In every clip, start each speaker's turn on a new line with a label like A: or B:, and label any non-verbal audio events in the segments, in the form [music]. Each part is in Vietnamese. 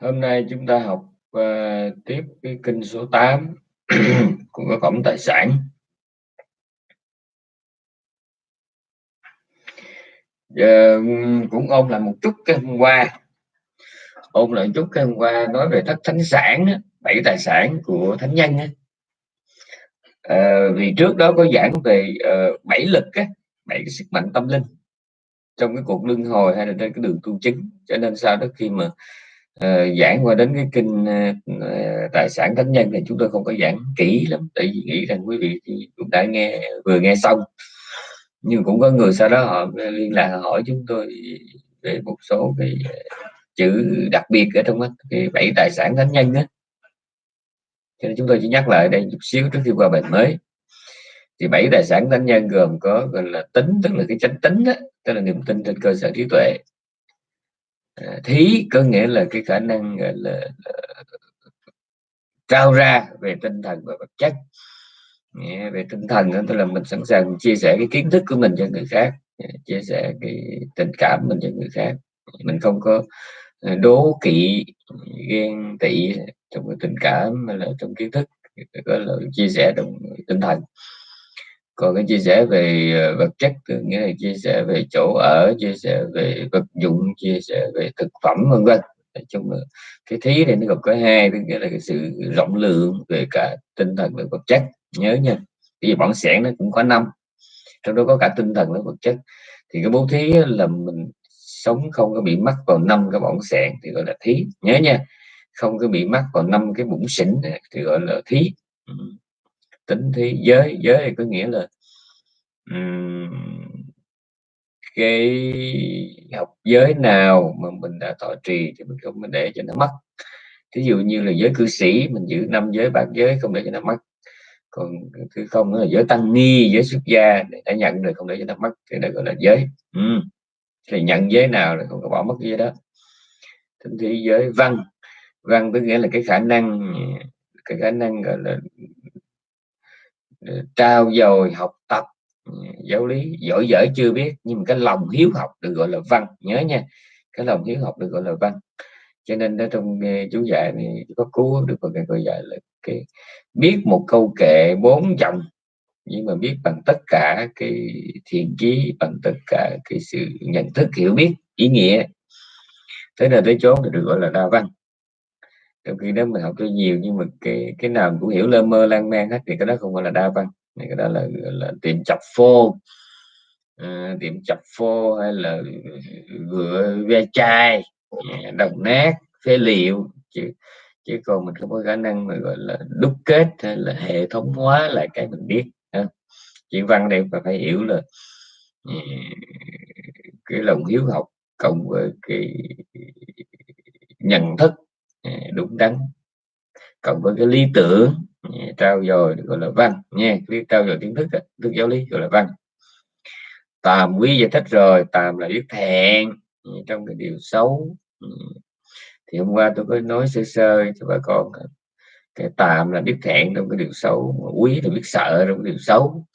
A: Hôm nay chúng ta học uh, tiếp cái kinh số 8 [clears throat] của cổng tài sản. Giờ cũng ôn lại một chút cái hôm qua. Ôn lại một chút cái hôm qua nói về thất thánh sản, bảy tài sản của thánh nhân. À, vì trước đó có giảng về uh, bảy lực, á, bảy cái sức mạnh tâm linh trong cái cuộc luân hồi hay là trên cái đường tu chứng. Cho nên sau đó khi mà uh, giảng qua đến cái kinh uh, ờ, ờ, tài sản thánh nhân thì chúng tôi không có giảng kỹ lắm tại vì nghĩ rằng quý vị cũng đã nghe vừa nghe xong. Nhưng cũng có người sau đó họ liên lạc hỏi chúng tôi về một số cái chữ đặc biệt ở trong cái bảy tài sản thánh nhân á. Cho nên chúng tôi chỉ nhắc lại đây chút xíu trước khi qua bài mới. Thì bảy tài sản thánh nhân gồm có gọi là tính tức là cái chánh tính đó, tức là niềm tin trên cơ sở trí tuệ. Ờ, thí có nghĩa là cái khả năng gọi là, là trao ra về tinh thần và vật chất. Về tinh thần đó tức là mình sẵn sàng chia sẻ cái kiến thức của mình cho người khác ờ, chia sẻ cái tình cảm mình cho người khác. Mình không có ờ, đố kỵ ghen tị trong cái tình cảm hay là trong kiến thức có là chia sẻ trong tinh thần còn cái chia sẻ về ờ, vật chất nghĩa là chia sẻ về chỗ ở, chia sẻ về vật dụng, chia sẻ về thực phẩm, vân vân. Nói chung là cái thí này nó gồm có hai tức nghĩa là cái sự rộng lượng về cả tinh thần và vật chất. Nhớ nha vì bản sẻn nó cũng có năm, trong đó có cả tinh thần và vật chất. Thì cái bố thí là mình sống không có bị mắc vào năm cái bỏng sẹn thì gọi là thí. Nhớ nha, không có bị mắc vào năm cái bụng xỉn thì gọi là thí tính thí giới giới có nghĩa là um, cái học giới nào mà mình đã thọ trì thì mình không mình để cho nó mất. Thí dụ như là giới cư sĩ mình giữ năm giới bát giới không để cho nó mất. Còn thứ không là giới tăng ni giới xuất gia để đã nhận rồi không để cho nó mất thì đó gọi là giới. Ừ. thì nhận giới nào là không có bỏ mất cái giới đó. Tính thế giới văn văn có nghĩa là cái khả năng cái khả năng gọi là Ờ, trao dồi học tập ừ, giáo lý, giỏi giỏi chưa biết, nhưng cái lòng hiếu học được gọi là văn, nhớ nha, cái lòng hiếu học được gọi là văn. Cho nên ở trong ờ, chú dạy này có cứu được một cái gọi dạy là cái biết một câu kệ bốn dòng nhưng mà biết bằng tất cả cái thiện chí, bằng tất cả cái sự nhận thức hiểu biết, ý nghĩa. Thế là tới chốn thì được gọi là đa văn trong khi đó mình học cho nhiều nhưng mà cái cái nào cũng hiểu lơ mơ lan man hết thì cái đó không gọi là đa văn. Này cái đó là, là tiệm chập phô. À, tiệm chập phô hay là ừ, vựa ve chai đồng nát phế liệu. Chứ chứ còn mình không có khả năng mà gọi là đúc kết hay là hệ thống hóa lại cái mình biết ha. chuyện văn đây phải phải hiểu là ừ, cái lòng hiếu học cộng với cái nhận thức Dạ, đúng đắn cộng với cái lý tưởng dạ, trao dồi, gọi là văn. Nha cái trao dồi kiến thức thức giáo lý, gọi là văn. Tàm quý giải thích rồi tàm là biết thẹn dạ, trong cái điều xấu thì hôm qua tôi có nói sơ sơ cho bà con cái tàm là biết thẹn trong cái điều xấu quý là biết sợ trong cái điều xấu.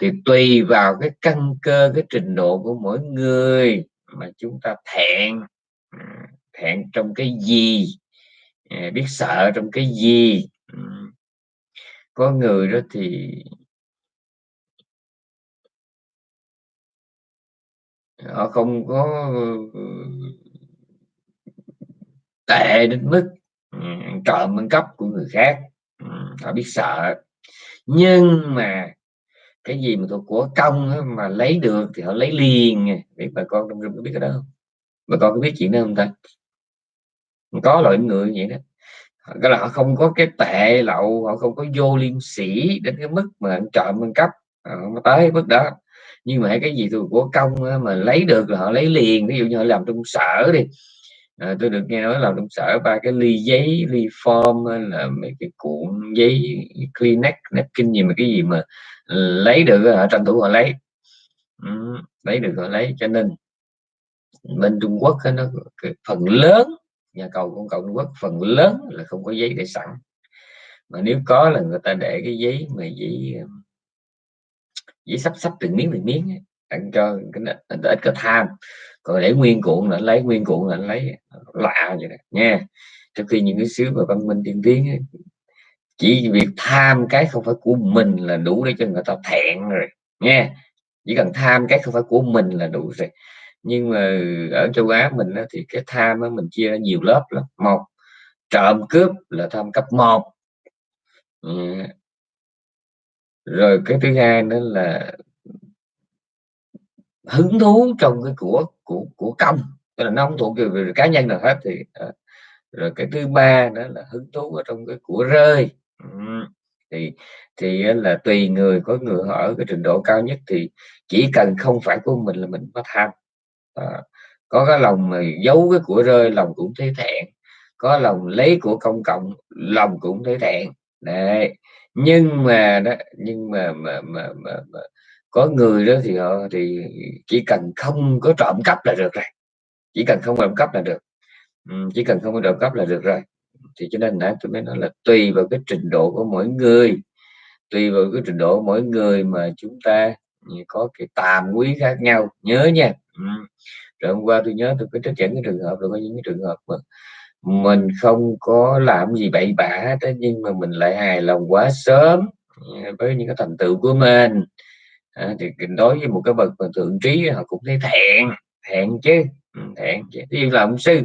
A: Thì tùy vào cái căn cơ, cái trình độ của mỗi người mà chúng ta thẹn à, thẹn trong cái gì Ờ, biết sợ trong cái gì. Ừ. Có người đó thì họ không có ờ, tệ đến mức ừ, trộm ăn cắp của người khác. Ừ, họ biết sợ. Nhưng mà cái gì mà thuộc của công mà lấy được thì họ lấy liền. Biết bà con trong rừng có biết cái đó không? Bà con có biết chuyện đó không ta? Có loại người vậy đó. Cái là họ không có cái tệ lậu họ không có vô liêm sĩ đến cái mức mà trộm ăn cắp à, họ tới mức đó. Nhưng mà cái gì từ của công mà lấy được là họ lấy liền. Ví dụ như họ làm trong sở đi. À, tôi được nghe nói làm trong sở ba cái ly giấy ly form là mấy cái cuộn giấy Kleenex napkin gì mà cái gì mà lấy được họ tranh thủ họ lấy. Ừ, lấy được họ lấy. Cho nên bên Trung Quốc nó phần lớn nhà cầu của cộng Quốc phần lớn là không có giấy để sẵn. Mà nếu có là người ta để cái giấy mà giấy giấy um, sắp sắp từng miếng từng miếng ấy, tặng cho cái ít có tham. Còn để nguyên cuộn là lấy nguyên cuộn là lấy lạ vậy đó nha. Trong khi những cái xứ mà văn minh tiên tiến ấy, chỉ việc tham cái không phải của mình là đủ để cho người ta thẹn rồi nha. Chỉ cần tham cái không phải của mình là đủ rồi nhưng mà ở châu Á mình thì cái tham mình chia ra nhiều lớp lắm. Một, trộm cướp là tham cấp 1 ừ. rồi cái thứ hai nữa là hứng thú trong cái của của của công. Tức là nó không thuộc về cá nhân nào hết thì ờ, rồi cái thứ ba nữa là hứng thú ở trong cái của rơi. Ừ. Thì thì là tùy người, có người họ ở cái trình độ cao nhất thì chỉ cần không phải của mình là mình có tham à, có cái lòng mà giấu cái của rơi lòng cũng thấy thẹn. Có lòng lấy của công cộng lòng cũng thấy thẹn. Đấy nhưng mà đó nhưng mà mà mà, mà, mà có người đó thì họ thì chỉ cần không có trộm cắp là được rồi. Chỉ cần không trộm cắp là được. Ừ, chỉ cần không có trộm cắp là được rồi. Thì cho nên nãy tôi mới nói là tùy vào cái trình độ của mỗi người. Tùy vào cái trình độ mỗi người mà chúng ta ừ, có cái tàm quý khác nhau. Nhớ nha ừ. rồi hôm qua tôi nhớ tôi có trích dẫn cái trường hợp rồi có những cái trường hợp mà mình không có làm gì bậy bạ thế nhưng mà mình lại hài lòng quá sớm à, với những cái thành tựu của mình. À, thì đối với một cái bậc mà thượng trí họ cũng thấy thẹn thẹn chứ thẹn chứ. Như là ông sư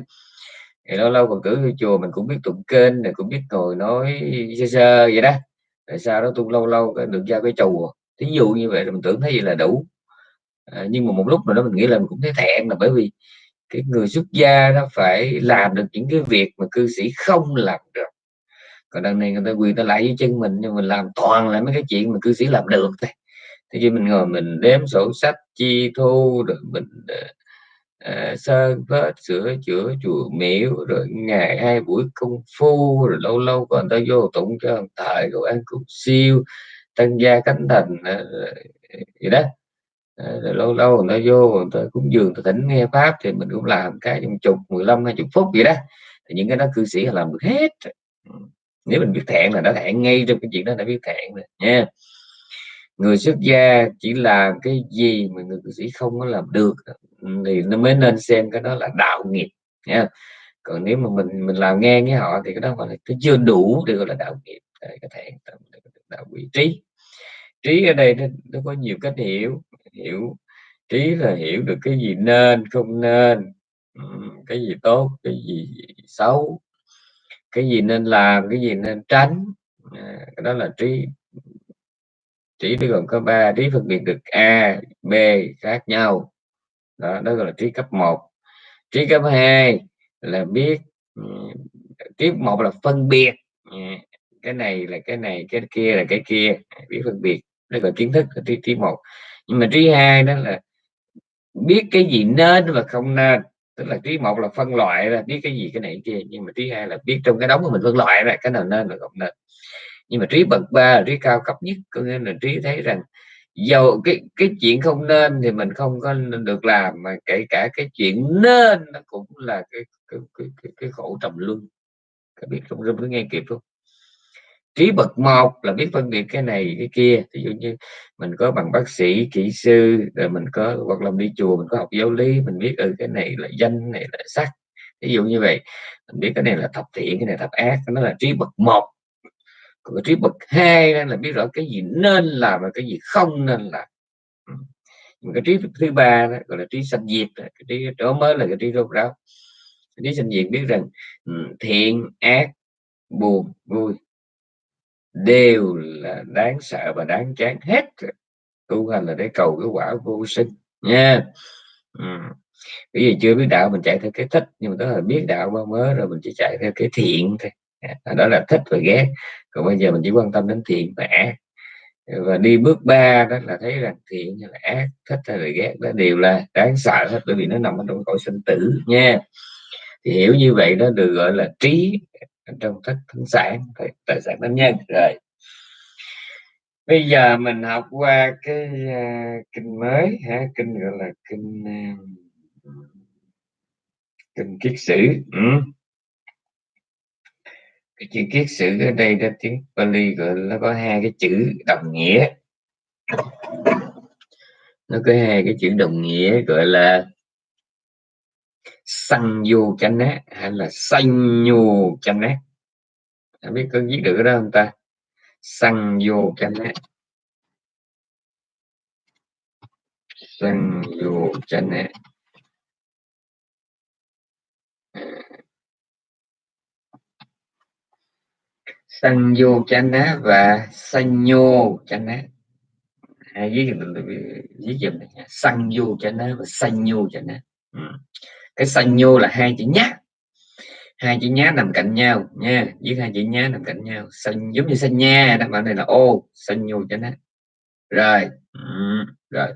A: thì lâu lâu còn cử chùa mình cũng biết tụng kênh này cũng biết ngồi nói sơ sơ vậy đó. Tại sao đó tôi lâu lâu được ra cái chùa thí dụ như vậy mình tưởng thấy vậy là đủ à, nhưng mà một lúc nào đó mình nghĩ là mình cũng thấy thẹn là bởi vì cái người xuất gia nó phải làm được những cái việc mà cư sĩ không làm được. Còn đằng này người ta quyền ta lại dưới chân mình nhưng mình làm toàn là mấy cái chuyện mà cư sĩ làm được thôi. Thế khi mình ngồi mình đếm sổ sách chi thu rồi mình uh, sơn vết sửa chữa chùa miếu rồi ngày hai buổi công phu rồi lâu lâu còn ta vô tụng cho ông thầy rồi ăn cục siêu tăng gia cánh thành uh, gì đó. Ờ, rồi lâu lâu người ta vô người ta cũng dường ta thỉnh nghe pháp thì mình cũng làm cái trong chục 15 hai chục phút vậy đó. Thì những cái đó cư sĩ làm được hết. Ừ. Nếu mình biết thẹn là đã thẹn ngay trong cái chuyện đó đã biết thẹn rồi nha. Người xuất gia chỉ làm cái gì mà người cư sĩ không có làm được thì nó mới nên xem cái đó là đạo nghiệp nha. Còn nếu mà mình mình làm nghe với họ thì cái đó gọi là cái chưa đủ để gọi là đạo nghiệp. Cái thẹn đạo vị trí. Trí ở đây nó, nó có nhiều cách hiểu hiểu trí là hiểu được cái gì nên, không nên cái gì tốt, cái gì xấu, cái gì nên làm, cái gì nên tránh. À, đó là trí trí nó gồm có ba, trí phân biệt được a, b khác nhau. Đó đó gọi là trí cấp 1 trí cấp 2 là biết trí một là phân biệt. À, cái này là cái này, cái kia là cái kia. Biết phân biệt, đó là kiến thức, là trí trí một nhưng mà trí hai đó là biết cái gì nên và không nên. Tức là trí một là phân loại là biết cái gì cái này kia. Nhưng mà trí hai là biết trong cái đống của mình phân loại là cái nào nên và không nên. Nhưng mà trí bậc ba là trí cao cấp nhất có nghĩa là trí thấy rằng dầu cái cái chuyện không nên thì mình không có được làm mà kể cả cái chuyện nên nó cũng là cái cái cái, cái, cái khổ trầm luân. Các biết không rung có nghe kịp không? Trí bậc một là biết phân biệt cái này cái kia. Ví dụ như mình có bằng bác sĩ kỹ sư rồi mình có hoặc là đi chùa mình có học giáo lý mình biết ừ cái này là danh này là sắc. Ví dụ như vậy. Mình biết cái này là thập thiện cái này thập ác nó là trí bậc một. Còn cái trí bậc hai là biết rõ cái gì nên làm và cái gì không nên làm. Ừ. Cái trí thứ ba đó, gọi là trí sanh diệt cái trí đó mới là cái trí rốt ráo. Trí sanh diệt biết rằng ừ, thiện ác buồn vui đều là đáng sợ và đáng chán hết. Tu hành là để cầu cái quả vô sinh, nha. Ừ. bởi vì chưa biết đạo mình chạy theo cái thích, nhưng mà đó là biết đạo bao mới rồi mình chỉ chạy theo cái thiện thôi. Đó là thích và ghét. Còn bây giờ mình chỉ quan tâm đến thiện và ác. Và đi bước ba đó là thấy rằng thiện hay là ác, thích hay là ghét đó đều là đáng sợ hết, bởi vì nó nằm ở trong cõi sinh tử, nha. Thì hiểu như vậy đó, được gọi là trí trong các thánh sản tài sản tâm nhân rồi bây giờ mình học qua cái uh, kinh mới ha kinh gọi là kinh uh, kinh kiết sử ừ. cái chữ kiết sử ở đây đó tiếng Pali gọi nó có hai cái chữ đồng nghĩa. Nó có hai cái chữ đồng nghĩa gọi là sanh vô chánh nát hay là sanh nhô chánh nát không biết có viết được cái đó không ta? Sanh vô chánh nát sanh vô chánh nát sanh vô chánh nát và sanh nhô chánh nát hay viết viết này sanh vô chánh nát và sanh nhô chánh nát. Ừ cái sanh nhô là hai chữ nhá hai chữ nhá nằm cạnh nhau nha. Với hai chữ nhá nằm cạnh nhau. Xanh giống như xanh nha đáp án này là ô xanh nhô cho nó. Rồi. Ừ, rồi.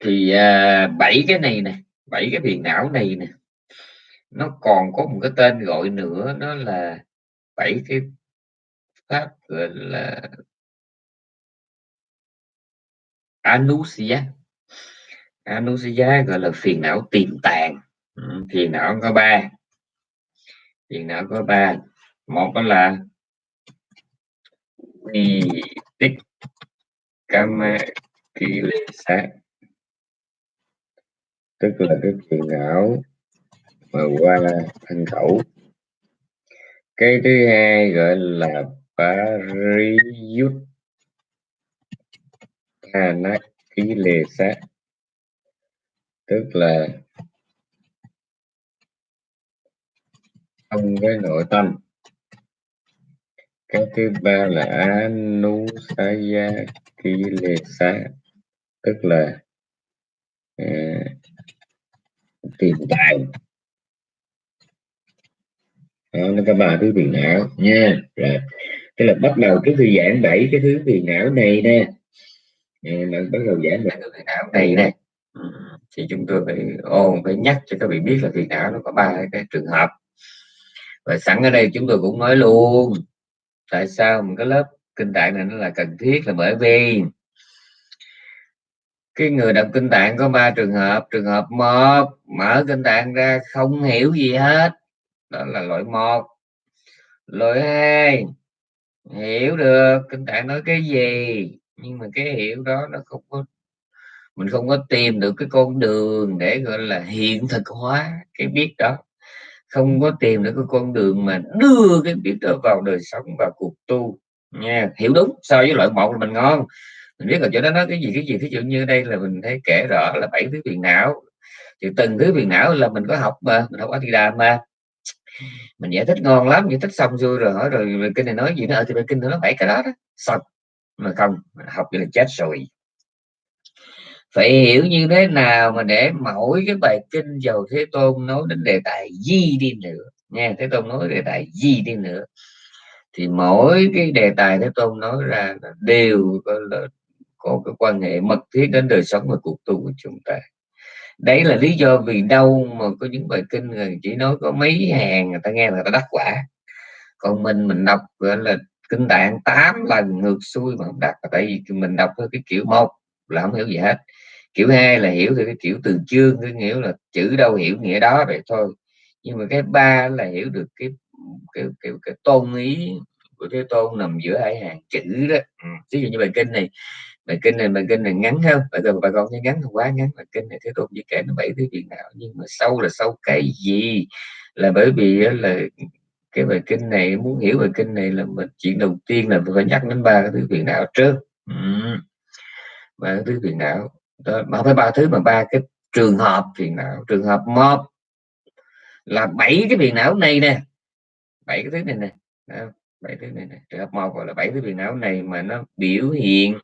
A: Thì bảy bảy cái này nè bảy cái phiền não này nè nó còn có một cái tên gọi nữa đó là bảy cái pháp gọi là anusya anusya gọi là phiền não tiềm tàng. Ừ, phiền não có ba. Phiền não có ba. Một đó là vi tích kama kilesa tức là cái phiền não mà qua thân khẩu. Cái thứ hai gọi là pariyut sát tức là không với nội tâm. Cái thứ ba là anusaya kilesa tức là uh, tìm tàng đó, nó có ba thứ phiền não nha. Rồi tức là bắt đầu cái thư giãn bảy cái thứ phiền não này nè. Mình bắt đầu giãn về cái phiền não này nè. Thì chúng tôi phải ôn phải nhắc cho các vị biết là phiền não nó có ba cái trường hợp. Và sẵn ở đây chúng tôi cũng nói luôn tại sao một cái lớp kinh tạng này nó là cần thiết là bởi vì cái người đọc kinh tạng có ba trường hợp. Trường hợp một mở kinh tạng ra không hiểu gì hết đó là loại một. Loại hai, hiểu được kinh tạng nói cái gì, nhưng mà cái hiểu đó nó không có, mình không có tìm được cái con đường để, gọi là, hiện thực hóa cái biết đó. Không có tìm được cái con đường mà đưa cái biết đó vào đời sống vào cuộc tu, nha. Hiểu đúng, so với loại một là mình ngon. Mình biết là chỗ đó nói cái gì cái gì, thí dụ như đây là mình thấy kể rõ là bảy thứ phiền não. Thì từng thứ phiền não là mình có học mà, mình học ở thì đàm mà mình giải thích ngon lắm giải thích xong vui rồi hỏi rồi kinh này nói gì nữa? Ở thì bài kinh nó bảy cái đó đó. Xong. Mà không học như là chết rồi. Phải hiểu như thế nào mà để mỗi cái bài kinh dầu thế tôn nói đến đề tài gì đi nữa? Nha thế tôn nói đề tài gì đi nữa. Thì mỗi cái đề tài thế tôn nói ra đều có, có cái quan hệ mật thiết đến đời sống và cuộc tu của chúng ta đấy là lý do vì đâu mà có những bài kinh người chỉ nói có mấy hàng người ta nghe người ta đắc quả. Còn mình mình đọc gọi là kinh tạng 8 lần ngược xuôi mà không đắc tại vì mình đọc theo cái kiểu một là không hiểu gì hết. Kiểu hai là hiểu theo cái kiểu từ chương cái nghĩa là chữ đâu hiểu nghĩa đó vậy thôi. Nhưng mà cái ba là hiểu được cái cái cái, cái tôn ý của thế tôn nằm giữa hai hàng chữ đó. Ừ. ví dụ như bài kinh này bài kinh này bài kinh này ngắn không bây giờ bà con thấy ngắn không quá ngắn. Bài kinh này thế tôn chỉ kể nó bảy thứ chuyện nào. Nhưng mà sâu là sâu cái gì? Là bởi vì là cái bài kinh này muốn hiểu bài kinh này là mình chuyện đầu tiên là phải nhắc đến ba cái thứ phiền não trước? Ba cái thứ phiền não đó, mà phải ba thứ mà ba cái trường hợp phiền não trường hợp một là bảy cái phiền não này nè. Bảy cái thứ này nè. Bảy thứ này nè. Trường hợp một gọi là bảy cái phiền não này mà nó biểu hiện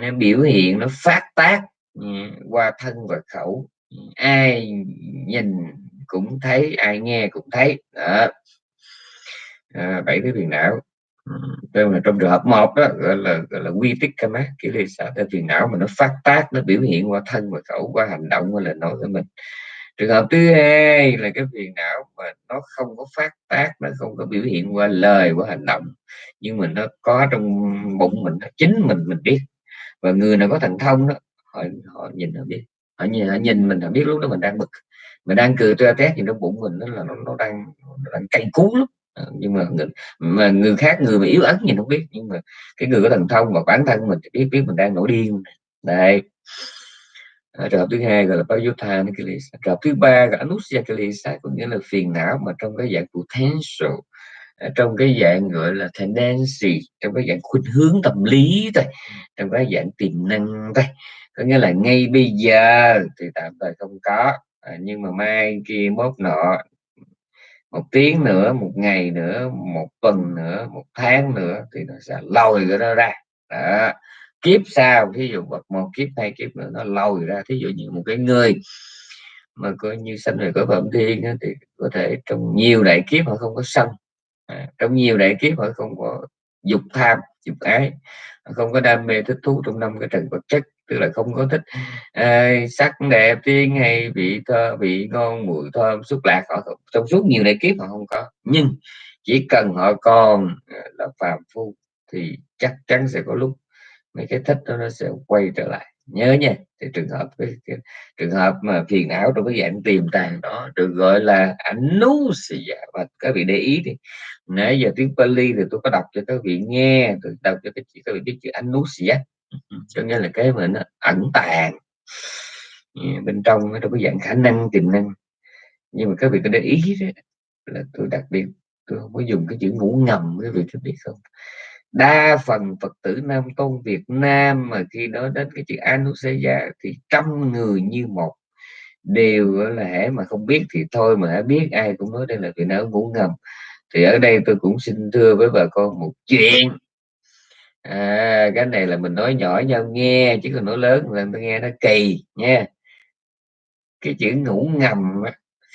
A: nó biểu hiện nó phát tác qua thân và khẩu. Ai nhìn cũng thấy ai nghe cũng thấy. Đó. À, bảy cái phiền não. Trong, là trong trường hợp một đó gọi là gọi là quy tích kama kiểu là sao phiền não mà nó phát tác nó biểu hiện qua thân và khẩu qua hành động qua lời nói của mình trường hợp thứ hai là cái phiền não mà nó không có phát tác nó không có biểu hiện qua lời qua hành động nhưng mà nó có trong bụng mình nó chính mình mình biết. Và người nào có thần thông đó họ họ nhìn họ biết. Họ nhìn, họ nhìn mình họ biết lúc đó mình đang bực. Mình đang cười ra tét thì trong bụng mình nó là nó, nó đang nó đang cay cú lắm. À, nhưng mà người, mà người khác người mà yếu ớt nhìn không biết. Nhưng mà cái người có thần thông và bản thân mình thì biết biết mình đang nổi điên. Đây À, trường thứ hai gọi là Payutha Nikilis trường thứ ba là Anusya Kilesa có nghĩa là phiền não mà trong cái dạng potential à, trong cái dạng gọi là tendency trong cái dạng khuynh hướng tâm lý thôi trong cái dạng tiềm năng thôi. Có nghĩa là ngay bây giờ thì tạm thời không có à, nhưng mà mai kia mốt nọ một tiếng nữa một ngày nữa một tuần nữa một tháng nữa thì nó sẽ lòi cái đó ra. Đó kiếp sau thí dụ một kiếp hai kiếp nữa nó lòi ra thí dụ như một cái người mà coi như sanh về cõi phẩm thiên thì có thể trong nhiều đại kiếp họ không có sân à, trong nhiều đại kiếp họ không có dục tham dục ái không có đam mê thích thú trong năm cái trần vật chất tức là không có thích à, sắc đẹp tiên hay vị thơ vị ngon mùi thơm xúc lạc họ trong suốt nhiều đại kiếp họ không có. Nhưng chỉ cần họ còn à, là phàm phu thì chắc chắn sẽ có lúc mấy cái thích đó nó sẽ quay trở lại. Nhớ nha thì trường hợp cái, cái trường hợp mà phiền não trong cái dạng tiềm tàng đó được gọi là ảnh nú và các vị để ý thì nãy giờ tiếng Pali thì tôi có đọc cho các vị nghe tôi đọc cho các chị các vị biết chữ anusia. Nú cho nghĩa là cái mà nó ẩn tàng. Bên trong trong cái dạng khả năng tiềm năng. Nhưng mà các vị có để ý đó, là tôi đặc biệt tôi không có dùng cái chữ ngủ ngầm các vị có biết không? Đa phần phật tử nam tôn việt nam mà khi nói đến cái chữ anuseya thì trăm người như một đều là hễ mà không biết thì thôi mà hãy biết ai cũng nói đây là chuyện não ngủ ngầm. Thì ở đây tôi cũng xin thưa với bà con một chuyện. À, cái này là mình nói nhỏ nhau nghe chứ còn nói lớn là tôi nghe nó kỳ nha. Cái chữ ngủ ngầm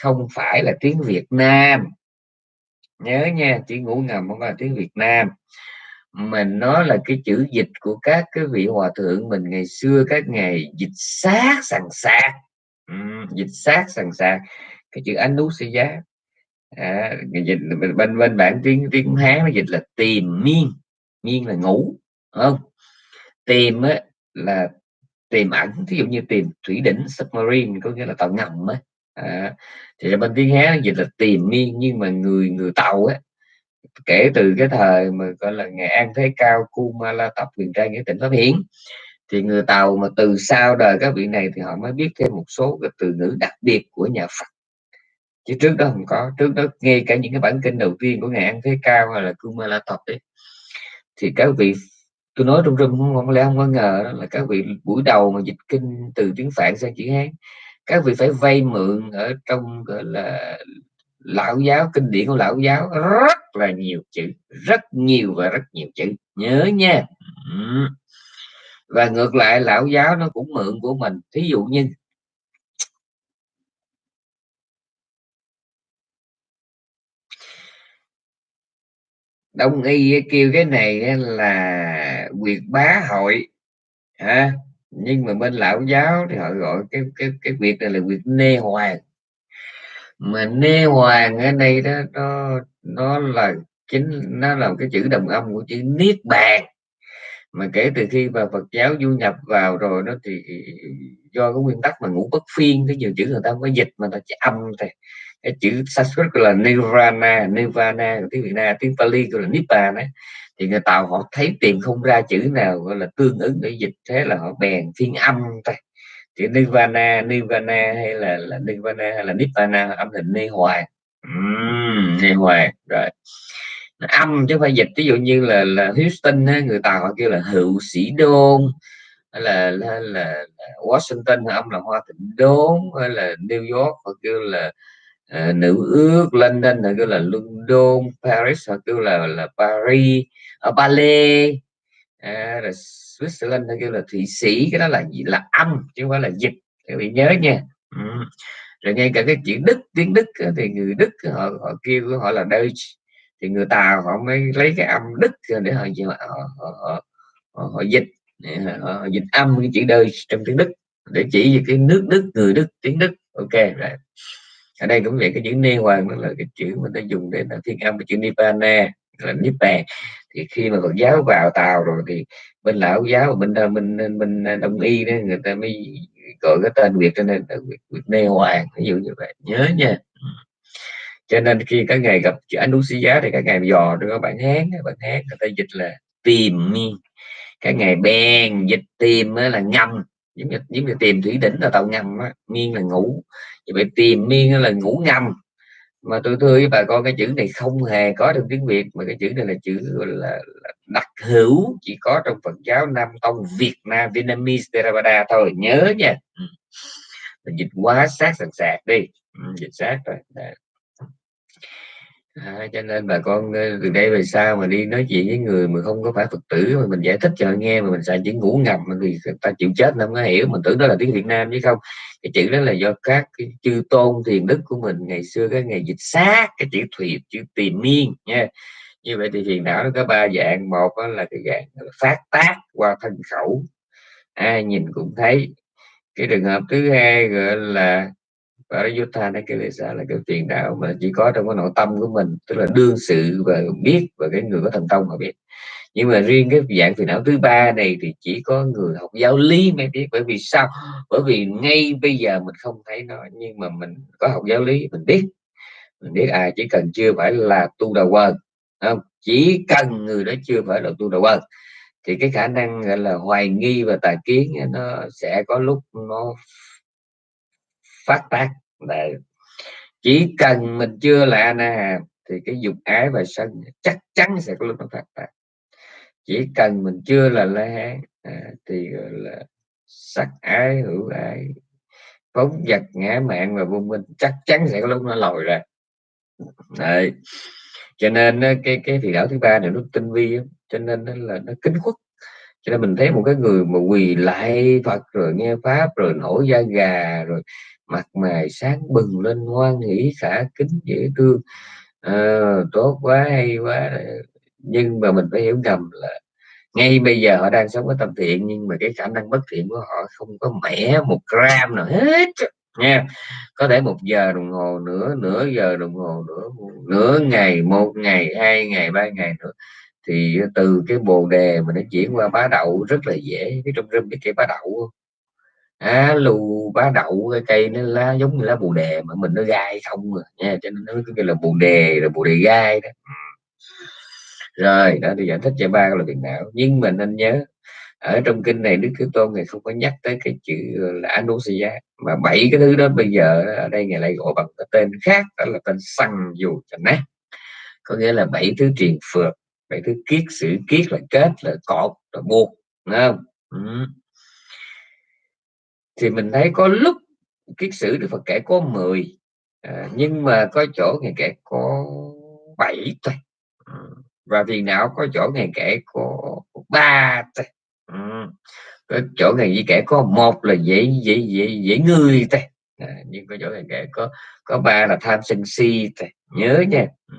A: không phải là tiếng Việt Nam. Nhớ nha chữ ngủ ngầm không phải là tiếng Việt Nam mình nói là cái chữ dịch của các cái vị hòa thượng mình ngày xưa các ngày dịch sát sằng sạc. Ừ, dịch sát sằng sạc. Cái chữ anh nú sẽ giá à, dịch bên bên bản tiếng tiếng hán nó dịch là tìm miên. Miên là ngủ không? Tìm á, là tìm ẩn ví dụ như tìm thủy đỉnh submarine có nghĩa là tàu ngầm á. À, thì bên tiếng hán dịch là tìm miên nhưng mà người người tàu á kể từ cái thời mà gọi là ngày an thế cao kumala tập quyền trai nghĩa tỉnh pháp hiến, thì người tàu mà từ sau đời các vị này thì họ mới biết thêm một số cái từ ngữ đặc biệt của nhà Phật. Chứ trước đó không có trước đó ngay cả những cái bản kinh đầu tiên của ngày an thế cao hay là kumala tập ấy thì các vị tôi nói trong rừng không, không lẽ không có ngờ đó là các vị buổi đầu mà dịch kinh từ tiếng phạn sang chữ hán các vị phải vay mượn ở trong gọi là lão giáo kinh điển của lão giáo rất là nhiều chữ rất nhiều và rất nhiều chữ. Nhớ nha. Và ngược lại lão giáo nó cũng mượn của mình. Thí dụ như đông y kêu cái này là quyệt bá hội ha nhưng mà bên lão giáo thì họ gọi cái cái cái việc này là việc nê hoàng mà nê hoàng ở đây đó nó nó là chính, nó là cái chữ đồng âm của chữ niết bàn. Mà kể từ khi mà Phật giáo du nhập vào rồi nó thì do cái nguyên tắc mà ngũ bất phiên, cái nhiều chữ người ta mới có dịch mà ta chỉ âm thôi. Cái chữ Sanskrit gọi là Nirvana Nirvana của tiếng Việt Nam, tiếng Pali gọi là Nibbana ấy. thì người Tàu họ thấy tìm không ra chữ nào gọi là tương ứng để dịch, thế là họ bèn phiên âm thôi chữ Nirvana Nirvana hay là, là Nirvana hay là Nibbana âm hình Ni Hoài. Uhm, Ni Hoài rồi. Âm chứ phải dịch ví dụ như là là Houston người Tàu họ kêu là hữu sĩ đôn hay là, là, là Washington âm là hoa thịnh đốn hay là New York họ kêu là uh, nữ ước London họ kêu là London Paris họ kêu là là Paris ờ, ở Ballet à, rồi Switzerland họ kêu là Thụy Sĩ cái đó là gì? Là âm chứ không phải là dịch. Các vị nhớ nha. Ừ. rồi ngay cả cái chữ Đức tiếng Đức thì người Đức họ họ kêu họ là Deutsch. Thì người Tàu họ mới lấy cái âm Đức để họ họ, họ, họ, họ, họ dịch. Họ, họ dịch âm cái chữ Deutsch trong tiếng Đức. Để chỉ về cái nước Đức người Đức tiếng Đức. Ok rồi. Ở đây cũng vậy cái chữ nê hoàng đó là cái chữ mà ta dùng để là phiên âm cái chữ nipane là bè thì khi mà Phật giáo vào tàu rồi thì bên lão giáo bên ờ, bên ờ, bên, ờ, đông y đó người ta mới gọi cái tên việt cho nên việt, việt nê hoàng ví dụ như vậy. Nhớ nha. Ừ. Cho nên khi các ngày gặp chữ giá thì các ngày dò được các bạn hán bạn hán người ta dịch là tìm mi, các ngày bèn dịch tìm là ngâm. Giống như giống như tìm thủy đỉnh là tàu ngầm á miên là ngủ. Như vậy tìm miên là ngủ ngầm mà tôi thưa với bà con cái chữ này không hề có trong tiếng việt mà cái chữ này là chữ là, là đặc hữu chỉ có trong phật giáo nam tông việt nam vietnamese theravada thôi nhớ nha ừ. dịch quá sát sẵn sạc đi ừ, dịch sát rồi Đấy. À, cho nên bà con ờ, từ đây về sau mà đi nói chuyện với người mà không có phải Phật tử mà mình giải thích cho họ nghe mà mình xài chữ ngủ ngầm thì người ta chịu chết nó không có hiểu. Mình tưởng đó là tiếng Việt Nam chứ không. Cái chữ đó là do các cái chư tôn thiền đức của mình ngày xưa cái ngày dịch sát cái chữ thủy chữ tìm miên nha. Như vậy thì phiền não nó có ba dạng. Một là cái dạng phát tác qua thân khẩu. Ai nhìn cũng thấy. Cái trường hợp thứ hai gọi là và này Nakalesa là cái tiền đạo mà chỉ có trong cái nội tâm của mình, tức là đương sự và biết và cái người có thành công mà biết. Nhưng mà riêng cái dạng phiền não thứ ba này thì chỉ có người học giáo lý mới biết. Bởi vì sao? Bởi vì ngay bây giờ mình không thấy nó, nhưng mà mình có học giáo lý, mình biết. Mình biết à chỉ cần chưa phải là tu đầu quần không? Chỉ cần người đó chưa phải là tu đầu quần, thì cái khả năng, gọi là, hoài nghi và tà kiến nó sẽ có lúc nó phát tác. Đấy. chỉ cần mình chưa là na thì cái dục ái và sân chắc chắn sẽ có lúc nó phát tác chỉ cần mình chưa là la hán à, thì gọi là sắc ái hữu ái phóng vật ngã mạng và vô minh chắc chắn sẽ có lúc nó lòi ra Đấy. cho nên cái cái thì đảo thứ ba này nó tinh vi cho nên nó là nó kính khuất cho nên mình thấy một cái người mà quỳ lại Phật rồi nghe pháp rồi nổi da gà rồi mặt mày sáng bừng lên ngoan nghĩ xả kính dễ thương. À, tốt quá hay quá. Nhưng mà mình phải hiểu ngầm là ngay bây giờ họ đang sống ở tâm thiện nhưng mà cái khả năng bất thiện của họ không có mẻ một gram nào hết. Nha có thể một giờ đồng hồ nữa nửa giờ đồng hồ nữa nửa ngày một ngày hai ngày ba ngày nữa thì từ cái bồ đề mà nó chuyển qua bá đậu rất là dễ, cái trong rừng cái cây bá đậu. Á, lù bá đậu, cái cây nó lá giống như lá bồ đề mà mình nó gai không rồi nha, cho nên nó cái là bồ đề rồi bồ đề gai đó. Rồi, đó thì giải thích cho ba là phiền não nhưng mình nên nhớ, ở trong kinh này đức thế tôn này không có nhắc tới cái chữ là anusia mà bảy cái thứ đó bây giờ ở đây ngày lại gọi bằng cái tên khác, đó là tên săn dù cho nát có nghĩa là bảy thứ truyền phượt vậy thứ kiết sử kiết là kết là cột là buộc đúng không? Ừ. Thì mình thấy có lúc kiết sử Đức Phật kể có 10 à, nhưng mà có chỗ ngày kể có 7 thôi. Ừ. và vì não có chỗ ngày kể có ba thôi. Ừ. có chỗ ngày gì kể có một là dễ dễ dễ dễ ngươi thôi. À, nhưng có chỗ ngày kể có có ba là tham sân si thôi. Nhớ nha. Ừ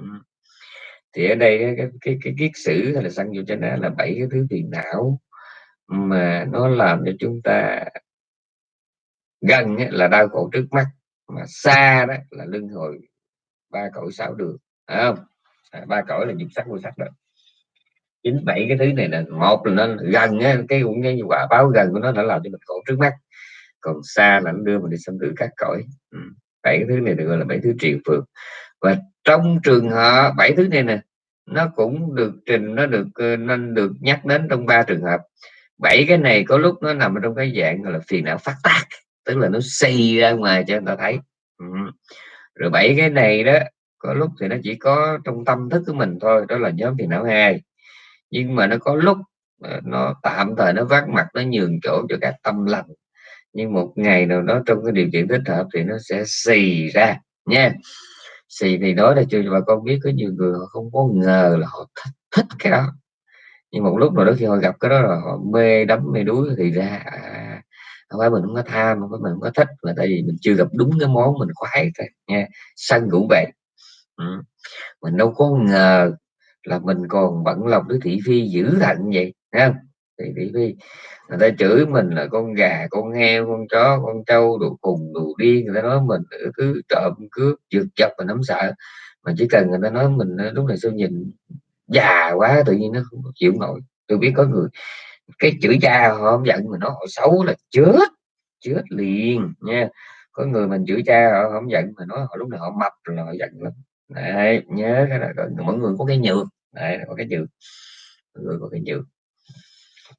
A: thì ở đây cái cái cái kiết sử hay là sang vô cho là bảy cái thứ phiền não mà nó làm cho chúng ta gần là đau khổ trước mắt mà xa đó là lưng hồi ba cõi sáu đường phải không? À, ba cõi là dục sắc vô sắc đó chín bảy cái thứ này là một là nó gần á, cái cũng như quả báo gần của nó đã làm cho mình khổ trước mắt. Còn xa là nó đưa mình đi xâm tử các cõi. Ừ. bảy cái thứ này được gọi là bảy thứ triền phượng và trong trường hợp bảy thứ này nè, nó cũng được trình, nó được ờ, nên được nhắc đến trong ba trường hợp. Bảy cái này có lúc nó nằm trong cái dạng gọi là phiền não phát tác, tức là nó xây ra ngoài cho người ta thấy. Ừ. rồi bảy cái này đó, có lúc thì nó chỉ có trong tâm thức của mình thôi, đó là nhóm phiền não hai. Nhưng mà nó có lúc ờ, nó tạm thời nó vác mặt, nó nhường chỗ cho các tâm lành. Nhưng một ngày nào đó trong cái điều kiện thích hợp thì nó sẽ xì ra, nha xì thì nói là cho bà con biết có nhiều người họ không có ngờ là họ thích, thích cái đó. Nhưng một lúc nào đó khi họ gặp cái đó là họ mê đắm mê đuối thì ra à, không phải mình không có tham không phải mình không có thích là tại vì mình chưa gặp đúng cái món mình khoái thôi nha sân cũng vậy ừ. mình đâu có ngờ là mình còn bận lòng với thị phi dữ thận vậy không? Thì thị phi người ta chửi mình là con gà, con heo, con chó, con trâu, đồ cùng đồ điên. Người ta nói mình cứ trộm, cướp, giật chập và nắm sợ. Mà chỉ cần người ta nói mình ờ, lúc này sao nhìn già quá, tự nhiên nó không chịu nổi. Tôi biết có người, cái chữ cha họ không giận mà nó họ xấu là chết chết liền nha. Có người mình chửi cha họ không giận mà nói họ lúc nào họ mập là họ giận lắm. Đấy, nhớ cái là mỗi người có cái nhược. Đấy, có cái nhược. Mọi người có cái nhược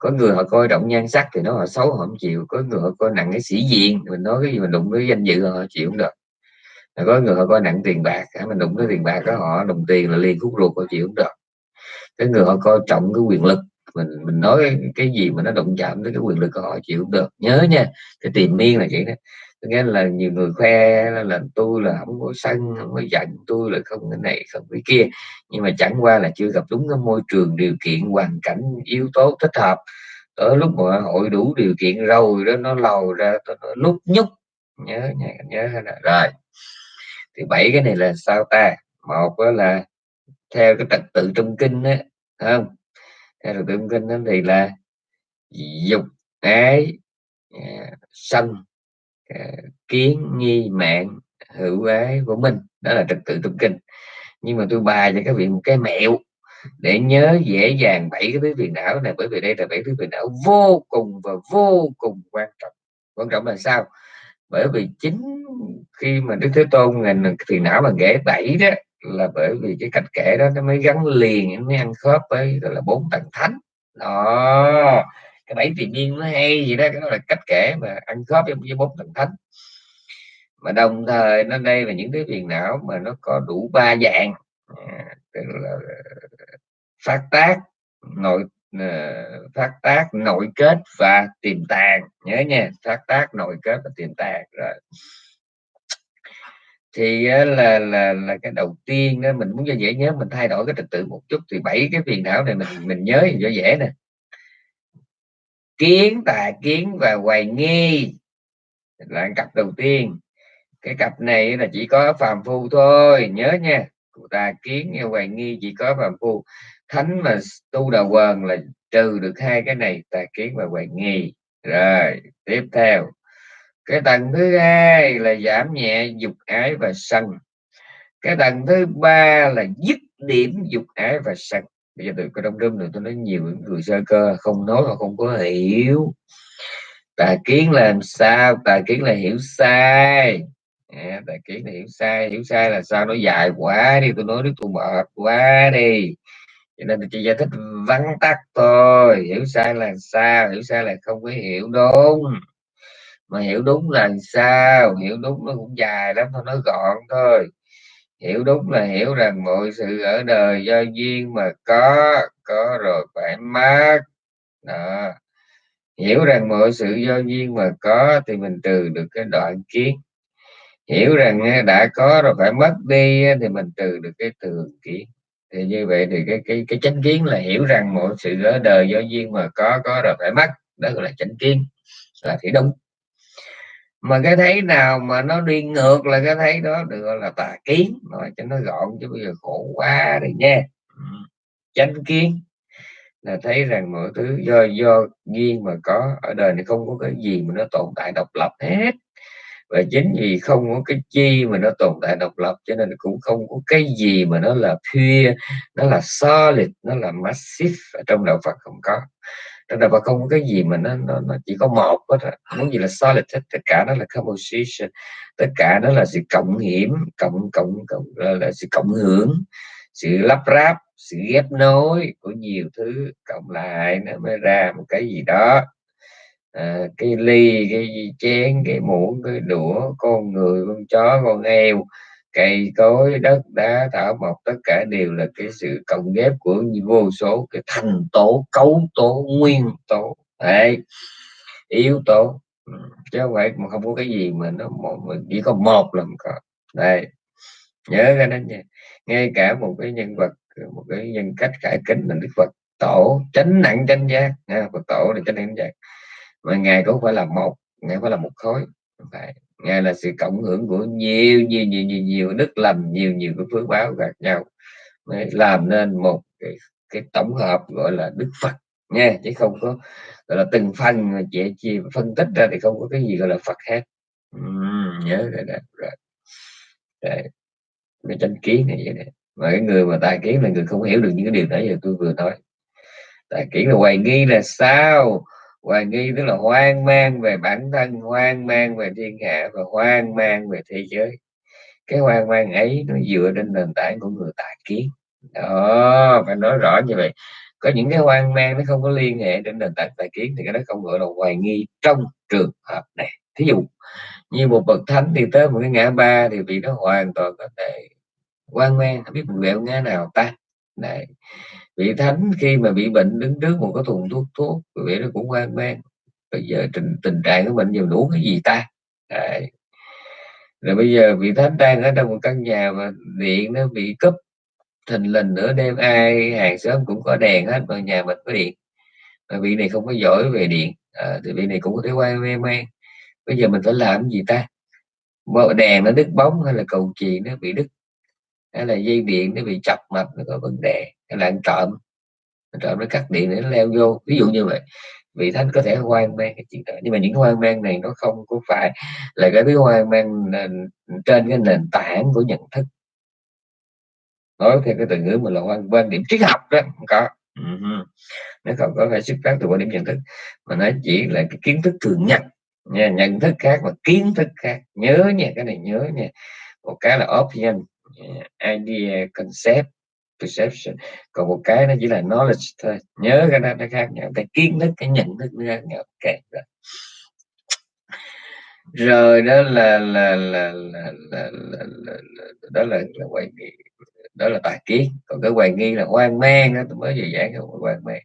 A: có người họ coi trọng nhan sắc thì nó họ xấu, họ không chịu. Có người họ coi nặng cái sĩ diện, mình nói cái gì mình đụng với danh dự họ chịu không được. Có người họ coi nặng tiền bạc mình đụng cái tiền bạc đó, họ đồng tiền là liền khúc ruột, họ chịu không được. Cái người họ coi trọng cái quyền lực mình mình nói cái gì mà nó động chạm tới cái quyền lực của họ chịu không được. Nhớ nha cái tìm miên là vậy đó. Nghe là nhiều người khoe là, là tôi là không có sân không có giận tôi là không cái này không cái kia. Nhưng mà chẳng qua là chưa gặp đúng cái môi trường điều kiện hoàn cảnh yếu tố thích hợp. Ở lúc mà hội đủ điều kiện rồi đó nó lầu ra nó lúc nhúc. Nhớ nhớ, nhớ rồi thì bảy cái này là sao ta? Một là theo cái trật tự trong kinh á không? Theo trật tượng kinh đó thì là dục ái à, sân à, kiến, nghi, mạng, hữu ái của mình. Đó là trật tự tụng kinh. Nhưng mà tôi bài cho các vị một cái mẹo để nhớ dễ dàng bảy cái thứ phiền não này, bởi vì đây là bảy thứ phiền não vô cùng và vô cùng quan trọng. Quan trọng là sao? Bởi vì chính khi mà đức thế tôn ngành phiền não mà ghẻ bảy đó là bởi vì cái cách kể đó nó mới gắn liền nó mới ăn khớp với gọi là bốn tầng thánh. Đó cái bảy tiền nhiên nó hay gì đó cái đó là cách kể mà ăn khớp với, với bốn tầng thánh. Mà đồng thời nó đây là những cái phiền não mà nó có đủ ba dạng à, tức là ờ, phát tác nội ờ, phát tác nội kết và tiềm tàng. Nhớ nha phát tác nội kết và tiềm tàng rồi thì là là là cái đầu tiên đó mình muốn cho dễ nhớ, mình thay đổi cái trật tự một chút thì bảy cái phiền não này mình mình nhớ cho dễ nè. Kiến tà kiến và hoài nghi là cặp đầu tiên. Cái cặp này là chỉ có phàm phu thôi, nhớ nha. Tà kiến và hoài nghi chỉ có phàm phu. Thánh mà tu đà quần là trừ được hai cái này tà kiến và hoài nghi. Rồi, tiếp theo cái tầng thứ hai là giảm nhẹ dục ái và sân. Cái tầng thứ ba là dứt điểm dục ái và sân. Bây giờ tôi có đông rơm rồi tôi nói nhiều người sơ cơ không nói mà không có hiểu. Tà kiến làm sao? Tà kiến là hiểu sai. À, tà kiến là hiểu sai. Hiểu sai là sao? Nó dài quá đi tôi nói đứa tôi mệt quá đi. Cho nên tôi chỉ giải thích vắn tắt thôi. Hiểu sai là sao? Hiểu sai là không có hiểu đúng mà hiểu đúng là sao? Hiểu đúng nó cũng dài lắm, thôi nói gọn thôi. Hiểu đúng là hiểu rằng mọi sự ở đời do duyên mà có có rồi phải mất đó. Hiểu rằng mọi sự do duyên mà có thì mình trừ được cái đoạn kiến. Hiểu rằng đã có rồi phải mất đi thì mình trừ được cái thường kiến. Thì như vậy thì cái cái cái chánh kiến là hiểu rằng mọi sự ở đời do duyên mà có có rồi phải mất. Đó gọi là chánh kiến, là thì đúng mà cái thấy nào mà nó đi ngược là cái thấy đó, được gọi là tà kiến. Nói cho nó gọn chứ bây giờ khổ quá rồi nha. Chánh kiến là thấy rằng mọi thứ do do duyên mà có, ở đời này không có cái gì mà nó tồn tại độc lập hết. Và chính vì không có cái chi mà nó tồn tại độc lập, cho nên cũng không có cái gì mà nó là pure, nó là solid, nó là massive ở trong đạo Phật không có trong đạo Phật không có cái gì mà nó nó, nó chỉ có một hết muốn gì là solid hết tất cả nó là composition tất cả nó là sự cộng hiểm cộng cộng cộng là, là sự cộng hưởng sự lắp ráp sự ghép nối của nhiều thứ cộng lại nó mới ra một cái gì đó. À, cái ly cái chén cái muỗng cái đũa con người con chó con heo cây cối, đất, đá, thảo mộc, tất cả đều là cái sự cộng ghép của vô số cái thành tố, cấu tố, nguyên tố. Đấy, yếu tố. Ừ, chứ không phải mà không có cái gì mà nó một chỉ có một là có. Đây nhớ cái đó nha. Ngay cả một cái nhân vật, một cái nhân cách cải kính là đức phật tổ tránh nặng tranh giác. Nha phật tổ là tránh nặng giác. Mà ngài cũng phải là một, ngài phải là một khối. Phải ngài là sự cộng hưởng của nhiều nhiều nhiều nhiều nhiều đức lành nhiều nhiều cái phước báo khác nhau. Mới làm nên một cái, cái tổng hợp gọi là đức phật nha chứ không có gọi là từng phần mà chị chia phân tích ra thì không có cái gì gọi là phật hết. Uhm, nhớ rồi đó rồi. Đấy. cái tranh kiến này vậy này mà cái người mà tài kiến là người không hiểu được những cái điều nãy giờ tôi vừa nói. Tài kiến là hoài nghi là sao? Hoài nghi tức là hoang mang về bản thân, hoang mang về thiên hạ và hoang mang về thế giới. Cái hoang mang ấy nó dựa trên nền tảng của người tài kiến. Đó, phải nói rõ như vậy. Có những cái hoang mang nó không có liên hệ đến nền tảng tài kiến thì cái đó không gọi là hoài nghi trong trường hợp này. Thí dụ như một bậc thánh đi tới một cái ngã ba thì vì nó hoàn toàn có thể hoang mang, không biết mình vẹo ngã nào ta. Đấy vị thánh khi mà bị bệnh đứng trước một cái thùng thuốc thuốc vị nó cũng hoang mang. Bây giờ tình, tình trạng của bệnh nhiều đủ cái gì ta? Đấy. rồi bây giờ vị thánh đang ở trong một căn nhà mà điện nó bị cúp thình lình nữa đêm ai hàng xóm cũng có đèn hết mà nhà mình có điện. Mà vị này không có giỏi về điện à, thì vị này cũng có thể quay mê man bây giờ mình phải làm gì ta? Đèn nó đứt bóng hay là cầu chì nó bị đứt? Hay là dây điện nó bị chập mạch, nó có vấn đề hay là ăn trộm trộm nó cắt điện để nó leo vô, ví dụ như vậy. Vị thánh có thể hoang mang cái chuyện đó, nhưng mà những hoang mang này nó không có phải là cái thứ hoang mang trên cái nền tảng của nhận thức. Nói theo cái từ ngữ mà là quan quan điểm triết học đó, không có. Uh-huh. nó không có phải xuất phát từ quan điểm nhận thức, mà nó chỉ là cái kiến thức thường nhật, nha, nhận thức khác và kiến thức khác. Nhớ nha, cái này nhớ nha. Một cái là option idea concept perception. Còn một cái nó chỉ là knowledge thôi. Nhớ cái đó nó khác nhau. Cái kiến thức cái nhận thức nó khác nhau. Okay. rồi. Rồi đó là là là là là, là, là, là đó là, là quay đó là tà kiến. Còn cái hoài nghi là hoang mang đó tôi mới vừa giảng cái hoang mang.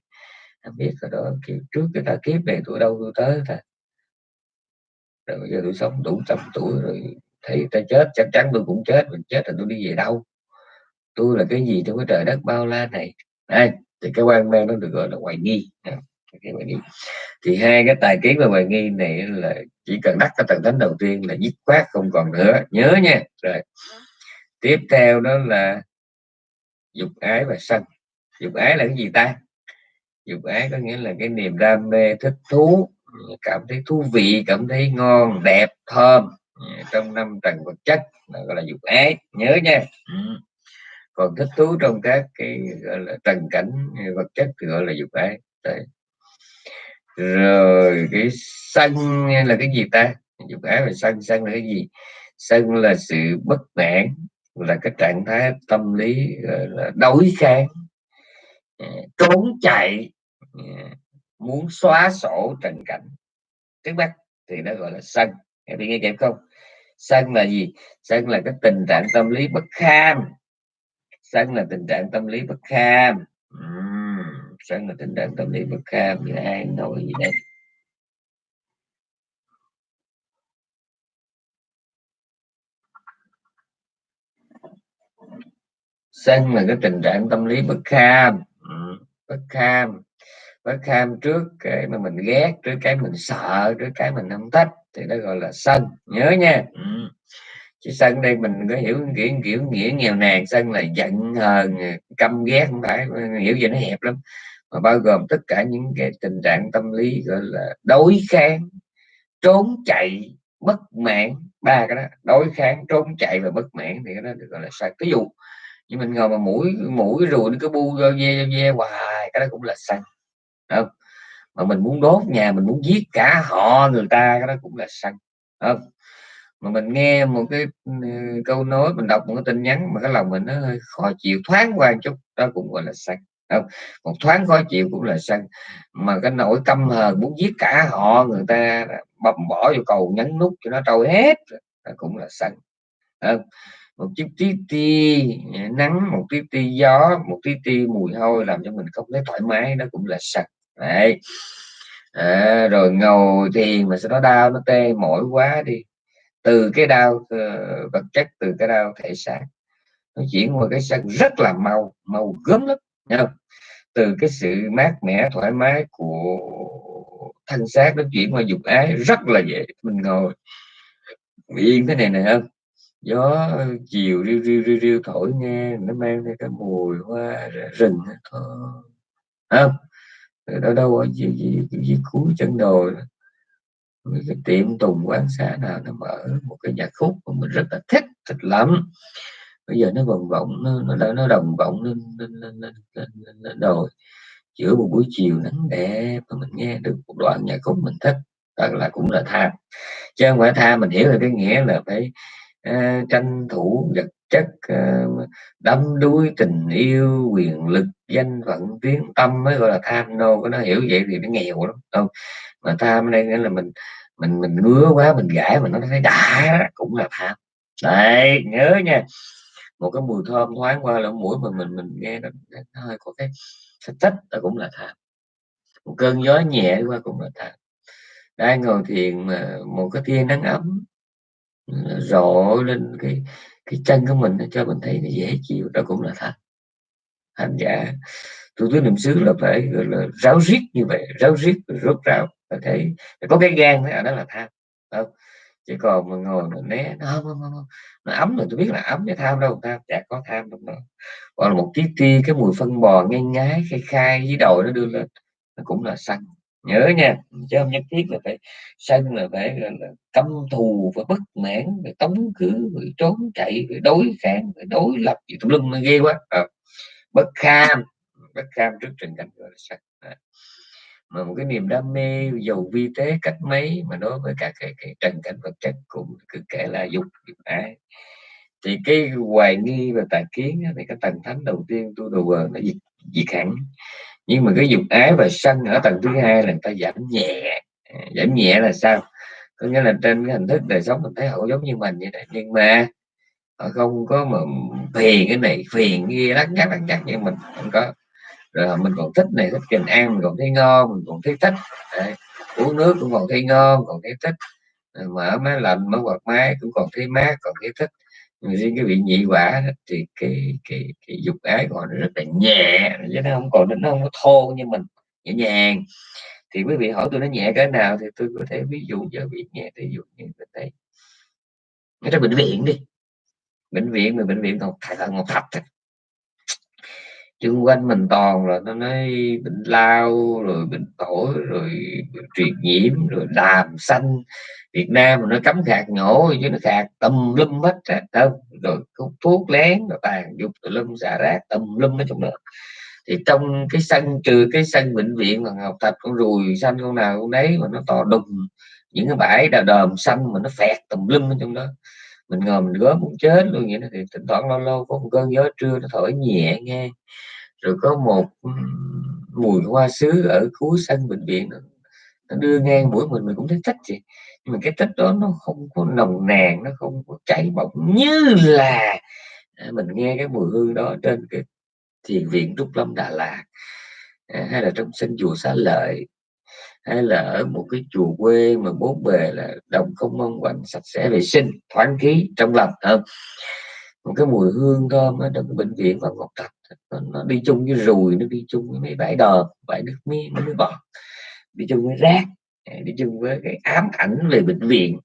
A: Không biết rồi đó kiểu trước cái tà kiếp này tôi đâu tôi tới ta? Rồi bây giờ tôi sống đủ trăm tuổi rồi thì ta chết, chắc chắn tôi cũng chết, mình chết là tôi đi về đâu? Tôi là cái gì trong cái trời đất bao la này? Đây, thì cái quan mang nó được gọi là hoài nghi. Cái hoài nghi. Thì hai cái tài kiến và hoài nghi này là chỉ cần đắc cái tầng thánh đầu tiên là dứt khoát không còn nữa. Nhớ nha. Rồi. Tiếp theo đó là dục ái và sân. Dục ái là cái gì ta? Dục ái có nghĩa là cái niềm đam mê thích thú, cảm thấy thú vị, cảm thấy ngon, đẹp, thơm trong năm trần vật chất, là gọi là dục ái nhớ nha. Ừ. còn thích thú trong các cái gọi là trần cảnh vật chất thì gọi là dục ái Đấy. rồi cái sân là cái gì ta? Dục ái và sân sân là cái gì? Sân là sự bất mãn, là cái trạng thái tâm lý là đối kháng à, trốn chạy à, muốn xóa sổ trần cảnh. Trước mắt thì nó gọi là sân. Em nghe kịp không? Sân là gì? Sân là cái tình trạng tâm lý bất kham. Sân là tình trạng tâm lý bất kham. Uhm, sân là tình trạng tâm lý bất kham. Như ai nói gì đây? Sân là cái tình trạng tâm lý bất kham. Bất kham bất kham trước cái mà mình ghét trước cái mình sợ trước cái mình không thích thì nó gọi là sân. Nhớ nha. Ừ. chứ sân đây mình có hiểu kiểu kiểu nghĩa nghèo nàn sân là giận hờn căm ghét không phải hiểu gì nó hẹp lắm. Mà bao gồm tất cả những cái tình trạng tâm lý gọi là đối kháng trốn chạy bất mãn ba cái đó. Đối kháng trốn chạy và bất mãn thì cái đó được gọi là sân. Ví dụ nhưng mình ngồi mà mũi mũi rồi nó cứ bu ve ve hoài cái đó cũng là xanh không mà mình muốn đốt nhà, mình muốn giết cả họ, người ta, cái đó cũng là sân không mà mình nghe một cái ừ, câu nói, mình đọc một cái tin nhắn mà cái lòng mình nó hơi khó chịu, thoáng qua chút, đó cũng gọi là sân không một thoáng khó chịu cũng là sân mà cái nỗi căm hờn muốn giết cả họ, người ta bầm bỏ vô cầu, nhấn nút cho nó trôi hết, đó cũng là sân không? một chút tí ti, nắng, một tí ti gió, một tí ti mùi hôi làm cho mình không thấy thoải mái, đó cũng là sạch đấy. À, rồi ngồi thì mà sẽ nó đau nó tê mỏi quá đi. Từ cái đau uh, vật chất từ cái đau thể xác nó chuyển qua cái sân rất là mau mau gớm lắm không? từ cái sự mát mẻ thoải mái của thân xác nó chuyển qua dục ái rất là dễ mình ngồi yên thế này này không? Gió chiều riu riu riu riu thổi nghe nó mang theo cái mùi hoa rừng thôi không? Đâu đâu ở gì gì gì cuối chân đồi cái tiệm tùng quán xá nào nó mở một cái nhạc khúc mà mình rất là thích thích lắm. Bây giờ nó vòng vọng nó nó nó đồng vọng lên lên lên lên, lên, lên, lên đồi. Giữa một buổi chiều nắng đẹp mà mình nghe được một đoạn nhạc khúc mình thích thật là cũng là tham chứ không phải tham mình hiểu là cái nghĩa là phải uh, tranh thủ giật chất ờ, đắm đuối tình yêu quyền lực danh phận tiếng tâm mới gọi là tham nô. Có nó hiểu vậy thì nó nghèo lắm không? Mà tham đây nghĩa là mình mình mình ngứa quá mình gãi mà nó thấy đã cũng là tham. Đấy nhớ nha. Một cái mùi thơm thoáng qua lỗ mũi mà mình mình nghe nó, nó hơi có cái thích là cũng là tham. Một cơn gió nhẹ qua cũng là tham. Đang ngồi thiền mà một cái tia nắng ấm rộ lên cái cái chân của mình cho mình thấy nó dễ chịu đó cũng là thật. Hành giả thủ tướng niệm xứ là phải gọi là ráo riết như vậy ráo riết rốt ráo phải thấy có cái gan đó, đó là tham không? Chỉ còn mà ngồi mà né nó không, không, không, nó ấm rồi tôi biết là ấm chứ tham đâu tham chả có tham đâu còn là một tí ti cái mùi phân bò ngay ngái khai khai với đầu nó đưa lên nó cũng là xanh nhớ nha. Chứ không nhất thiết là phải sân là phải là, là căm thù và bất mãn phải tống cứ phải trốn chạy phải đối kháng phải đối lập gì tùm lum ghê quá. À, bất kham bất kham trước trình cảnh gọi là sân. À. mà một cái niềm đam mê giàu vi tế cách mấy mà đối với các cái, cái trần cảnh vật chất cũng cứ kể là dục dục ái. Thì cái hoài nghi và tà kiến thì cái tầng thánh đầu tiên tôi đồ nó diệt diệt hẳn nhưng mà cái dục ái và sân ở tầng thứ hai là người ta giảm nhẹ. À, giảm nhẹ là sao? Có nghĩa là trên cái hình thức đời sống mình thấy họ giống như mình vậy đó. Nhưng mà họ không có mà phiền cái này, phiền kia, lắc nhắc lắc nhắc như mình không có. Rồi mình còn thích này, thích trình ăn mình còn thấy ngon, mình còn thấy thích. Đấy. uống nước cũng còn thấy ngon, còn thấy thích. Mở máy lạnh, mở quạt máy cũng còn thấy mát, còn thấy thích riêng cái vị nhị quả thì cái cái cái dục ái của nó rất là nhẹ chứ nó không còn, nó không có thô như mình, nhẹ nhàng. Thì quý vị hỏi tôi nó nhẹ cái nào thì tôi có thể ví dụ cho vị nhẹ ví dụ như bên đây. Ngay trong bệnh viện đi. Bệnh viện mà bệnh viện ngọc thạch một thạch à. chung quanh mình toàn là nó nói bệnh lao, rồi bệnh phổi rồi truyền nhiễm, rồi đàm xanh Việt Nam mà nó cấm khạc nhổ chứ nó khạc tầm lum hết á đâu rồi hút thuốc lén rồi tàn dục tùm lum xả rác tầm lum ở trong đó. Thì trong cái sân trừ cái sân bệnh viện mà học tập con ruồi xanh con nào con đấy mà nó to đùng những cái bãi đà đờm xanh mà nó phẹt tùm lum ở trong đó. Mình ngồi mình gớm muốn chết luôn vậy đó thì thỉnh thoảng lâu lâu có một cơn gió trưa nó thổi nhẹ nghe. Rồi có một mùi hoa sứ ở cuối sân bệnh viện nó, nó đưa ngang mũi mình mình cũng thấy thích gì nhưng mà cái tích đó nó không có nồng nàn nó không có cháy bỏng như là à, mình nghe cái mùi hương đó trên cái thiền viện Trúc Lâm Đà Lạt à, hay là trong sân chùa Xá Lợi hay là ở một cái chùa quê mà bố bề là đồng không mong quạnh sạch sẽ vệ sinh thoáng khí trong lành không? Một cái mùi hương thơm ở trong cái bệnh viện và ngọc thạch. Nó, nó đi chung với rùi nó đi chung với mấy bãi đờm bãi nước mi nó nước bọt. Đi chung với rác đi chung với cái ám ảnh về bệnh viện.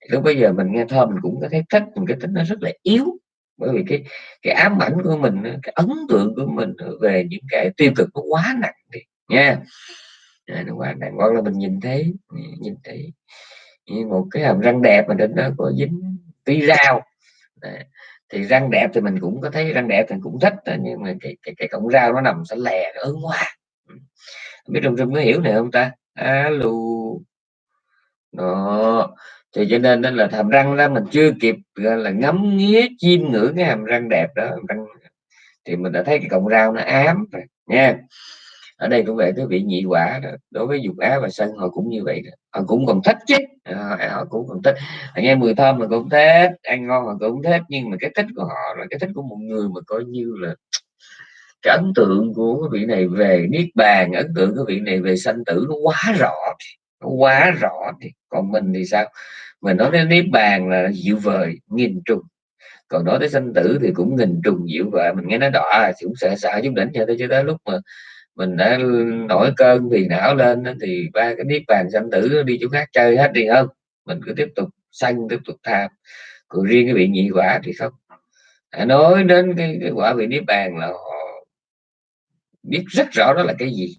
A: Thì lúc bây giờ mình nghe thơm mình cũng có thấy thích mình cái tính nó rất là yếu. Bởi vì cái cái ám ảnh của mình cái ấn tượng của mình về những cái tiêu cực nó quá nặng đi nha. À, nó quá nặng hoặc là mình nhìn thấy nhìn thấy một cái hàm răng đẹp mà đến đó có dính tí rau. À, thì răng đẹp thì mình cũng có thấy răng đẹp thì cũng thích nhưng mà cái cái, cái cọng rau nó nằm sẽ lè nó ớn quá. Biết trong rừng có hiểu này không ta? Alo đó thì cho nên nên là hàm răng đó mình chưa kịp là ngắm nghía chiêm ngưỡng cái hàm răng đẹp đó răng thì mình đã thấy cái cọng rau nó ám rồi nha ở đây cũng vậy cái vị nhị quả đó. đối với dục á và sân họ cũng như vậy đó. họ cũng còn thích chứ họ, họ cũng còn thích họ nghe mùi thơm mà cũng thích ăn ngon mà cũng thích nhưng mà cái thích của họ là cái thích của một người mà coi như là cái ấn tượng của cái vị này về niết bàn ấn tượng của vị này về sanh tử nó quá rõ quá rõ thì còn mình thì sao? Mình nói đến niết bàn là dịu vời nghìn trùng. Còn nói tới sanh tử thì cũng nghìn trùng dịu vời. Mình nghe nó đỏ thì cũng sợ sợ chút đỉnh cho tới cho tới lúc mà mình đã nổi cơn thì não lên thì ba cái niết bàn sanh tử đi chỗ khác chơi hết đi không. mình cứ tiếp tục sanh tiếp tục tham. Còn riêng cái vị nhị quả thì không. À, nói đến cái, cái quả vị niết bàn là họ biết rất rõ đó là cái gì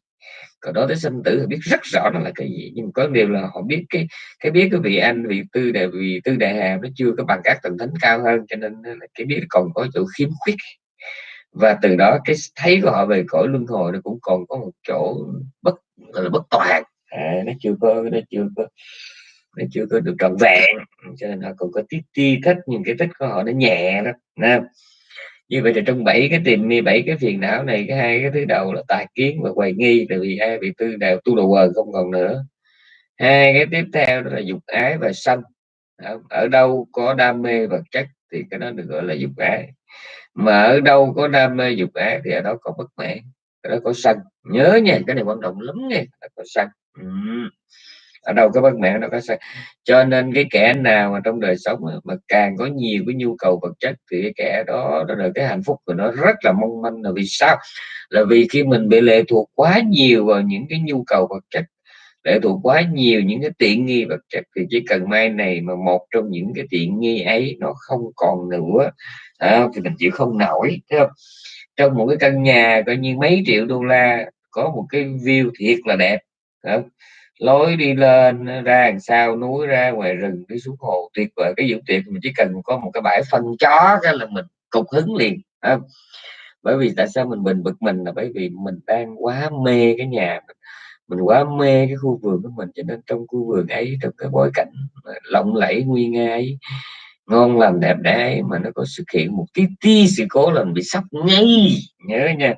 A: còn đối tới sinh tử thì biết rất rõ nó là cái gì. Nhưng có điều là họ biết cái cái biết cái vị anh vị tư đại vị tư đại hàm nó chưa có bằng các tầng thánh cao hơn cho nên là cái biết còn có chỗ khiếm khuyết. Và từ đó cái thấy của họ về cõi luân hồi nó cũng còn có một chỗ bất gọi là bất toàn. À, nó chưa có nó chưa có nó chưa có được trọn vẹn. Cho nên họ còn có tí ti thích những cái thích của họ nó nhẹ đó nè như vậy thì trong bảy cái tìm mi bảy cái phiền não này, cái hai cái thứ đầu là tài kiến và hoài nghi, tại vì hai vị tư đều tu đầu quờ không còn nữa. Hai cái tiếp theo đó là dục ái và sân ở đâu có đam mê vật chất thì cái đó được gọi là dục ái. Mà ở đâu có đam mê dục ái thì ở đó có bất mãn, ở đó có sân nhớ nha, cái này quan trọng lắm nha có sân ừ ở đâu có bất mãn nó có sai. Cho nên cái kẻ nào mà trong đời sống mà càng có nhiều cái nhu cầu vật chất thì cái kẻ đó đó là cái hạnh phúc của nó rất là mong manh. Là vì sao? Là vì khi mình bị lệ thuộc quá nhiều vào những cái nhu cầu vật chất lệ thuộc quá nhiều những cái tiện nghi vật chất thì chỉ cần mai này mà một trong những cái tiện nghi ấy nó không còn nữa à, thì mình chịu không nổi thấy không? Trong một cái căn nhà coi như mấy triệu đô la có một cái view thiệt là đẹp không? Lối đi lên ra đằng sau núi ra ngoài rừng đi xuống hồ tuyệt vời. Cái dưỡng tuyệt mình chỉ cần có một cái bãi phân chó cái là mình cục hứng liền à, bởi vì tại sao mình bình bực mình là bởi vì mình đang quá mê cái nhà mình. Mình quá mê cái khu vườn của mình cho nên trong khu vườn ấy trong cái bối cảnh lộng lẫy nguy nga ấy ngon làm đẹp đẽ mà nó có xuất hiện một tí tí sự cố là mình bị sốc ngay. Nhớ nha.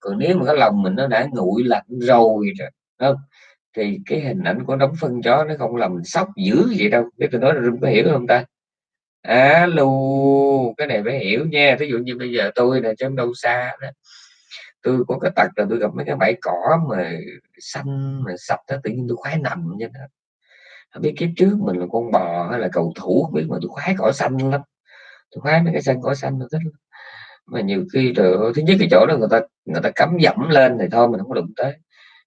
A: Còn nếu mà cái lòng mình nó đã nguội lạnh rồi không? Thì cái hình ảnh của đống phân chó nó không làm sốc dữ vậy đâu. Biết tôi nói là có hiểu không ta? Alo, cái này phải hiểu nha. Ví dụ như bây giờ tôi là trong đâu xa đó, tôi có cái tật là tôi gặp mấy cái bãi cỏ mà xanh, mà sạch đó, tự nhiên tôi khoái nằm như đó. Không biết kiếp trước mình là con bò hay là cầu thủ, không biết mà tôi khoái cỏ xanh lắm. Tôi khoái mấy cái xanh cỏ xanh tôi thích lắm. mà nhiều khi rồi thứ nhất cái chỗ đó người ta người ta cắm dẫm lên thì thôi, mình không có đụng tới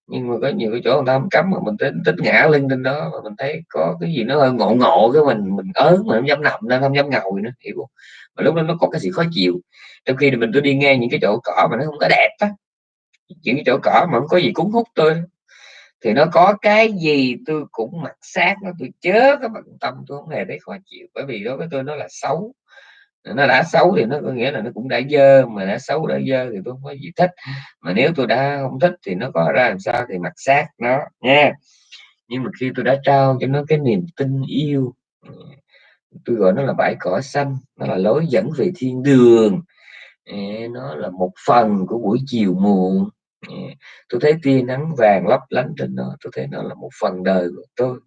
A: nhưng mà có nhiều cái chỗ người ta không cấm mà mình tính tính ngã lưng trên đó mà mình thấy có cái gì nó hơi ngộ ngộ cái mình mình ớn mà không dám nằm nên không dám ngồi nữa, hiểu không? Mà lúc đó nó có cái gì khó chịu. Trong khi mình tôi đi nghe những cái chỗ cỏ mà nó không có đẹp á, những cái chỗ cỏ mà không có gì cuốn hút tôi, thì nó có cái gì tôi cũng mặc sát, nó tôi chớ cái bằng tâm, tôi không hề thấy khó chịu. Bởi vì đối với tôi nó là xấu nó đã xấu thì nó có nghĩa là nó cũng đã dơ, mà đã xấu, đã dơ thì tôi không có gì thích. Mà nếu tôi đã không thích thì nó có ra làm sao thì mặc xác nó, nha. Nhưng mà khi tôi đã trao cho nó cái niềm tin yêu, tôi gọi nó là bãi cỏ xanh, nó là lối dẫn về thiên đường. Nó là một phần của buổi chiều muộn. Tôi thấy tia nắng vàng lấp lánh trên nó, tôi thấy nó là một phần đời của tôi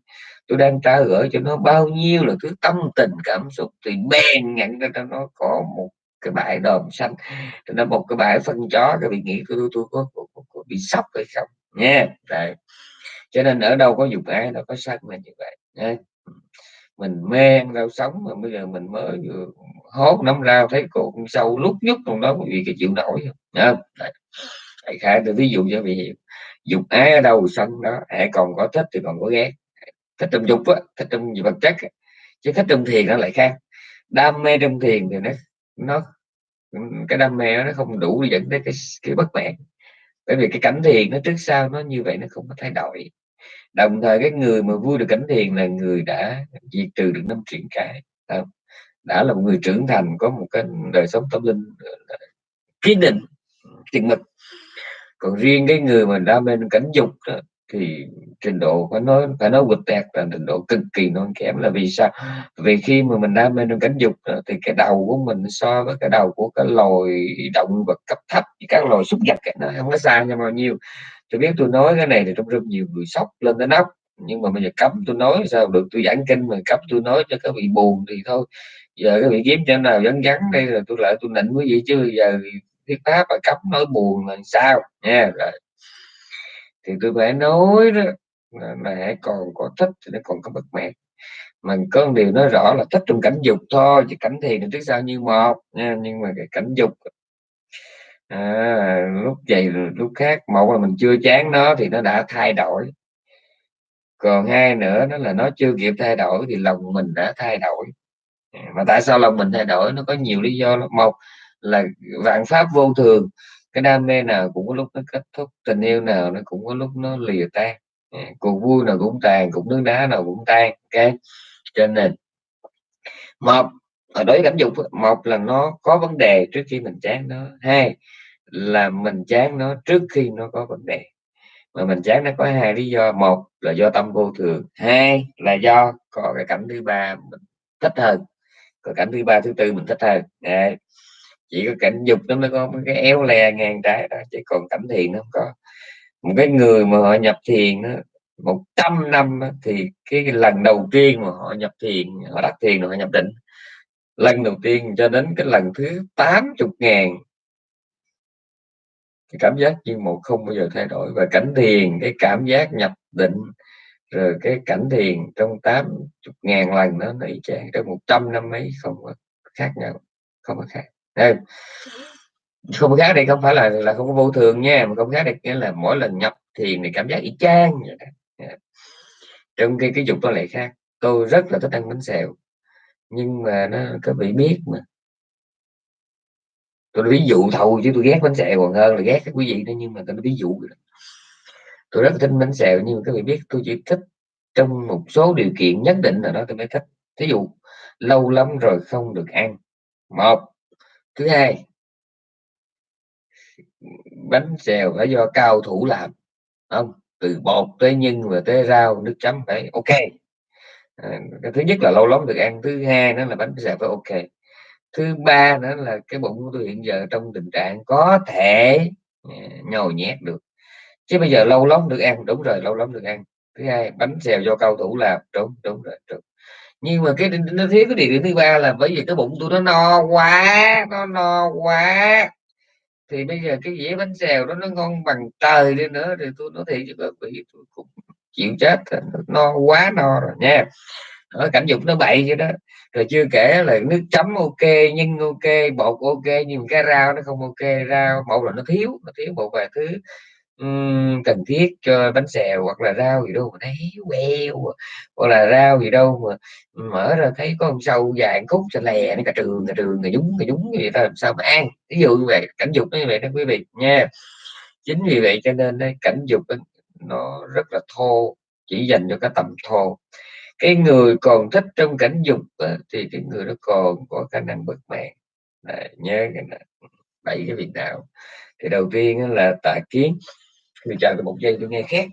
A: tôi đang trao gửi cho nó bao nhiêu là thứ tâm tình cảm xúc thì bèn nhận ra cho nó có một cái bãi đòn xanh. Nó một cái bãi phân chó cái bị nghĩ tôi tôi có, có, có, có bị sốc hay không? Nha. Đấy. cho nên ở đâu có dục ai đâu có sân là như vậy. Nha. Mình mê ăn rau sống mà bây giờ mình mới vừa hốt nắm rau thấy cột sâu lúc nhúc trong đó quý vị cái chịu nổi không? Đại khái tôi ví dụ cho vị hiểu dục ái ở đâu sân đó hãy còn có thích thì còn có ghét thích trong dục á thích trong vật chất chứ thích trong thiền nó lại khác. Đam mê trong thiền thì nó nó cái đam mê nó không đủ dẫn đến cái cái bất mãn. Bởi vì cái cảnh thiền nó trước sau nó như vậy nó không có thay đổi. Đồng thời cái người mà vui được cảnh thiền là người đã diệt trừ được năm triển cái đã là một người trưởng thành có một cái đời sống tâm linh kiên định chừng mực còn riêng cái người mà đam mê cảnh dục đó, thì trình độ phải nói phải nói vượt tẹt là trình độ cực kỳ non kém là vì sao? Vì khi mà mình đam mê trong cảnh dục thì cái đầu của mình so với cái đầu của cái loài động vật cấp thấp, các loài súc vật nó không có xa nhau bao nhiêu. Tôi biết tôi nói cái này thì trong rất nhiều người sốc lên đến nóc, nhưng mà bây giờ cấm tôi nói sao được? Tôi giảng kinh mà cấm tôi nói cho các vị buồn thì thôi. Giờ cái vị kiếm cho nào vắng vắng đây là tôi lại tôi nịnh quý vị chứ, giờ thuyết pháp và cấm nói buồn là sao? Nha, rồi thì tôi phải nói đó là hãy còn có thích thì nó còn có bất mãn mà có một điều nói rõ là thích trong cảnh dục thôi chứ cảnh thiền thì trước sau như một nha. Nhưng mà cái cảnh dục à, lúc vậy lúc khác một là mình chưa chán nó thì nó đã thay đổi. Còn hai nữa đó là nó chưa kịp thay đổi thì lòng mình đã thay đổi. Mà tại sao lòng mình thay đổi? Nó có nhiều lý do lắm. một là vạn pháp vô thường cái đam mê nào cũng có lúc nó kết thúc, tình yêu nào nó cũng có lúc nó lìa tan. Ừ, cuộc vui nào cũng tàn cũng nước đá nào cũng tan, ok? Cho nên, một, ở đối với cảm dục một là nó có vấn đề trước khi mình chán nó, hai là mình chán nó trước khi nó có vấn đề. Mà mình chán nó có hai lý do, một là do tâm vô thường, hai là do có cái cảnh thứ ba mình thích hơn. Còn cảnh thứ ba, thứ tư mình thích hơn. Đấy chỉ có cảnh dục nó mới có cái éo le ngang trái đó chỉ còn cảnh thiền nó không có. Một cái người mà họ nhập thiền đó, một trăm năm thì cái lần đầu tiên mà họ nhập thiền họ đặt thiền họ nhập định. Lần đầu tiên cho đến cái lần thứ 80 ngàn. Cái cảm giác như một không bao giờ thay đổi. Và cảnh thiền cái cảm giác nhập định rồi cái cảnh thiền trong 80 ngàn lần đó nó y chang. Trong 100 năm mấy không có khác nhau không có khác. Không khác đây không phải là là không có vô thường nha, mà không khác đây nghĩa là mỗi lần nhập thiền thì cảm giác y chang vậy đó. Dạ. trong khi cái dục nó lại khác, tôi rất là thích ăn bánh xèo, nhưng mà nó có bị biết mà. Tôi ví dụ thầu chứ tôi ghét bánh xèo còn hơn là ghét các quý vị đó, nhưng mà tôi nói ví dụ tôi rất là thích bánh xèo, nhưng mà các vị biết, tôi chỉ thích trong một số điều kiện nhất định là đó tôi mới thích. Ví dụ, lâu lắm rồi không được ăn. Một thứ hai bánh xèo phải do cao thủ làm không? Từ bột tới nhân và tới rau nước chấm phải ok. À, cái thứ nhất là lâu lắm được ăn thứ hai nó là bánh xèo phải ok. Thứ ba nữa là cái bụng của tôi hiện giờ trong tình trạng có thể à, nhồi nhét được. Chứ bây giờ lâu lắm được ăn đúng rồi lâu lắm được ăn. Thứ hai bánh xèo do cao thủ làm đúng đúng rồi đúng nhưng mà cái nó thiếu cái địa điểm thứ ba là bởi vì cái bụng tôi nó no quá, nó no quá. Thì bây giờ cái dĩa bánh xèo đó nó ngon bằng trời đi nữa, thì tôi nói thiệt chứ bị tôi cũng chịu chết no quá, no rồi nha. Ở cảnh dục nó bậy vậy đó. Rồi chưa kể là nước chấm ok nhưng ok, bột ok, nhưng cái rau nó không ok, rau một là nó thiếu nó thiếu một vài thứ cần thiết cho bánh xèo hoặc là rau gì đâu mà thấy queo à, hoặc là rau gì đâu mà mở ra thấy có con sâu dài khúc xà lè nó cả trường cả trường cả nhúng cả nhúng vậy ta làm sao mà ăn. Ví dụ như vậy cảnh dục như vậy đó quý vị nha. Chính vì vậy cho nên đấy, cảnh dục nó rất là thô chỉ dành cho cái tầm thô. Cái người còn thích trong cảnh dục á, thì cái người đó còn có khả năng bất mãn nhớ cái này bảy cái việc nào. Thì đầu tiên là tà kiến thì chờ một giây tôi nghe khác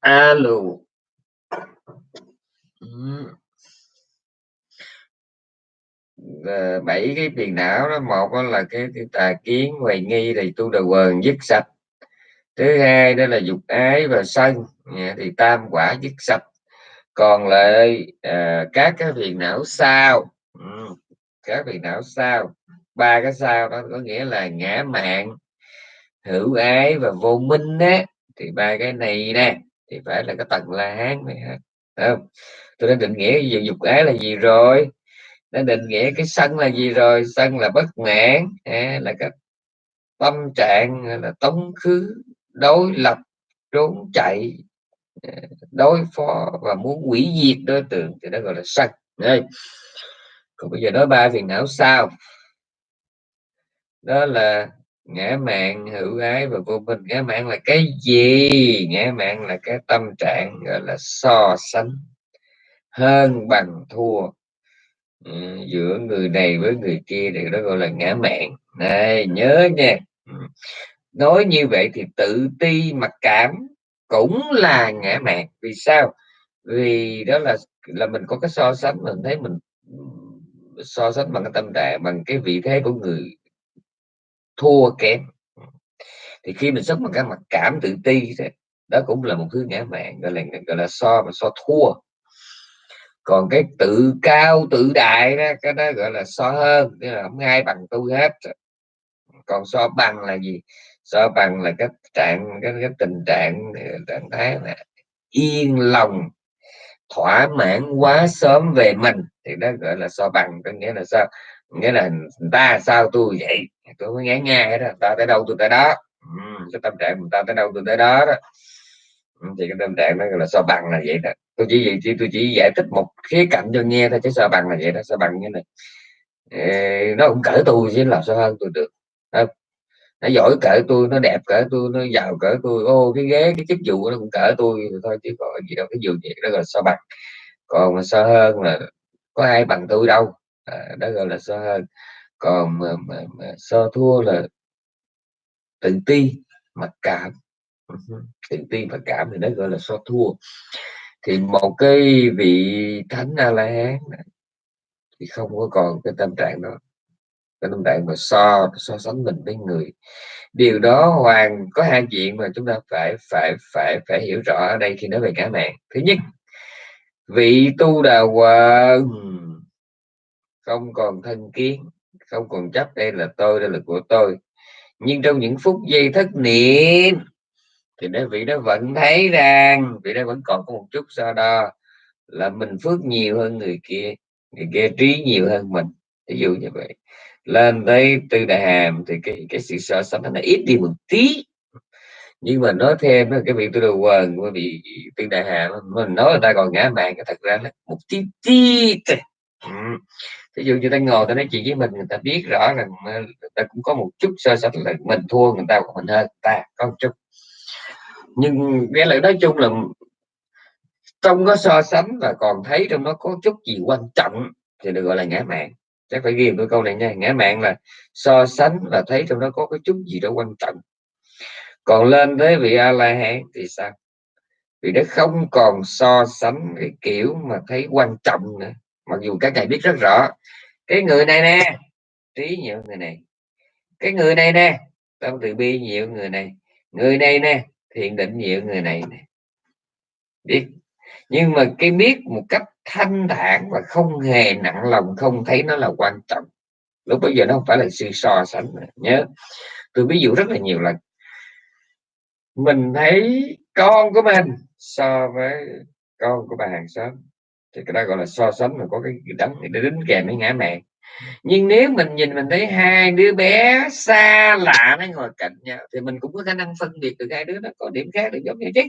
A: alo. Bảy cái phiền não đó một là cái, cái tà kiến hoài nghi thì tu đầu quần dứt sạch thứ hai đó là dục ái và sân. Dạ, thì tam quả dứt sạch. Còn lại à, các cái phiền não sao. Ừ, các phiền não sao. Ba cái sao đó có nghĩa là ngã mạng hữu ái và vô minh á. Thì ba cái này nè thì phải là cái tầng la hán này ha không? Tôi đã định nghĩa về dục ái là gì rồi? Đã định nghĩa cái sân là gì rồi? Sân là bất mãn à, là cái tâm trạng là tống khứ đối lập trốn chạy ờ, đối phó và muốn hủy diệt đối tượng thì đó gọi là sân. Đây. Còn bây giờ nói ba phiền não sao đó là ngã mạng hữu ái và vô minh. Ngã mạng là cái gì? Ngã mạng là cái tâm trạng gọi là so sánh hơn bằng thua ừ, giữa người này với người kia thì đó gọi là ngã mạng. Này nhớ nha. Ừ nói như vậy thì tự ti, mặc cảm cũng là ngã mạn. Vì sao? Vì đó là là mình có cái so sánh mình thấy mình so sánh bằng cái tâm trạng, bằng cái vị thế của người thua kém. Thì khi mình sống bằng cái mặc cảm tự ti thì đó cũng là một thứ ngã mạn, gọi là gọi là so, mà so thua. Còn cái tự cao, tự đại đó, cái đó gọi là so hơn, tức là không ai bằng tôi hết. Còn so bằng là gì? So bằng là cái trạng cái, cái tình trạng trạng thái là yên lòng thỏa mãn quá sớm về mình. Thì đó gọi là so bằng có nghĩa là sao? Nghĩa là ta sao tôi vậy? Tôi mới ngán ngay đó ta tới đâu tôi tới đó. Ừ, cái tâm trạng người ta tới đâu tôi tới đó đó. Thì cái tâm trạng đó gọi là so bằng là vậy đó. Tôi chỉ vậy chỉ tôi chỉ giải thích một khía cạnh cho nghe thôi chứ so bằng là vậy đó. So bằng như này nó cũng cỡ tôi chứ làm sao hơn tôi được nó giỏi cỡ tôi nó đẹp cỡ tôi nó giàu cỡ tôi. Ô cái ghế cái chức vụ nó cũng cỡ tôi thôi chứ có gì đâu cái giường gì đó là so bằng. Còn mà so hơn là có ai bằng tôi đâu. À, đó gọi là so hơn. Còn mà, mà, mà so thua là tự ti mặc cảm. Ừ, tự ti mặc cảm thì nó gọi là so thua. Thì một cái vị thánh a la hán thì không có còn cái tâm trạng đó cái tâm trạng mà so so sánh mình với người. Điều đó hoàn có hai chuyện mà chúng ta phải phải phải phải hiểu rõ ở đây khi nói về cả mạng. Thứ nhất, vị tu đà quần. Không còn thân kiến, không còn chấp đây là tôi, đây là của tôi. Nhưng trong những phút giây thất niệm, thì nếu vị đó vẫn thấy rằng, vị đó vẫn còn có một chút so đo, là mình phước nhiều hơn người kia người kia trí nhiều hơn mình. Ví dụ như vậy lên tới tư đại hàm thì cái cái sự so sánh nó ít đi một tí. Nhưng mà nói thêm cái việc tôi đầu quần của vị tư đại hàm mình nói người ta còn ngã mạng cái thật ra là một tí tí ví dụ như ta ngồi ta nói chuyện với mình người ta biết rõ rằng người ta cũng có một chút so sánh là mình thua người ta còn mình hơn ta có một chút. Nhưng cái lời nói chung là trong có so sánh và còn thấy trong nó có chút gì quan trọng thì được gọi là ngã mạng chắc phải ghi tôi câu này nha. Ngã mạng là so sánh và thấy trong đó có cái chút gì đó quan trọng. Còn lên tới vị a la hán thì sao? Vì nó không còn so sánh cái kiểu mà thấy quan trọng nữa. Mặc dù các thầy biết rất rõ. Cái người này nè, trí nhiều người này. Cái người này nè, tâm từ bi nhiều người này. Người này nè thiện định nhiều người này nè. Biết nhưng mà cái biết một cách thanh thản và không hề nặng lòng, không thấy nó là quan trọng. Lúc bây giờ nó không phải là sự so sánh nữa. nhớ. Tôi ví dụ rất là nhiều lần. Mình thấy con của mình so với con của bà hàng xóm. Thì cái đó gọi là so sánh mà có cái đắng để đính kèm với ngã mẹ. Nhưng nếu mình nhìn, mình thấy hai đứa bé xa lạ nó ngồi cạnh nhau, thì mình cũng có khả năng phân biệt được hai đứa nó có điểm khác được giống như chứ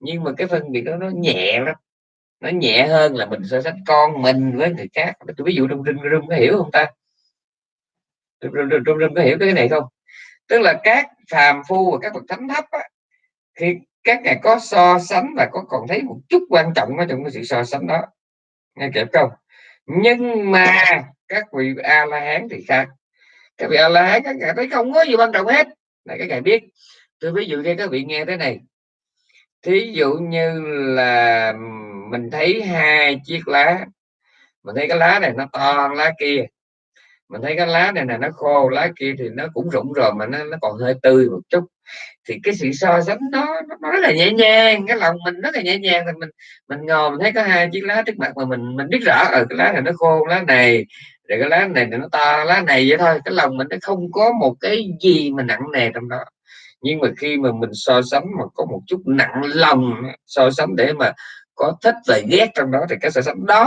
A: nhưng mà cái phân biệt đó nó nhẹ lắm. Nó nhẹ hơn là mình so sánh con mình với người khác. Tôi ví dụ trong rừng rừng có hiểu không ta? Trong rừng có hiểu cái này không? Tức là các phàm phu và các bậc thánh thấp á, khi các ngài có so sánh và có còn thấy một chút quan trọng ở trong cái sự so sánh đó. Nghe kịp không? Nhưng mà các vị a la hán thì khác. Các vị a la hán các ngài thấy không có gì quan trọng hết. Là các ngài biết. Tôi ví dụ cho các vị nghe thế này thí dụ như là mình thấy hai chiếc lá mình thấy cái lá này nó to lá kia mình thấy cái lá này là nó khô lá kia thì nó cũng rụng rồi mà nó, nó còn hơi tươi một chút. Thì cái sự so sánh đó nó rất là nhẹ nhàng cái lòng mình rất là nhẹ nhàng thì mình mình ngồi mình thấy có hai chiếc lá trước mặt mà mình mình biết rõ ở cái lá này nó khô lá này rồi cái lá này nó to lá này vậy thôi. Cái lòng mình nó không có một cái gì mà nặng nề trong đó nhưng mà khi mà mình so sánh mà có một chút nặng lòng so sánh để mà có thích và ghét trong đó thì cái so sánh đó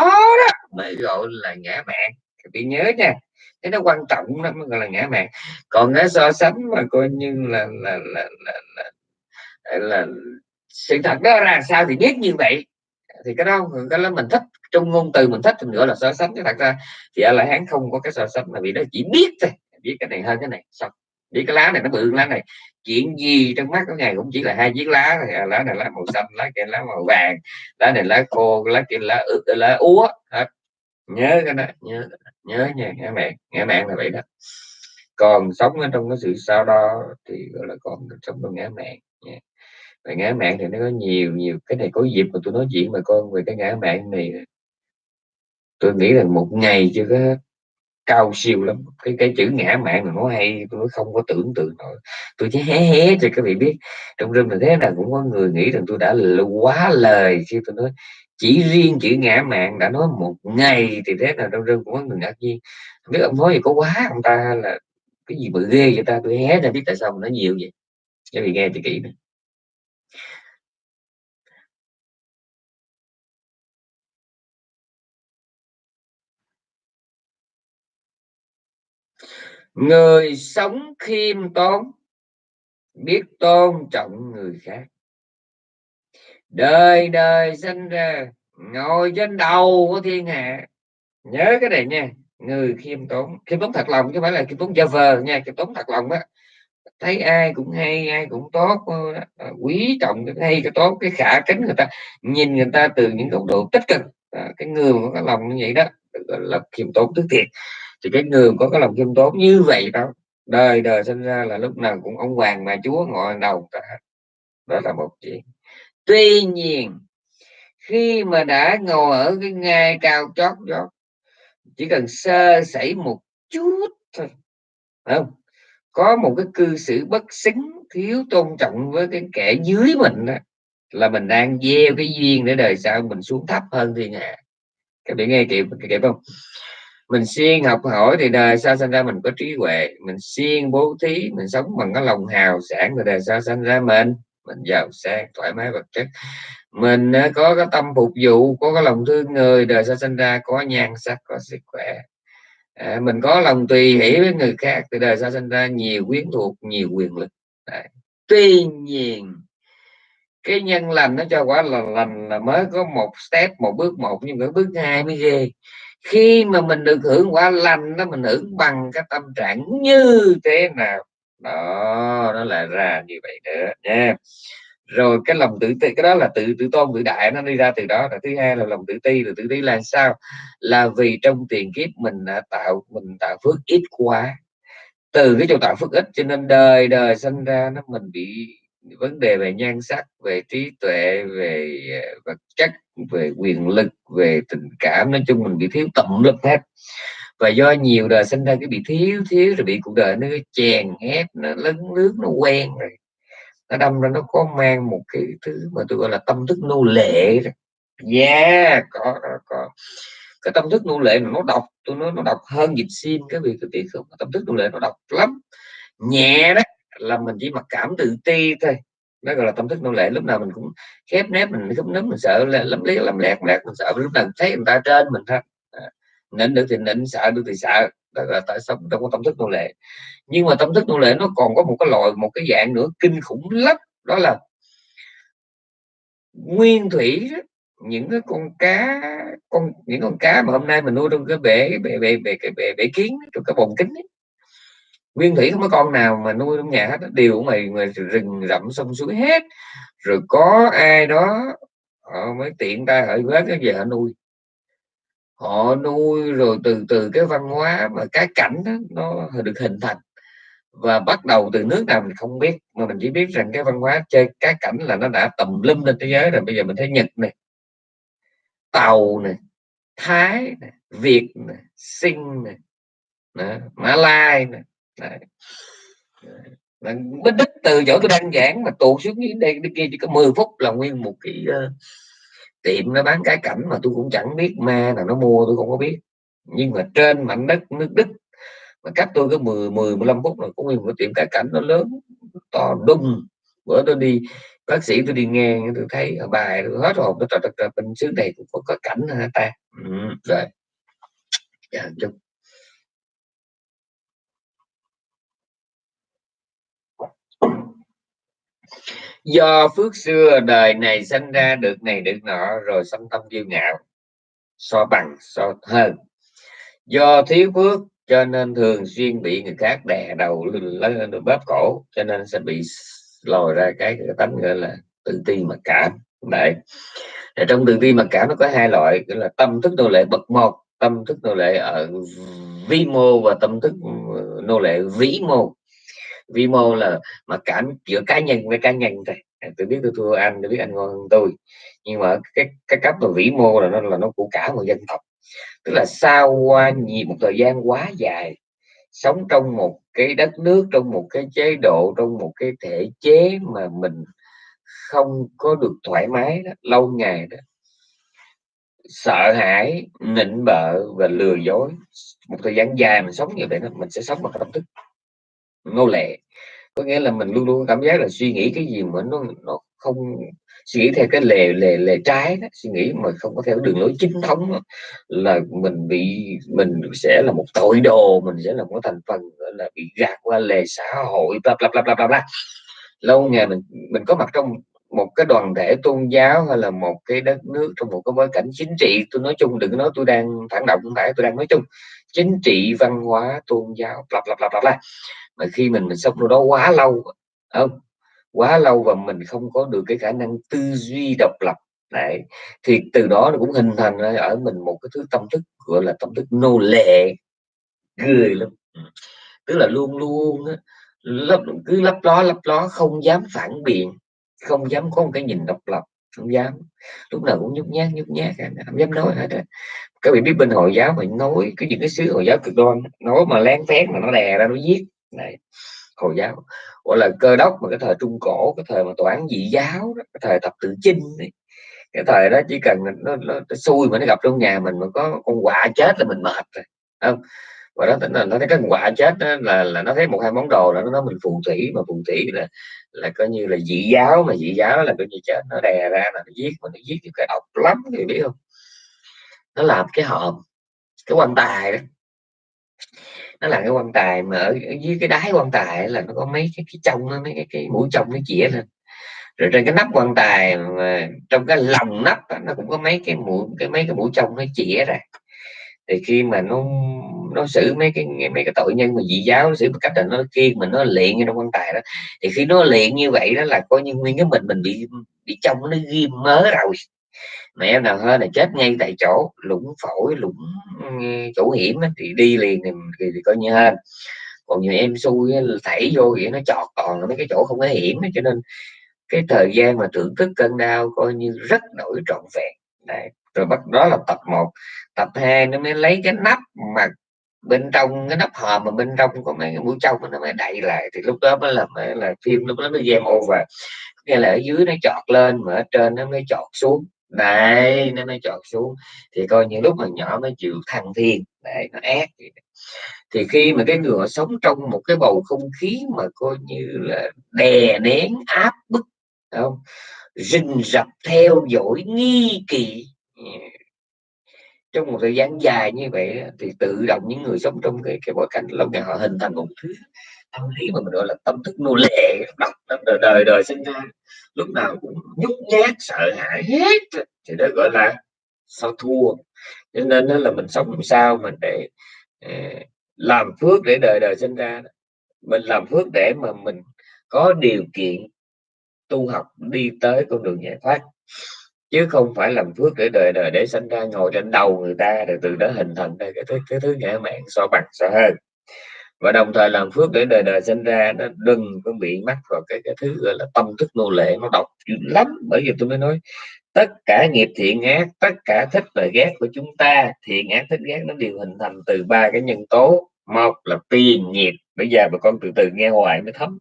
A: đó mới gọi là ngã mạng các bạn nhớ nha cái nó quan trọng nó mới gọi là ngã mạng còn cái so sánh mà coi như là là là là, là, là, là sự thật đó là sao thì biết như vậy. Thì cái đó cái đó mình thích trong ngôn từ mình thích thì gọi là so sánh. Cái thật ra thì ở lại hán không có cái so sánh mà vì nó chỉ biết thôi biết cái này hơn cái này xong. Biết cái lá này nó bự hơn lá này chuyện gì trong mắt của ngài cũng chỉ là hai chiếc lá thôi à, lá này lá màu xanh, lá kia lá màu vàng, lá này lá khô, lá kia lá lá úa, hết. Nhớ cái đó, nhớ nhớ nha nghe mẹ nghe mẹ là vậy đó. Còn sống ở trong cái sự sao đó thì gọi là còn sống trong ngã mạng nha. Và ngã mạng thì nó có nhiều nhiều, cái này có dịp mà tôi nói chuyện mà con về cái ngã mạng này. Tôi nghĩ là một ngày chưa có cao siêu lắm. Cái cái chữ ngã mạng mà nó hay, tôi không có tưởng tượng nổi. Tôi chỉ hé hé cho các vị biết. Trong rừng là thế là cũng có người nghĩ rằng tôi đã quá lời khi tôi nói, chỉ riêng chữ ngã mạng đã nói một ngày thì thế là trong rừng cũng có người ngạc nhiên. Không biết ông nói gì có quá ông ta là cái gì mà ghê vậy ta? Tôi hé ra biết tại sao mà nó nhiều vậy. Các vị nghe thì kỹ này. Người sống khiêm tốn biết tôn trọng người khác. Đời đời sinh ra ngồi trên đầu của thiên hạ. Nhớ cái này nha người khiêm tốn. Khiêm tốn thật lòng chứ không phải là khiêm tốn giả vờ nha khiêm tốn thật lòng đó thấy ai cũng hay ai cũng tốt ờ, ờ, quý trọng cái hay cái tốt cái khả kính người ta. Nhìn người ta từ những góc độ tích cực. À, cái người có lòng như vậy đó là khiêm tốn tức thiệt thì cái người có cái lòng khiêm tốn như vậy đó, đời đời sinh ra là lúc nào cũng ông hoàng mà chúa ngồi đầu cả. Đó là một chuyện. Tuy nhiên, khi mà đã ngồi ở cái ngai cao chót đó, chỉ cần sơ sẩy một chút thôi không? Có một cái cư xử bất xứng thiếu tôn trọng với cái kẻ dưới mình đó là mình đang gieo cái duyên để đời sau mình xuống thấp hơn thiên hạ. Các bạn nghe kịp kịp không? Mình siêng học hỏi thì đời sau sinh ra mình có trí huệ. Mình siêng bố thí mình sống bằng cái lòng hào sản thì đời sau sinh ra mình. Mình giàu sang thoải mái vật chất. Mình ờ, có cái tâm phục vụ có cái lòng thương người đời sau sinh ra có nhan sắc có sức khỏe. À, mình có lòng tùy hỷ với người khác thì đời sau sinh ra nhiều quyến thuộc nhiều quyền lực. Đấy. tuy nhiên cái nhân lành nó cho quả là lành là mới có một step một bước một nhưng cái bước hai mới ghê khi mà mình được hưởng quả lành nó mình hưởng bằng cái tâm trạng như thế nào? Đó, nó lại ra như vậy nữa nha. Rồi cái lòng tự ti, cái đó là tự tự tôn tự đại, nó đi ra từ đó. Là thứ hai là lòng tự ti, rồi tự ti là sao? Là vì trong tiền kiếp mình đã tạo, mình tạo phước ít quá. Từ cái chỗ tạo phước ít cho nên đời đời sinh ra, nó mình bị vấn đề về nhan sắc về trí tuệ về ờ, vật chất về quyền lực về tình cảm nói chung mình bị thiếu tận lực hết. Và do nhiều đời sinh ra cái bị thiếu thiếu rồi bị cuộc đời nó chèn ép nó lấn nước nó quen rồi. Nó đâm ra nó có mang một cái thứ mà tôi gọi là tâm thức nô lệ yeah dạ, có, có, cái tâm thức nô lệ nó độc tôi nói nó độc hơn dịch sim cái việc cái việc không? Tâm thức nô lệ nó độc lắm. Nhẹ đó là mình chỉ mặc cảm tự ti thôi. Đó gọi là tâm thức nô lệ. Lúc nào mình cũng khép nép mình khép nấm mình sợ là lắm liếc lắm lẹt lẹt mình sợ. Lúc nào thấy người ta trên mình thôi. Nịnh được thì nịnh sợ được thì sợ. Đó là tại sống trong cái tâm thức nô lệ. Nhưng mà tâm thức nô lệ nó còn có một cái loại một cái dạng nữa kinh khủng lắm. Đó là nguyên thủy đó, những cái con cá con những con cá mà hôm nay mình nuôi trong cái bể bể bể bể cái bể, bể kiến trong cái bồn kính ấy nguyên thủy không có con nào mà nuôi trong nhà hết đều mày mà rừng rậm sông suối hết. Rồi có ai đó họ mới tiện tay hỏi vết cái về họ nuôi. Họ nuôi rồi từ từ cái văn hóa mà cái cảnh đó, nó được hình thành. Và bắt đầu từ nước nào mình không biết mà mình chỉ biết rằng cái văn hóa chơi cái cảnh là nó đã tầm lum lên thế giới rồi. Bây giờ mình thấy nhật này tàu này thái này, việt này, sinh này đó, mã lai này Đấy. Bích đích từ chỗ tôi đang giảng mà tụ xuống đến đây đi kia chỉ có 10 phút là nguyên một cái uh, tiệm nó bán cái cảnh mà tôi cũng chẳng biết ma nào nó mua tôi không có biết. Nhưng mà trên mảnh đất nước Đức mà cách tôi có 10 10 15 phút là cũng nguyên một tiệm cái cảnh nó lớn to đùng. Bữa tôi đi bác sĩ tôi đi nghe tôi thấy ở bài tôi hết hồn tôi trời trời bên xứ này cũng có, có cảnh hả ta? Ừ, rồi. Dạ, do phước xưa đời này sinh ra được này được nọ rồi sanh tâm kiêu ngạo so bằng so hơn. Do thiếu phước cho nên thường xuyên bị người khác đè đầu lên bóp cổ cho nên sẽ bị lòi ra cái, cái tánh gọi là tự ti mặc cảm. Đấy. Để trong tự ti mặc cảm nó có hai loại gọi là tâm thức nô lệ bậc một tâm thức nô lệ ở vi mô và tâm thức nô lệ vĩ mô vi mô là mà cảm giữa cá nhân với cá nhân thôi. À, tôi biết tôi thua anh tôi biết anh ngon hơn tôi. Nhưng mà cái cái cấp mà vĩ mô là nó là nó của cả một dân tộc. Tức là sau qua nhiều một thời gian quá dài sống trong một cái đất nước trong một cái chế độ trong một cái thể chế mà mình không có được thoải mái đó, lâu ngày đó sợ hãi nịnh bợ và lừa dối một thời gian dài mình sống như vậy đó mình sẽ sống bằng tâm thức nô lệ có nghĩa là mình luôn luôn cảm giác là suy nghĩ cái gì mà nó nó không suy nghĩ theo cái lề lề lề trái đó, suy nghĩ mà không có theo đường lối chính thống đó, là mình bị mình sẽ là một tội đồ mình sẽ là một thành phần gọi là bị gạt qua lề xã hội bla bla bla bla bla, bla. lâu ngày mình mình có mặt trong một cái đoàn thể tôn giáo hay là một cái đất nước trong một cái bối cảnh chính trị tôi nói chung đừng nói tôi đang phản động không phải tôi đang nói chung chính trị văn hóa tôn giáo lặp lặp lặp lặp lại mà khi mình mình sống trong đó quá lâu không? Quá lâu và mình không có được cái khả năng tư duy độc lập. Đấy, thì từ đó nó cũng hình thành ở mình một cái thứ tâm thức, gọi là tâm thức nô lệ. Cười lắm. Ừ. Tức là luôn luôn lấp, cứ lấp ló lấp ló, không dám phản biện, không dám có một cái nhìn độc lập, không dám. Lúc nào cũng nhút nhát nhút nhát, không dám nói hết á. Các vị biết bên hồi giáo mình nói, cái những cái sứ hồi giáo cực đoan, nói mà lén phét mà nó đè ra, nó giết này hồi giáo. Gọi là cơ đốc mà cái thời trung cổ cái thời mà toán dị giáo đó, cái thời tập tự chinh đấy cái thời đó chỉ cần nó, nó, nó xui mà nó gặp trong nhà mình mà có con quạ chết là mình mệt rồi không? Và đó tính là nó thấy cái quả chết đó là là nó thấy một hai món đồ là nó nói mình phù thủy mà phù thủy là là coi như là dị giáo mà dị giáo là coi như chết nó đè ra là nó giết mà nó giết cái độc lắm thì biết không? Nó làm cái hòm cái quan tài đó nó là cái quan tài mà ở, ở dưới cái đáy quan tài là nó có mấy cái cái trong nó mấy cái, cái mũi trong nó chĩa lên. Rồi trên cái nắp quan tài mà trong cái lòng nắp đó, nó cũng có mấy cái mũi cái mấy cái mũi trong nó chĩa ra. Thì khi mà nó nó xử mấy cái mấy cái tội nhân mà dị giáo nó xử một cách là nó kia mình nó luyện trong quan tài đó. Thì khi nó luyện như vậy đó là coi như nguyên cái mình mình bị bị trong nó ghim mớ rồi mà em nào hơi là chết ngay tại chỗ lũng phổi lũng ừ, chỗ hiểm ấy thì đi liền thì, thì, thì coi như hơn còn nhiều em xui thảy vô vậy nó chọt còn mấy cái chỗ không có hiểm cho nên cái thời gian mà thưởng thức cơn đau coi như rất đổi trọn vẹn. Đấy. rồi bắt đó là tập 1 tập 2 nó mới lấy cái nắp mà bên trong cái nắp hòm mà bên trong có mấy cái mũi trong nó mới đậy lại. Thì lúc đó mới là mới là phim lúc đó nó game over. Nghĩa là ở dưới nó chọt lên mà ở trên nó mới chọt xuống đấy, nó mới chọn xuống. Thì coi như lúc mà nhỏ mới chịu thăng thiên. Để nó ác thì khi mà cái người họ sống trong một cái bầu không khí mà coi như là đè nén, áp bức không? Rình rập theo dõi, nghi kỳ trong một thời gian dài như vậy thì tự động những người sống trong cái cái bối cảnh lâu ngày họ hình thành một thứ tâm lý mà mình gọi là tâm thức nô lệ đọc đời đời đời sinh ra, lúc nào cũng nhút nhát, sợ hãi hết thì đó gọi là sao thua. Cho nên đó là mình sống làm sao mình để à, làm phước để đời đời sinh ra mình làm phước để mà mình có điều kiện tu học đi tới con đường giải thoát, chứ không phải làm phước để đời đời để sinh ra, ngồi trên đầu người ta, rồi từ đó hình thành ra cái thứ cái thứ ngã mạng so bằng, so hơn và đồng thời làm phước để đời đời sinh ra, nó đừng có bị mắc vào cái cái thứ gọi là tâm thức nô lệ, nó độc lắm. Bởi vì tôi mới nói, tất cả nghiệp thiện ác, tất cả thích và ghét của chúng ta, thiện ác, thích ghét nó đều hình thành từ ba cái nhân tố. Một là tiền nghiệp, bây giờ bà con từ từ nghe hoài mới thấm.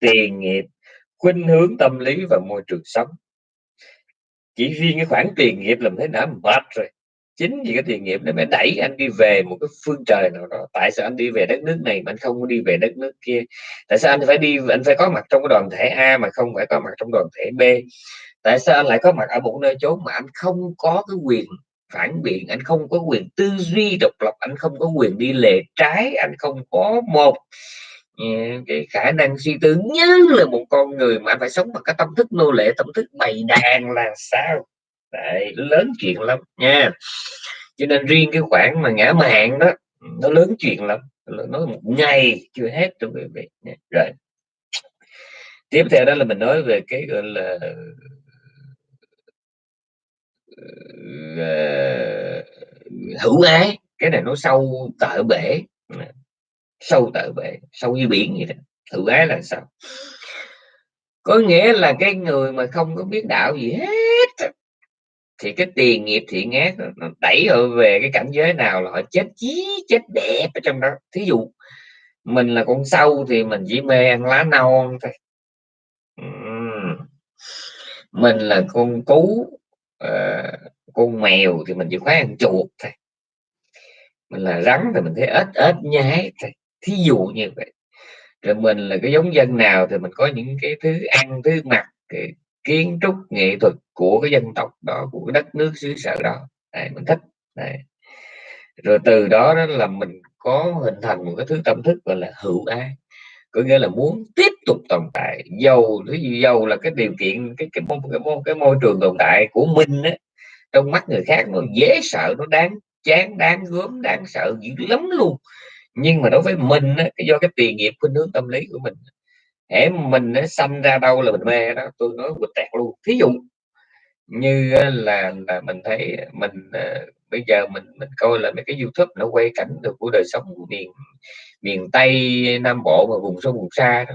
A: Tiền nghiệp, khuynh hướng tâm lý và môi trường sống. Chỉ riêng cái khoản tiền nghiệp làm thế nào mệt rồi chính vì cái thiện nghiệp nó mới đẩy anh đi về một cái phương trời nào đó. Tại sao anh đi về đất nước này mà anh không đi về đất nước kia? Tại sao anh phải đi, anh phải có mặt trong cái đoàn thể A mà không phải có mặt trong đoàn thể B? Tại sao anh lại có mặt ở một nơi chốn mà anh không có cái quyền phản biện, anh không có quyền tư duy độc lập, anh không có quyền đi lề trái, anh không có một ừ, cái khả năng suy tư như là một con người mà anh phải sống bằng cái tâm thức nô lệ, tâm thức bày đàn là sao? Đấy, lớn chuyện lắm nha. Cho nên riêng cái khoản mà ngã mạng đó nó lớn chuyện lắm nói một ngày chưa hết cho quý vị rồi. Tiếp theo đó là mình nói về cái gọi là ờ, hữu ái cái này nó sâu tợ bể sâu tợ bể sâu như biển vậy đó. Hữu ái là sao? Có nghĩa là cái người mà không có biết đạo gì hết thì cái tiền nghiệp thiện ác nó đẩy họ về cái cảnh giới nào là họ chết chí chết đẹp ở trong đó. Thí dụ mình là con sâu thì mình chỉ mê ăn lá non thôi. Mình là con cú uh, con mèo thì mình chỉ khoái ăn chuột thôi. Mình là rắn thì mình thấy ếch ếch nhái thôi. Thí dụ như vậy. Rồi mình là cái giống dân nào thì mình có những cái thứ ăn thứ mặc cái kiến trúc nghệ thuật của cái dân tộc đó của cái đất nước xứ sở đó. Này mình thích. Này, rồi từ đó đó là mình có hình thành một cái thứ tâm thức gọi là hữu ái có nghĩa là muốn tiếp tục tồn tại. Dầu dầu là cái điều kiện cái cái, cái, cái, cái môi trường tồn tại của mình á, trong mắt người khác nó dễ sợ nó đáng chán đáng gớm đáng sợ dữ lắm luôn. Nhưng mà đối với mình á, cái do cái tiền nghiệp khuynh hướng tâm lý của mình hễ mình nó xâm ra đâu là mình mê đó tôi nói bịch tẹt luôn. Thí dụ như là là mình thấy mình uh, bây giờ mình mình coi là mấy cái youtube nó quay cảnh được của đời sống của miền miền tây nam bộ và vùng sâu vùng xa đó.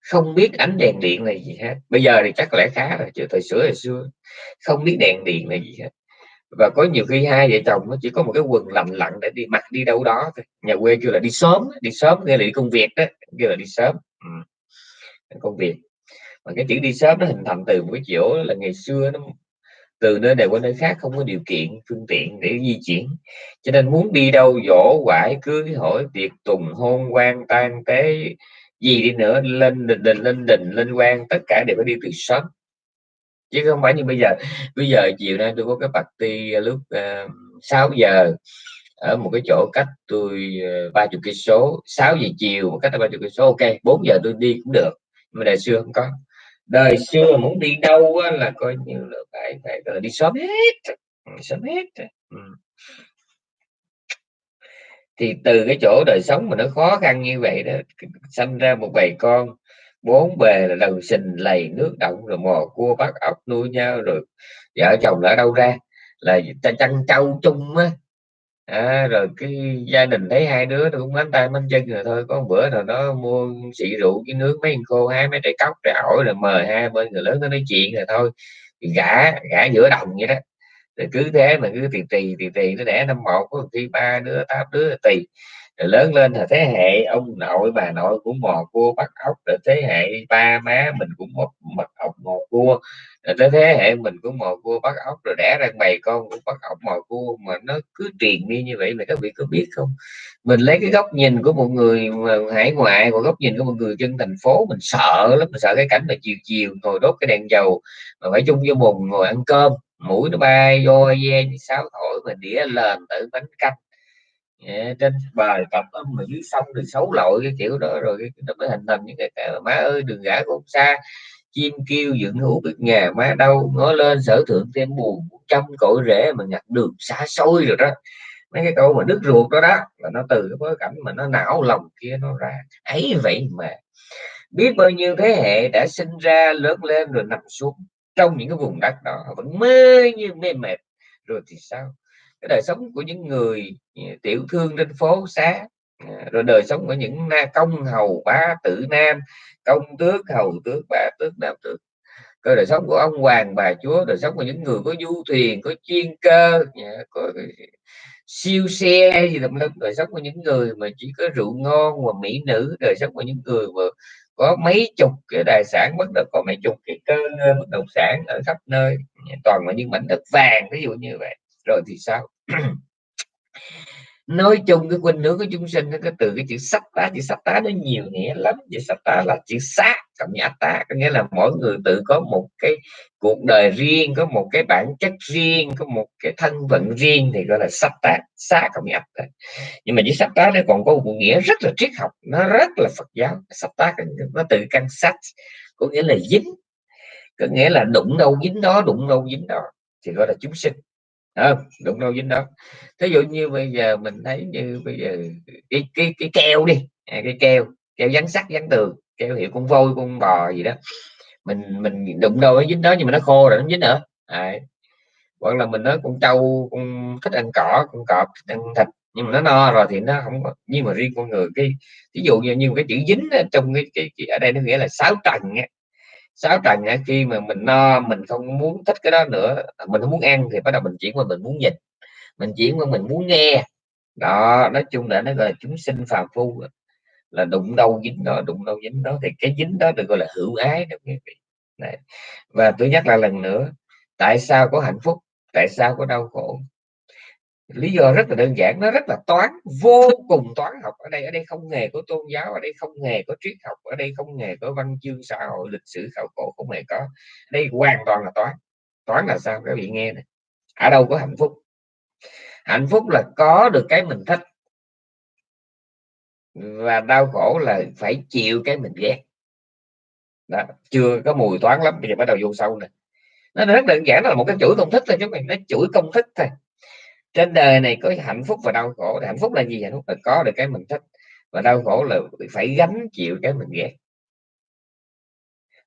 A: Không biết ánh đèn điện này gì hết. Bây giờ thì chắc lẽ khá rồi chứ thời xưa thời xưa không biết đèn điện này gì hết và có nhiều khi hai vợ chồng nó chỉ có một cái quần lầm lặng để đi mặc đi đâu đó thôi. Nhà quê kêu là đi sớm đi sớm, nghĩa là đi công việc đó, kêu là đi sớm. Ừ. công việc. Mà cái chữ đi sớm nó hình thành từ một cái chỗ là ngày xưa nó từ nơi này qua nơi khác không có điều kiện, phương tiện để di chuyển. Cho nên muốn đi đâu dỗ quải, cưới, hỏi, tiệc tùng, hôn, quan tan tế, gì đi nữa, lên, đình đình, lên đình, lên quan, tất cả đều phải đi từ sớm chứ không phải như bây giờ. Bây giờ chiều nay tôi có cái party à, lúc à, uh, 6 giờ ở một cái chỗ cách tôi à, ba chục cây số. 6 giờ chiều một cách ba chục cây số ok 4 giờ tôi đi cũng được. Mà đời xưa không có. Đời xưa muốn đi đâu á, là coi như là phải phải là đi sớm hết. Ừ, sớm hết. Ừ. thì từ cái chỗ đời sống mà nó khó khăn như vậy đó sinh ra một bầy con bốn bề là đầu sình lầy nước động rồi mò cua bắt ốc nuôi nhau rồi vợ chồng ở đâu ra? Là ta chăn trâu chung á. À, rồi cái gia đình thấy hai đứa nó cũng bánh tay bánh chân rồi thôi. Có một bữa nào đó mua xị rượu cái nước mấy khô hai mấy trái cóc trái ổi rồi mời hai bên người lớn nó nói chuyện rồi thôi. Gã gã giữa đồng vậy đó. Rồi cứ thế mà cứ tiền tì tiền tì nó đẻ năm một có khi ba đứa tám đứa tì rồi lớn lên là thế hệ ông nội, bà nội cũng mò cua, bắt ốc, rồi thế hệ ba má mình cũng một mật ốc mò cua. Rồi tới thế hệ mình cũng mò cua, bắt ốc, rồi đẻ ra bầy con cũng bắt ốc mò cua mà nó cứ truyền đi như vậy mà các vị có biết không? Mình lấy cái góc nhìn của một người hải ngoại của góc nhìn của một người dân thành phố, mình sợ lắm, mình sợ cái cảnh mà chiều chiều ngồi đốt cái đèn dầu mà phải chung vô mùng ngồi ăn cơm, mũi nó bay vô ve, như sáo thổi mà đĩa lên tự bánh canh yeah, trên bài tập âm mà dưới sông thì xấu lội cái kiểu đó rồi nó mới hình thành những cái, cái má ơi đừng gã cũng xa chim kêu dựng hữu biết nhà má đâu ngó lên sở thượng thêm buồn trăm cội rễ mà nhặt đường xa xôi rồi đó. Mấy cái câu mà đứt ruột đó đó là nó từ cái bối cảnh mà nó não lòng kia nó ra. Ấy vậy mà biết bao nhiêu thế hệ đã sinh ra lớn lên rồi nằm xuống trong những cái vùng đất đó vẫn mê như mê mệt. Rồi thì sao? Cái đời sống của những người ừ, tiểu thương trên phố xá ờ, rồi đời sống của những na công hầu bá tử nam, công tước hầu tước bá tước nam tước. Cái đời sống của ông hoàng, bà chúa, đời sống của những người có du thuyền, có chuyên cơ dạ, có siêu xe gì tùm lum. Đời sống của những người mà chỉ có rượu ngon và mỹ nữ, đời sống của những người mà có mấy chục cái tài sản, bất động có mấy chục cái cơ bất động sản ở khắp nơi dạ, toàn là những mảnh đất vàng, ví dụ như vậy rồi thì sao? [clears throat] Nói chung cái khuynh hướng của chúng sinh nó có từ cái chữ sắc tá. Chữ sắc tá nó nhiều nghĩa lắm. Chữ sắc tá là chữ sát cộng với tá. Có nghĩa là mỗi người tự có một cái cuộc đời riêng, có một cái bản chất riêng, có một cái thân phận riêng thì gọi là sắc tá. Sát cộng với tá. Nhưng mà chữ sắc tá nó còn có một nghĩa rất là triết học. Nó rất là Phật giáo. Sắc tá nó từ căn sắc có nghĩa là dính, có nghĩa là đụng đâu dính đó, đụng đâu dính đó, thì gọi là chúng sinh à, đụng đâu dính đó. Thí dụ như bây giờ mình thấy như bây giờ cái cái cái keo đi à, cái keo keo dán sắt dán tường keo hiệu con voi con bò gì đó mình mình đụng đâu nó dính đó nhưng mà nó khô rồi nó dính nữa. À, hoặc là mình nói con trâu con thích ăn cỏ con cọp thích ăn thịt nhưng mà nó no rồi thì nó không có nhưng mà riêng con người cái ví dụ như, như cái chữ dính trong cái, cái, cái ở đây nó nghĩa là sáu trần sáu trần khi mà mình no, mình không muốn thích cái đó nữa à, mình không muốn ăn thì bắt đầu mình chuyển qua mình muốn nhìn. Mình chuyển qua mình muốn nghe. Đó, nói chung là nó gọi là chúng sinh phàm phu à. là đụng đâu dính đó, đụng đâu dính đó, thì cái dính đó được gọi là hữu ái đó quý vị. Đấy. và tôi nhắc lại lần nữa, tại sao có hạnh phúc, tại sao có đau khổ? Lý do rất là đơn giản, nó rất là toán, vô cùng toán học. Ở đây ở đây không hề có tôn giáo, ở đây không hề có triết học, ở đây không hề có văn chương xã hội, lịch sử, khảo cổ, không hề có. Đây hoàn toàn là toán. Toán là sao? Các vị nghe này. Ở đâu có hạnh phúc? Hạnh phúc là có được cái mình thích. Và đau khổ là phải chịu cái mình ghét. Đó. chưa có mùi toán lắm, bây giờ bắt đầu vô sâu nè. Nó rất đơn giản là một cái chuỗi công thức thôi chứ mình nó chuỗi công thức thôi trên đời này có hạnh phúc và đau khổ. Hạnh phúc là gì? Hạnh phúc là có được cái mình thích và đau khổ là phải gánh chịu cái mình ghét.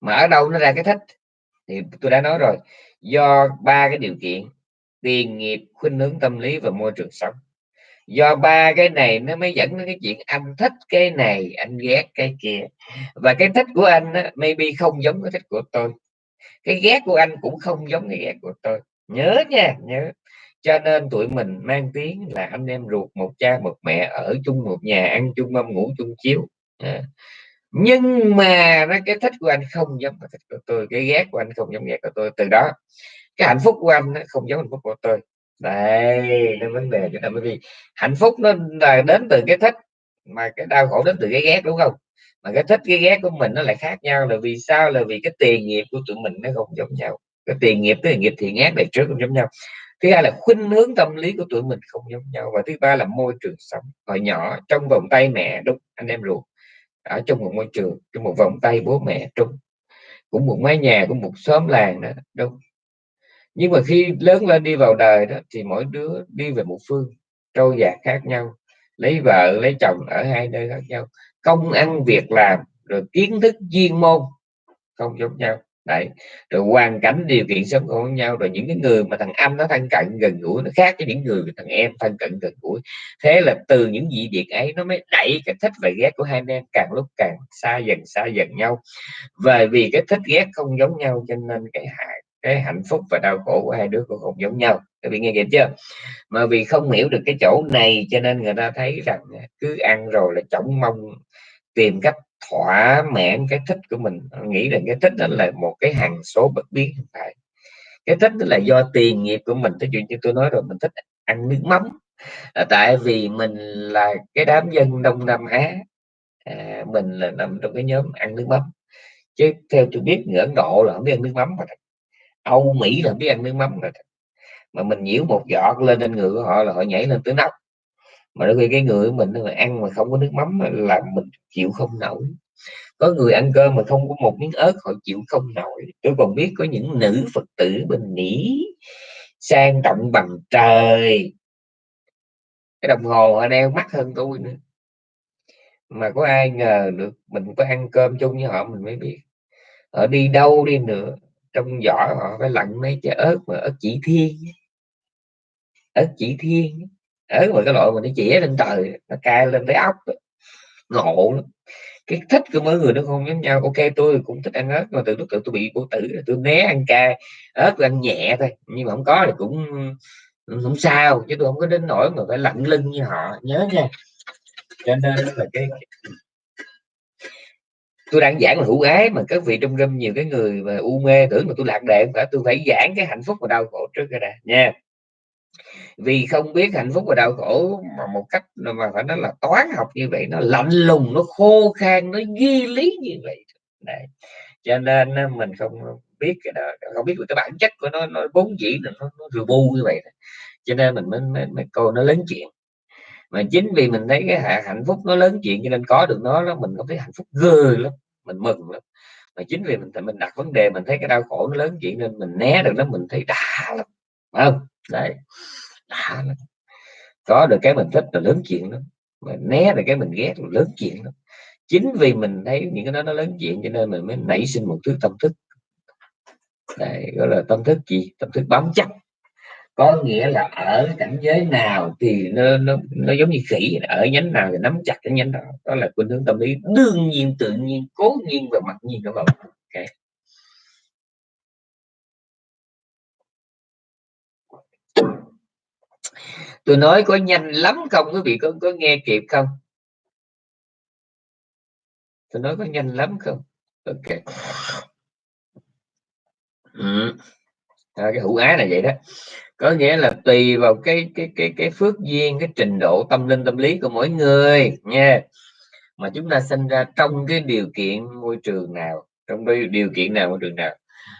A: Mà ở đâu nó ra cái thích? Thì tôi đã nói rồi do ba cái điều kiện tiền nghiệp khuynh hướng tâm lý và môi trường sống. Do ba cái này nó mới dẫn đến cái chuyện anh thích cái này anh ghét cái kia. Và cái thích của anh á, maybe không giống cái thích của tôi. Cái ghét của anh cũng không giống cái ghét của tôi. Nhớ nha nhớ cho nên tụi mình mang tiếng là anh em ruột một cha một mẹ ở chung một nhà, ăn chung mâm, ngủ chung chiếu. À. nhưng mà nó cái thích của anh không giống cái thích của tôi, cái ghét của anh không giống ghét của tôi. Từ đó, cái hạnh phúc của anh nó không giống hạnh phúc của tôi. Đây nên vấn đề cái bởi vì hạnh phúc nó là đến từ cái thích, mà cái đau khổ đến từ cái ghét, đúng không? Mà cái thích, cái ghét của mình nó lại khác nhau. Là vì sao? Là vì cái tiền nghiệp của tụi mình nó không giống nhau. Cái tiền nghiệp, cái nghiệp thiện ác này trước không giống nhau thứ hai là khuynh hướng tâm lý của tụi mình không giống nhau. Và thứ ba là môi trường sống. Hồi nhỏ, trong vòng tay mẹ đúng, anh em ruột, ở trong một môi trường, trong một vòng tay bố mẹ trung cũng một mái nhà, cũng một xóm làng đó đúng. Nhưng mà khi lớn lên đi vào đời đó, thì mỗi đứa đi về một phương, trôi dạt khác nhau, lấy vợ, lấy chồng ở hai nơi khác nhau. Công ăn việc làm, rồi kiến thức chuyên môn không giống nhau đấy. Rồi hoàn cảnh điều kiện sống của nhau, rồi những cái người mà thằng anh nó thân cận gần gũi, nó khác với những người thằng em thân cận gần gũi. Thế là từ những dị biệt ấy nó mới đẩy cái thích và ghét của hai anh em càng lúc càng xa dần xa dần nhau. Và vì cái thích ghét không giống nhau cho nên cái hại, cái hạnh phúc và đau khổ của hai đứa cũng không giống nhau. Các vị nghe kịp chưa? Mà vì không hiểu được cái chỗ này cho nên người ta thấy rằng cứ ăn rồi là chổng mong tìm cách thỏa mãn cái thích của mình. Nghĩ rằng cái thích đó là một cái hằng số bất biến hiện tại. Cái thích đó là do tiền nghiệp của mình. Thí chuyện như tôi nói rồi mình thích ăn nước mắm. Là tại vì mình là cái đám dân đông nam á. À, mình là nằm trong cái nhóm ăn nước mắm. Chứ theo tôi biết người ấn độ là không biết ăn nước mắm mà âu mỹ là biết ăn nước mắm rồi mà mình nhiễu một giọt lên trên người của họ là họ nhảy lên tới nóc mà đôi khi cái người của mình mà ăn mà không có nước mắm là mình chịu không nổi. Có người ăn cơm mà không có một miếng ớt, họ chịu không nổi. Tôi còn biết có những nữ phật tử bình nhĩ sang trọng bằng trời. Cái đồng hồ họ đeo mắt hơn tôi nữa. Mà có ai ngờ được mình có ăn cơm chung với họ, mình mới biết. Ở đi đâu đi nữa, trong giỏ họ phải lặn mấy trái ớt mà ớt chỉ thiên ớt chỉ thiên ớt mà cái loại mà nó chĩa lên trời nó cay lên tới ốc ngộ lắm. Cái thích của mỗi người nó không giống nhau. Ok, tôi cũng thích ăn ớt, mà từ lúc tôi bị cô tử tôi né ăn cay. Ớt tôi ăn nhẹ thôi, nhưng mà không có thì cũng không sao, chứ tôi không có đến nỗi mà phải lạnh lưng như họ. Nhớ nha. Cho nên là cái tôi đang giảng là hữu ái, mà các vị trong râm nhiều cái người mà u mê tưởng mà tôi lạc đề phải. Tôi phải giảng cái hạnh phúc và đau khổ trước cái đã. Nha vì không biết hạnh phúc và đau khổ mà một cách mà phải nói là toán học như vậy nó lạnh lùng nó khô khan nó ghi lý như vậy. Đấy. cho nên mình không biết cái đó không biết cái bản chất của nó nó vốn dĩ là nó, nó rùa bu như vậy cho nên mình mới, mới, mới coi nó lớn chuyện. Mà chính vì mình thấy cái hạnh phúc nó lớn chuyện cho nên có được nó đó mình có thấy hạnh phúc ghê lắm mình mừng lắm. Mà chính vì mình mình đặt vấn đề mình thấy cái đau khổ nó lớn chuyện nên mình né được nó mình thấy đã lắm. Phải không? Đấy lạ lắm có được cái mình thích là lớn chuyện lắm mà né được cái mình ghét là lớn chuyện lắm. Chính vì mình thấy những cái đó nó lớn chuyện cho nên mình mới nảy sinh một thứ tâm thức. Đấy, gọi là tâm thức gì? Tâm thức bám chắc có nghĩa là ở cảnh giới nào thì nó nó, nó giống như khỉ ở nhánh nào thì nắm chặt cái nhánh đó. Đó là khuynh hướng tâm lý đương nhiên tự nhiên cố nhiên và mặc nhiên các bạn tôi nói có nhanh lắm không quý vị có có nghe kịp không? Tôi nói có nhanh lắm không? Ok. Ừ. à, cái hữu ái là vậy đó. Có nghĩa là tùy vào cái cái cái cái phước duyên cái trình độ tâm linh tâm lý của mỗi người nha. Mà chúng ta sinh ra trong cái điều kiện môi trường nào trong cái điều kiện nào môi trường nào?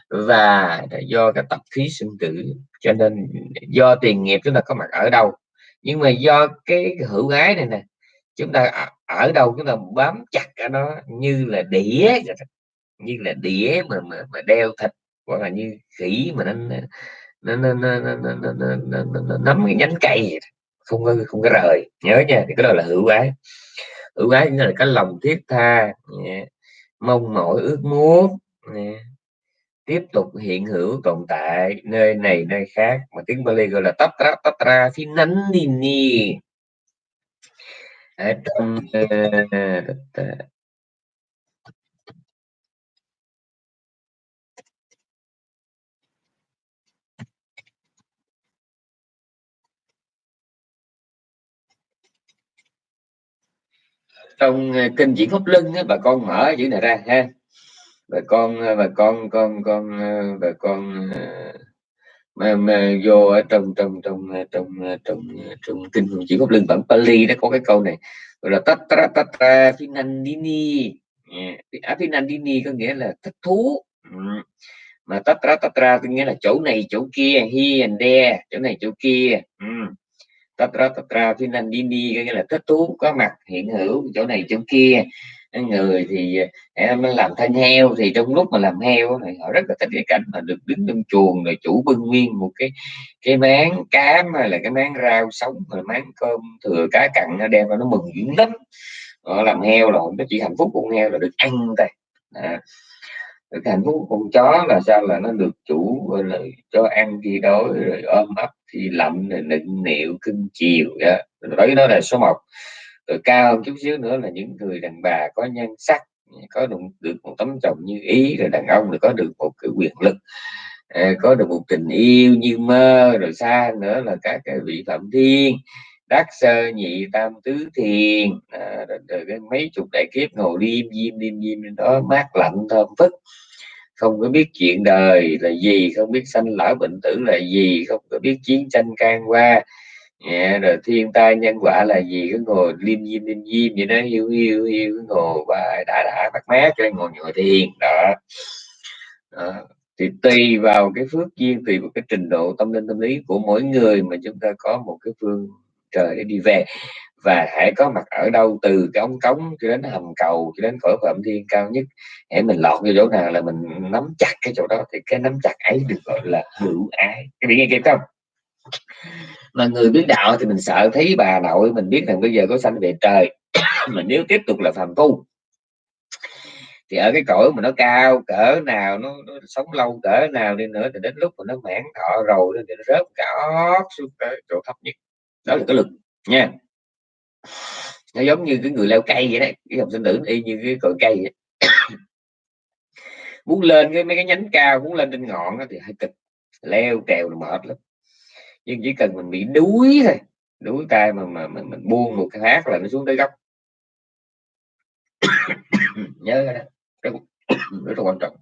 A: Và do cái tập khí sinh tử cho nên do tiền nghiệp chúng ta có mặt ở đâu nhưng mà do cái hữu ái này nè chúng ta ở đâu chúng ta bám chặt ở nó như là đĩa như là đĩa mà mà, mà đeo thịt hoặc là như khỉ mà nó nó nó nó, nó, nó, nó, nó, nó, nó, nó nắm cái nhánh cây không có không có rời nhớ nha thì cái đó là hữu ái hữu ái là cái lòng thiết tha mong mỏi ước muốn tiếp tục hiện hữu tồn tại nơi này, nơi khác. Mà tiếng Bali gọi là tatra tatra, phi nắn ni ni. Ở trong ờ, trong ờ, kinh diễn pháp lưng bà con mở chữ này ra ha bà con và bà con con con và bà con ờ, mà, mà vô ở trong trong trong trong trong trong kinh chỉ pháp lưng bản Pali nó có cái câu này gọi là tatra tatra finandini à, dạ, finandini có nghĩa là thích thú. Ừ. Mà tatra tatra có nghĩa là chỗ này chỗ kia here and there chỗ này chỗ kia. Ừ. Tatra tatra finandini có nghĩa là thích thú có mặt hiện hữu chỗ này chỗ kia người thì à, em làm thân heo thì trong lúc mà làm heo thì họ rất là thích cái cảnh mà được đứng trong chuồng rồi chủ bưng nguyên một cái cái máng cám hay là cái máng rau sống rồi máng cơm thừa cá cặn nó đem vào nó mừng dữ lắm. Họ làm heo rồi nó chỉ hạnh phúc con heo là được ăn thôi. À, được hạnh phúc con chó là sao? Là nó được chủ là cho ăn khi đói rồi ôm ấp thì lạnh rồi nịnh nịu cưng chiều đó. Đấy đó là số 1 rồi cao chút xíu nữa là những người đàn bà có nhân sắc có được, được một tấm chồng như ý rồi đàn ông là có được một cái quyền lực ờ, có được một tình yêu như mơ rồi xa nữa là các cái vị phạm thiên đắc sơ nhị tam tứ thiền à, rồi, rồi mấy chục đại kiếp ngồi liêm diêm liêm diêm đó mát lạnh thơm phức. Không có biết chuyện đời là gì không biết sanh lão bệnh tử là gì không có biết chiến tranh can qua yeah, rồi thiên tai nhân quả là gì? Cứ ngồi liêm diêm liêm diêm vậy đó hiu hiu hiu cứ ngồi và đã đã bắt mát cho ngồi ngồi thiền đó. đó thì tùy vào cái phước duyên tùy vào cái trình độ tâm linh tâm lý của mỗi người mà chúng ta có một cái phương trời để đi về. Và hãy có mặt ở đâu từ cái ống cống cho đến hầm cầu cho đến cõi phạm thiên cao nhất hãy mình lọt vô chỗ nào là mình nắm chặt cái chỗ đó thì cái nắm chặt ấy được gọi là hữu ái. Cái bị nghe kịp không? Mà người biết đạo thì mình sợ thấy bà nội mình biết rằng bây giờ có sanh về trời. [coughs] Mà nếu tiếp tục là phàm tu thì ở cái cõi mà nó cao cỡ nào nó, nó sống lâu cỡ nào đi nữa thì đến lúc mà nó mãn thọ rồi thì nó rớt cả xuống cái chỗ thấp nhất. Đó là cái lực nha. Nó giống như cái người leo cây vậy đấy cái học sinh tử y như cái cội cây vậy. [coughs] muốn lên cái mấy cái nhánh cao muốn lên trên ngọn thì hơi cực leo trèo là mệt lắm nhưng chỉ cần mình bị đuối thôi đuối tay mà mà mình, mình buông một cái hát là nó xuống tới gốc. [coughs] Nhớ đó rất, rất là quan trọng.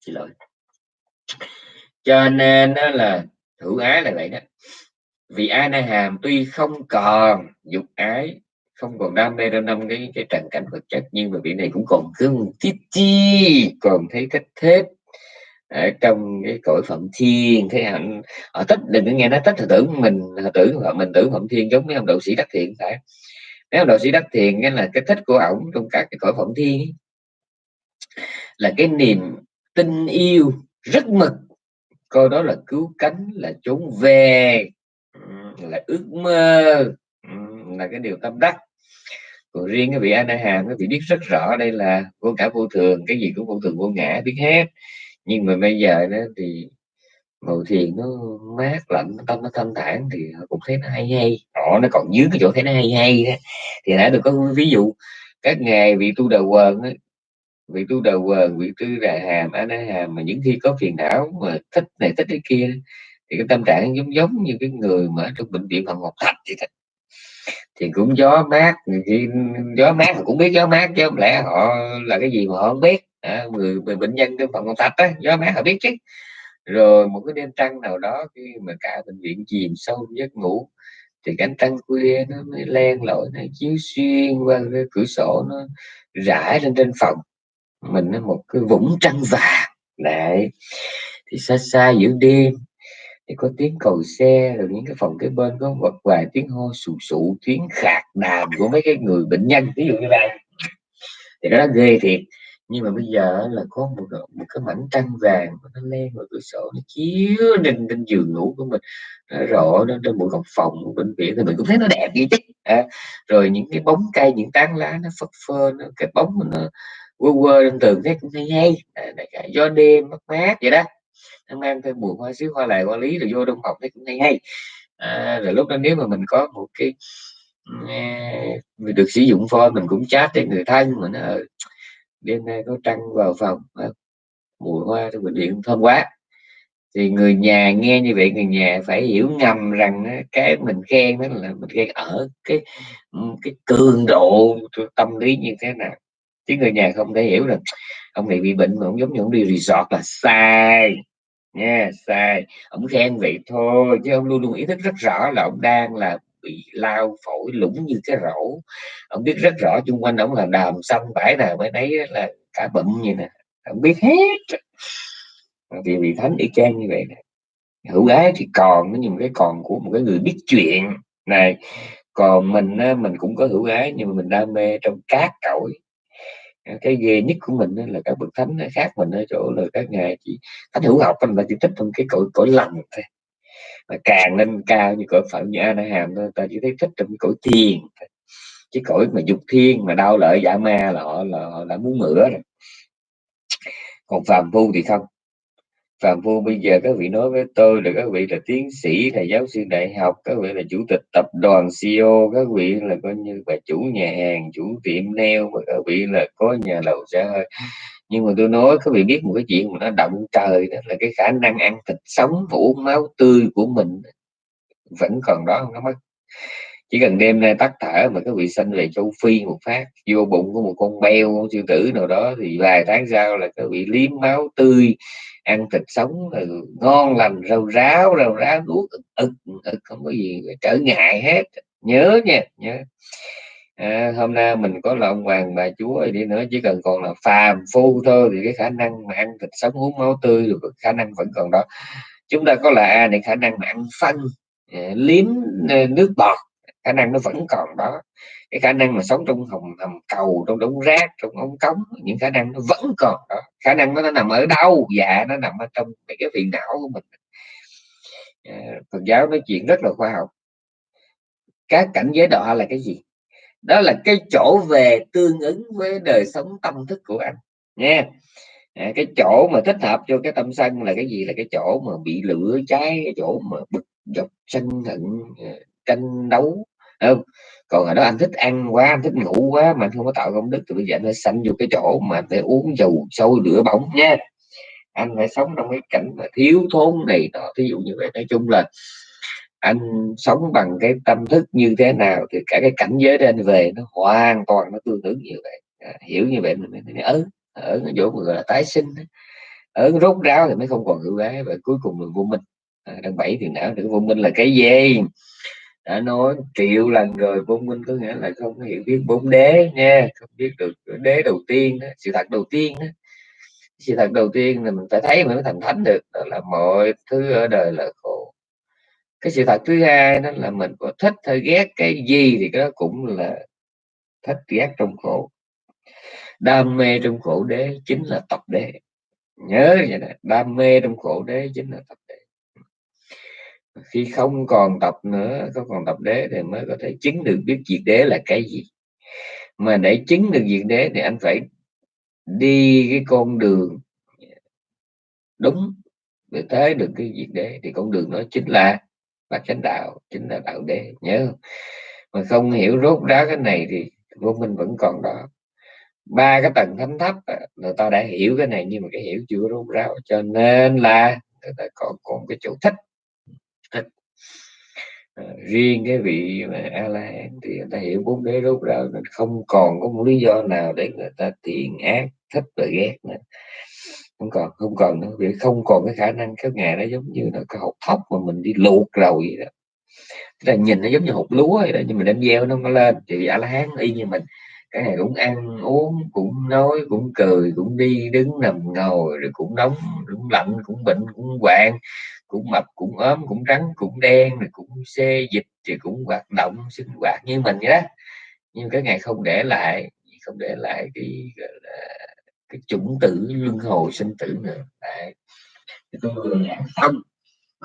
A: Chị lỗi cho nên đó là hữu ái là vậy đó. Vì ai nay hàm tuy không còn dục ái không còn đam mê trong năm cái cái trần cảnh vật chất nhưng mà vị này cũng còn cưng thiết chi còn thấy cách thế ở trong cái cõi phẩm thiên thế hạnh họ thích đừng có nghe nó thích họ tưởng mình họ tưởng họ mình tưởng phẩm thiên giống với ông đạo sĩ đắc thiện phải nếu ông đạo sĩ đắc thiện nghe là cái thích của ổng trong các cái cõi phẩm thiên ấy, là cái niềm tin yêu rất mực coi đó là cứu cánh là trốn về là ước mơ là cái điều tâm đắc. Còn riêng cái vị a hàm cái vị biết rất rõ đây là vô cả vô thường cái gì cũng vô thường vô ngã biết hết nhưng mà bây giờ đó thì ngồi thiền nó mát lạnh tâm nó thanh thản thì cũng thấy nó hay hay. Họ nó còn dưới cái chỗ thấy nó hay hay đó. thì đã được có ví dụ các ngày vị tu đầu quần ấy, vị tu đầu quần vị tu đà hàm anh đại hàm mà những khi có phiền não mà thích này thích cái kia thì cái tâm trạng giống giống như cái người mà ở trong bệnh viện phòng ngọc thạch vậy đó. Thì cũng gió mát thì gió mát cũng biết gió mát chứ không lẽ họ là cái gì mà họ không biết à, người, người bệnh nhân trong phòng thạch á gió mát họ biết chứ. Rồi một cái đêm trăng nào đó khi mà cả bệnh viện chìm sâu giấc ngủ thì cánh trăng khuya nó mới len lỏi nó chiếu xuyên qua cái cửa sổ nó rải lên trên phòng. Mình nó một cái vũng trăng vàng. Đấy thì xa xa giữa đêm thì có tiếng cầu xe rồi những cái phòng kế bên có một vài tiếng ho sù sụ tiếng khạc đàm của mấy cái người bệnh nhân ví dụ như vậy. Thì nó ghê thiệt nhưng mà bây giờ là có một, một cái mảnh trăng vàng nó len vào cửa sổ nó chiếu lên trên giường ngủ của mình. Nó rộ nó trên một góc phòng của bệnh viện thì mình cũng thấy nó đẹp vậy chứ. À, rồi những cái bóng cây những tán lá nó phất phơ nó cái bóng nó quơ quơ lên tường thấy cũng hay hay. À, gió đêm mát mát vậy đó. Nó mang thêm mùi hoa xíu hoa lại hoa lý rồi vô trong phòng thấy cũng hay hay. À, rồi lúc đó nếu mà mình có một cái mình à, được sử dụng phone mình cũng chat với người thân mà nó ờ, đêm nay có trăng vào phòng mùi hoa trong bệnh viện thơm quá. Thì người nhà nghe như vậy, người nhà phải hiểu ngầm rằng cái mình khen đó là mình khen ở cái cái cường độ tâm lý như thế nào. Chứ người nhà không thể hiểu được. Ông này bị bệnh mà ông giống như ông đi resort là sai, nha, sai. Ông khen vậy thôi, chứ ông luôn luôn ý thức rất rõ là ông đang là bị lao phổi lũng như cái rổ. Ông biết rất rõ chung quanh ông là đàm xanh bãi nào mới đấy là cả bụm như nè, ông biết hết. Vì vị thánh y chang như vậy nè, hữu ái thì còn, nó nhưng cái còn của một cái người biết chuyện. Này, còn mình mình cũng có hữu ái, nhưng mà mình đam mê trong cát cõi. Ờ, cái ghê nhất của mình là các bậc thánh khác mình ở chỗ là các ngài chỉ, thánh hữu học mình là chỉ thích trong cái cõi cõi lành thôi mà càng lên cao như cõi phận như ana hàm thôi, ta chỉ thấy thích trong cái cõi thiền chứ cõi mà dục thiên, mà đau lợi giả ma là họ là họ đã muốn mửa rồi. Còn phàm phu thì không. Phàm phu bây giờ các vị nói với tôi là các vị là tiến sĩ là giáo sư đại học, các vị là chủ tịch tập đoàn CEO các vị là coi như là chủ nhà hàng, chủ tiệm nail và các vị là có nhà lầu xe hơi nhưng mà tôi nói, các vị biết một cái chuyện mà nó động trời đó, là cái khả năng ăn thịt sống và uống máu tươi của mình vẫn còn đó không nó mất. Chỉ cần đêm nay tắt thở mà các vị sanh về châu phi một phát, vô bụng của một con beo, con sư tử nào đó, thì vài tháng sau là các vị liếm máu tươi, ăn thịt sống là ngon lành, rau ráo rau ráo, nuốt ực ực, không có gì, trở ngại hết. Nhớ nha, nhớ à, hôm nay mình có là ông hoàng bà chúa đi nữa chỉ cần còn là phàm phu thôi thì cái khả năng mà ăn thịt sống uống máu tươi được khả năng vẫn còn đó. Chúng ta có là a để khả năng mà ăn phân à, liếm à, nước bọt khả năng nó vẫn còn đó. Cái khả năng mà sống trong hầm hầm cầu trong đống rác trong ống cống những khả năng nó vẫn còn đó. Khả năng nó nằm ở đâu? Dạ nó nằm ở trong cái phiền não của mình. À, Phật giáo nói chuyện rất là khoa học. Các cảnh giới đọa là cái gì? Đó là cái chỗ về tương ứng với đời sống tâm thức của anh nha à, cái chỗ mà thích hợp cho cái tâm sân là cái gì? Là cái chỗ mà bị lửa cháy cái chỗ mà bực dọc sân hận ờ, tranh đấu không? Còn ở đó anh thích ăn quá anh thích ngủ quá mà anh không có tạo công đức thì bây giờ anh phải sanh vô cái chỗ mà phải uống dầu sôi lửa bỏng nha anh phải sống trong cái cảnh mà thiếu thốn này nọ. Thí dụ như vậy. Nói chung là anh sống bằng cái tâm thức như thế nào thì cả cái cảnh giới đó anh về nó hoàn toàn nó tương ứng như vậy. À, hiểu như vậy mình mới ở ở chỗ gọi là tái sinh ở rốt ráo thì mới không còn hữu ái và cuối cùng là vô minh. À, đang bảy thì não được vô minh là cái gì? Đã nói triệu lần rồi vô minh có nghĩa là không hiểu biết bốn đế nha không biết được đế đầu tiên đó, sự thật đầu tiên đó. sự thật đầu tiên là mình phải thấy mới thành thánh được đó là mọi thứ ở đời là khổ cái sự thật thứ hai đó là mình có thích hay ghét cái gì thì đó cũng là thích ghét trong khổ. Đam mê trong khổ đế chính là tập đế. Nhớ vậy nè, đam mê trong khổ đế chính là tập đế. Khi không còn tập nữa, không còn tập đế thì mới có thể chứng được biết diệt đế là cái gì. Mà để chứng được diệt đế thì anh phải đi cái con đường đúng để thấy được cái diệt đế. Thì con đường đó chính là và chánh đạo chính là đạo đế. Nhớ. Mà không hiểu rốt ráo cái này thì vô minh vẫn còn đó. Ba cái tầng thánh thấp người ta đã hiểu cái này nhưng mà cái hiểu chưa rốt ráo. Cho nên là người ta còn còn cái chỗ thích. Thích. À, riêng cái vị mà a la hán thì người ta hiểu bốn đế rốt ráo nên không còn có một lý do nào để người ta thiện ác thích và ghét nữa không còn không còn nữa. Vì không còn cái khả năng các ngài nó giống như là cái hộp thóc mà mình đi luộc rồi vậy đó. Là nhìn nó giống như hộp lúa vậy đó, nhưng mà đem gieo nó không có lên. Thì a la hán y như mình, cái này cũng ăn, uống, cũng nói, cũng cười, cũng đi đứng nằm ngồi, rồi cũng nóng, cũng lạnh, cũng bệnh, cũng hoạn, cũng mập, cũng ốm, cũng trắng, cũng đen, rồi cũng xê dịch thì cũng hoạt động, sinh hoạt như mình vậy đó. Nhưng cái ngày không để lại, không để lại cái, gọi là cái chủng tử luân hồi sinh tử nữa. Đấy. tôi vừa giảng xong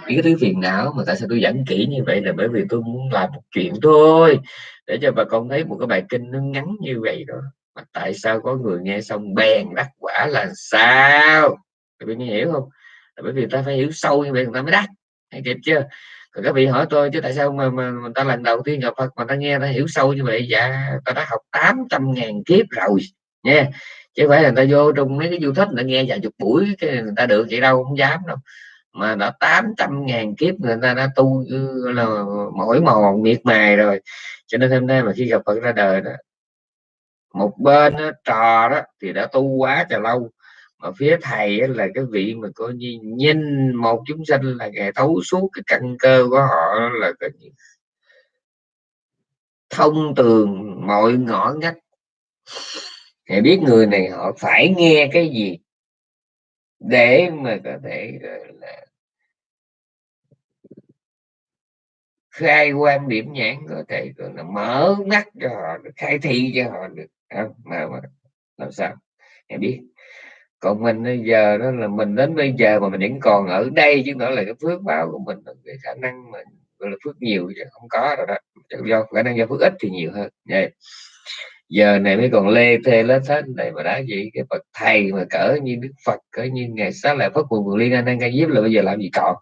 A: cái thứ phiền não mà tại sao tôi dẫn kỹ như vậy là bởi vì tôi muốn làm một chuyện thôi để cho bà con thấy một cái bài kinh nó ngắn như vậy đó. Mà tại sao có người nghe xong bèn đắc quả là sao? Các bạn hiểu không? Là bởi vì ta phải hiểu sâu như vậy người ta mới đắc. Hay kịp chưa? Còn các vị hỏi tôi chứ tại sao mà, mà người ta lần đầu tiên gặp Phật mà ta nghe ta hiểu sâu như vậy? Dạ ta đã học 800 ngàn kiếp rồi nha chứ phải là người ta vô trong mấy cái du thích người nghe vài chục buổi cái người ta được vậy đâu không dám đâu. Mà đã 800 ngàn kiếp người ta đã tu ừ, là mỗi mòn miệt mài rồi. Cho nên hôm nay mà khi gặp Phật ra đời đó một bên đó, trò đó thì đã tu quá trời lâu. Mà phía thầy là cái vị mà coi như nhìn một chúng sinh là ngày thấu suốt cái căn cơ của họ là cái thông tường mọi ngõ ngách thầy biết người này họ phải nghe cái gì để mà có thể là khai quan điểm nhãn có thể là mở mắt cho họ khai thị cho họ được. Không? mà, mà làm sao? Em biết. Còn mình bây giờ đó là mình đến bây giờ mà mình vẫn còn ở đây chứ nữa là cái phước báo của mình cái khả năng mình gọi là phước nhiều chứ không có rồi đó. Do khả năng do phước ít thì nhiều hơn. Vậy giờ này mới còn lê thê lết hết này mà đã gì cái bậc thầy mà cỡ như đức phật cỡ như ngày sáng lại phất mùa liên anh đang diếp là bây giờ làm gì còn?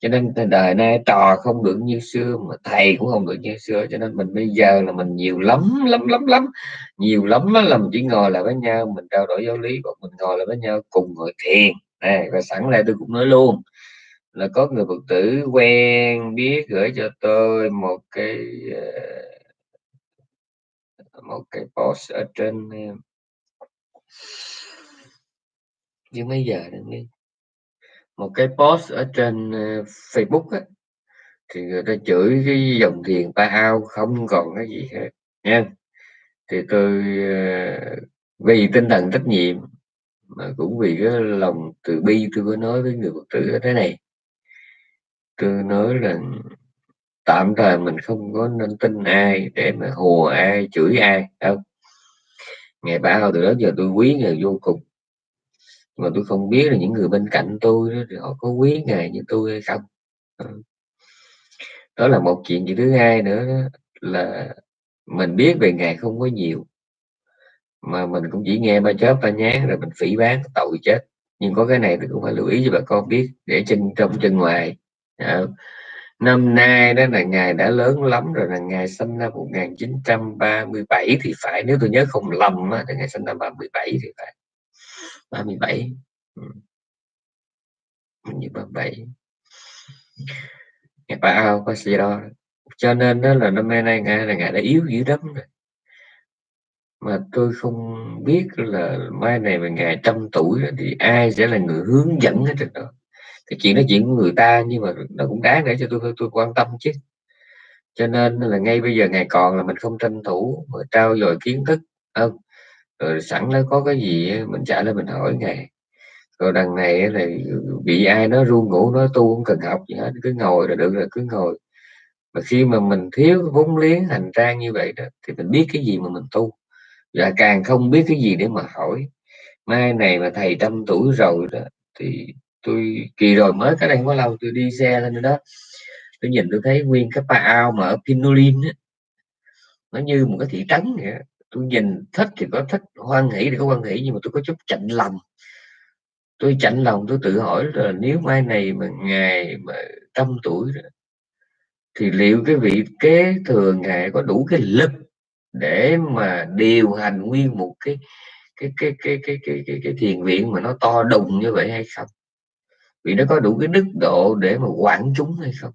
A: Cho nên đời nay trò không được như xưa mà thầy cũng không được như xưa cho nên mình bây giờ là mình nhiều lắm lắm lắm lắm nhiều lắm là mình chỉ ngồi lại với nhau mình trao đổi giáo lý còn mình ngồi lại với nhau cùng ngồi thiền. Này và sẵn lại tôi cũng nói luôn là có người phật tử quen biết gửi cho tôi một cái uh, một cái post ở trên ờ, chứ mấy giờ đi một cái post ở trên ờ, Facebook á, thì người ta chửi cái dòng tiền ta ao không còn cái gì hết nha. Thì tôi ờ, vì tinh thần trách nhiệm mà cũng vì cái lòng từ bi tôi có nói với người phật tử thế này. Tôi nói là tạm thời mình không có nên tin ai để mà hùa ai chửi ai đâu. Ngày ba từ đó giờ tôi quý người vô cùng. Mà tôi không biết là những người bên cạnh tôi đó, thì họ có quý ngài như tôi hay không. Ừ. Đó là một chuyện chuyện thứ hai nữa đó, là mình biết về ngài không có nhiều. Mà mình cũng chỉ nghe ba chớp ba nhán rồi mình phỉ bán tội chết. Nhưng có cái này thì cũng phải lưu ý cho bà con biết để chân trong chân ngoài. Đó năm nay đó là ngài đã lớn lắm rồi là ngài sinh năm 1937 thì phải nếu tôi nhớ không lầm á, thì ngài sinh năm 37 thì phải. 37 ừ. mình như 37 ngày ba ao có gì đó. Cho nên đó là năm nay ngài là ngài đã yếu dữ lắm rồi. Mà tôi không biết là mai này mà ngài trăm tuổi thì ai sẽ là người hướng dẫn hết đó cái chuyện nói chuyện của người ta, nhưng mà nó cũng đáng để cho tôi tôi quan tâm chứ. Cho nên là ngay bây giờ ngày còn là mình không tranh thủ mà trao dồi kiến thức, không? Rồi sẵn nó có cái gì mình trả lời, mình hỏi ngài. Rồi đằng này là bị ai nó ru ngủ nó tu không cần học gì hết, cứ ngồi là được là cứ ngồi. Mà khi mà mình thiếu vốn liếng hành trang như vậy đó, thì mình biết cái gì mà mình tu. Và càng không biết cái gì để mà hỏi. Mai này mà thầy trăm tuổi rồi đó, thì tôi kỳ rồi mới cái đây không có lâu tôi đi xe lên đó tôi nhìn tôi thấy nguyên cái pa ao mà ở Pinolin á nó như một cái thị trấn vậy tôi nhìn thích thì có thích hoan hỷ thì có hoan hỷ nhưng mà tôi có chút chạnh lòng. Tôi chạnh lòng tôi tự hỏi là nếu mai này mà ngài mà trăm tuổi rồi, thì liệu cái vị kế thừa ngài có đủ cái lực để mà điều hành nguyên một cái cái cái cái cái cái cái, cái thiền viện mà nó to đùng như vậy hay không? Vì nó có đủ cái đức độ để mà quản chúng hay không?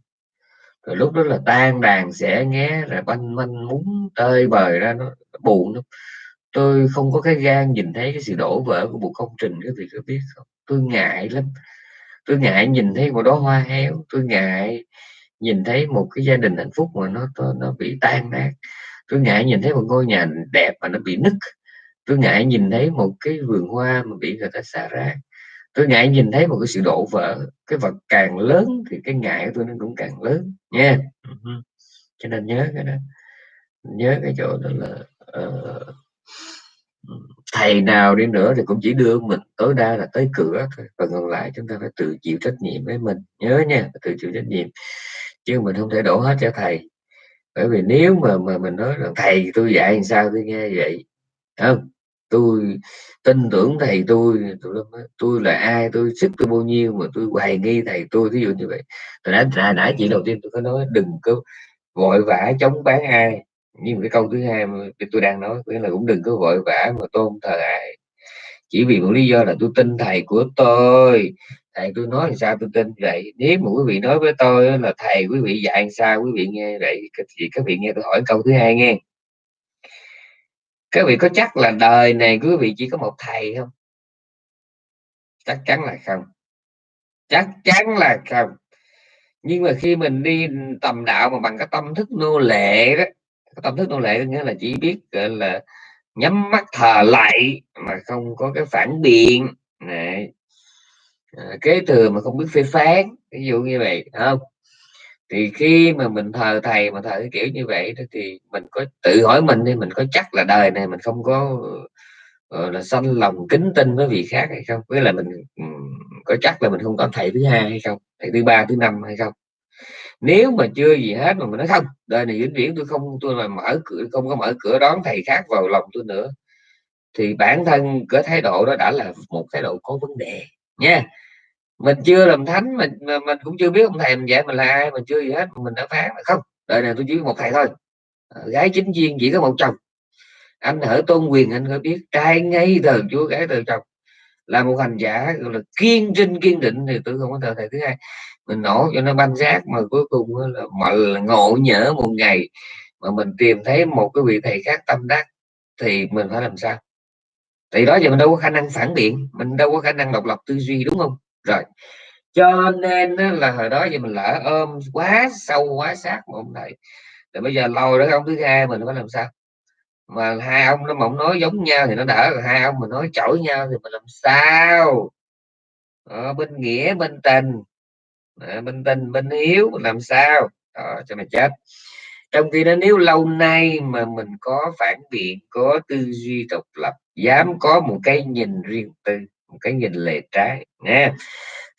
A: Rồi lúc đó là tan đàn sẽ nghe rồi banh manh muốn tơi bời ra, nó buồn lắm. Tôi không có cái gan nhìn thấy cái sự đổ vỡ của một công trình cái vị có biết không? Tôi ngại lắm. Tôi ngại nhìn thấy một đóa hoa héo. Tôi ngại nhìn thấy một cái gia đình hạnh phúc mà nó nó bị tan nát. Tôi ngại nhìn thấy một ngôi nhà đẹp mà nó bị nứt. Tôi ngại nhìn thấy một cái vườn hoa mà bị người ta xả rác tôi ngại nhìn thấy một cái sự đổ vỡ cái vật càng lớn thì cái ngại của tôi nó cũng càng lớn nha. Cho nên nhớ cái đó nhớ cái chỗ đó là uh, thầy nào đi nữa thì cũng chỉ đưa mình tối đa là tới cửa thôi còn còn lại chúng ta phải tự chịu trách nhiệm với mình. Nhớ nha tự chịu trách nhiệm chứ mình không thể đổ hết cho thầy. Bởi vì nếu mà mà mình nói rằng thầy tôi dạy làm sao tôi nghe vậy? Không tôi tin tưởng thầy tôi tôi, tôi là ai? Tôi sức tôi bao nhiêu mà tôi hoài nghi thầy tôi? Ví dụ như vậy. Tôi đã nãy, nãy chị đầu tiên tôi có nói đừng có vội vã chống bán ai. Nhưng cái câu thứ hai mà tôi đang nói nghĩa là cũng đừng có vội vã mà tôn thờ ai. Chỉ vì một lý do là tôi tin thầy của tôi. Thầy tôi nói sao tôi tin vậy? Nếu mà quý vị nói với tôi là thầy quý vị dạy sao? Quý vị nghe vậy thì các vị nghe tôi hỏi câu thứ hai nghe các vị có chắc là đời này quý vị chỉ có một thầy không? Chắc chắn là không. Chắc chắn là không. Nhưng mà khi mình đi tầm đạo mà bằng cái tâm thức nô lệ đó cái tâm thức nô lệ nghĩa là chỉ biết gọi là nhắm mắt thờ lạy mà không có cái phản biện. Này à, kế thừa mà không biết phê phán ví dụ như vậy không? Thì khi mà mình thờ thầy mà thờ cái kiểu như vậy đó thì mình có tự hỏi mình thì mình có chắc là đời này mình không có ờ, là, sanh lòng kính tin với vị khác hay không? Với là mình có chắc là mình không có thầy thứ hai hay không? Thầy thứ ba, thứ năm hay không? Nếu mà chưa gì hết mà mình nói không, đời này vĩnh viễn tôi không, tôi là mở cửa, không có mở cửa đón thầy khác vào lòng tôi nữa, thì bản thân cái thái độ đó đã là một thái độ có vấn đề, nha mình chưa làm thánh, mình mình cũng chưa biết ông thầy mình dạy mình là ai, mình chưa gì hết, mình đã phán là không, đời này tôi chỉ một thầy thôi. À, gái chính viên chỉ có một chồng. Anh ở tôn quyền, anh có biết, trai ngay từ chúa gái từ chồng. Là một hành giả, gọi là kiên trinh, kiên định, thì tôi không có thờ thầy thứ hai. Mình nổ cho nó banh rác, mà cuối cùng là mọi ngộ nhỡ một ngày mà mình tìm thấy một cái vị thầy khác tâm đắc, thì mình phải làm sao? Thì đó giờ mình đâu có khả năng phản biện, mình đâu có khả năng độc lập tư duy, đúng không? Rồi cho nên là hồi đó giờ mình lỡ ôm quá sâu quá sát một ông thầy rồi bây giờ lôi đó ông thứ hai mình phải làm sao. Mà hai ông nó mộng nói giống nhau thì nó đỡ rồi hai ông mình nói chổi nhau thì mình làm sao? Ở bên nghĩa bên tình. À, bên tình bên hiếu làm sao? Đó, cho mày chết. Trong khi đó nếu lâu nay mà mình có phản biện có tư duy độc lập dám có một cái nhìn riêng tư một cái nhìn lệ trái nha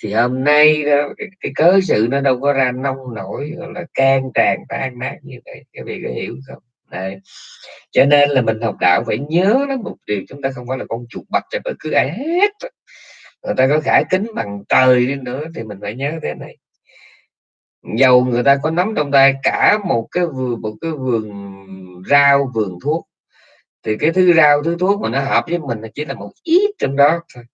A: thì hôm nay ờ, cái, cái cớ sự nó đâu có ra nông nổi gọi là can tràn tan nát như vậy các vị có hiểu không? Đấy. cho nên là mình học đạo phải nhớ đó một điều chúng ta không phải là con chuột bạch cho bất cứ ai hết. Người ta có khả kính bằng trời đi nữa thì mình phải nhớ thế này. Dầu người ta có nắm trong tay cả một cái vườn một cái vườn rau vườn thuốc thì cái thứ rau thứ thuốc mà nó hợp với mình chỉ là một ít trong đó thôi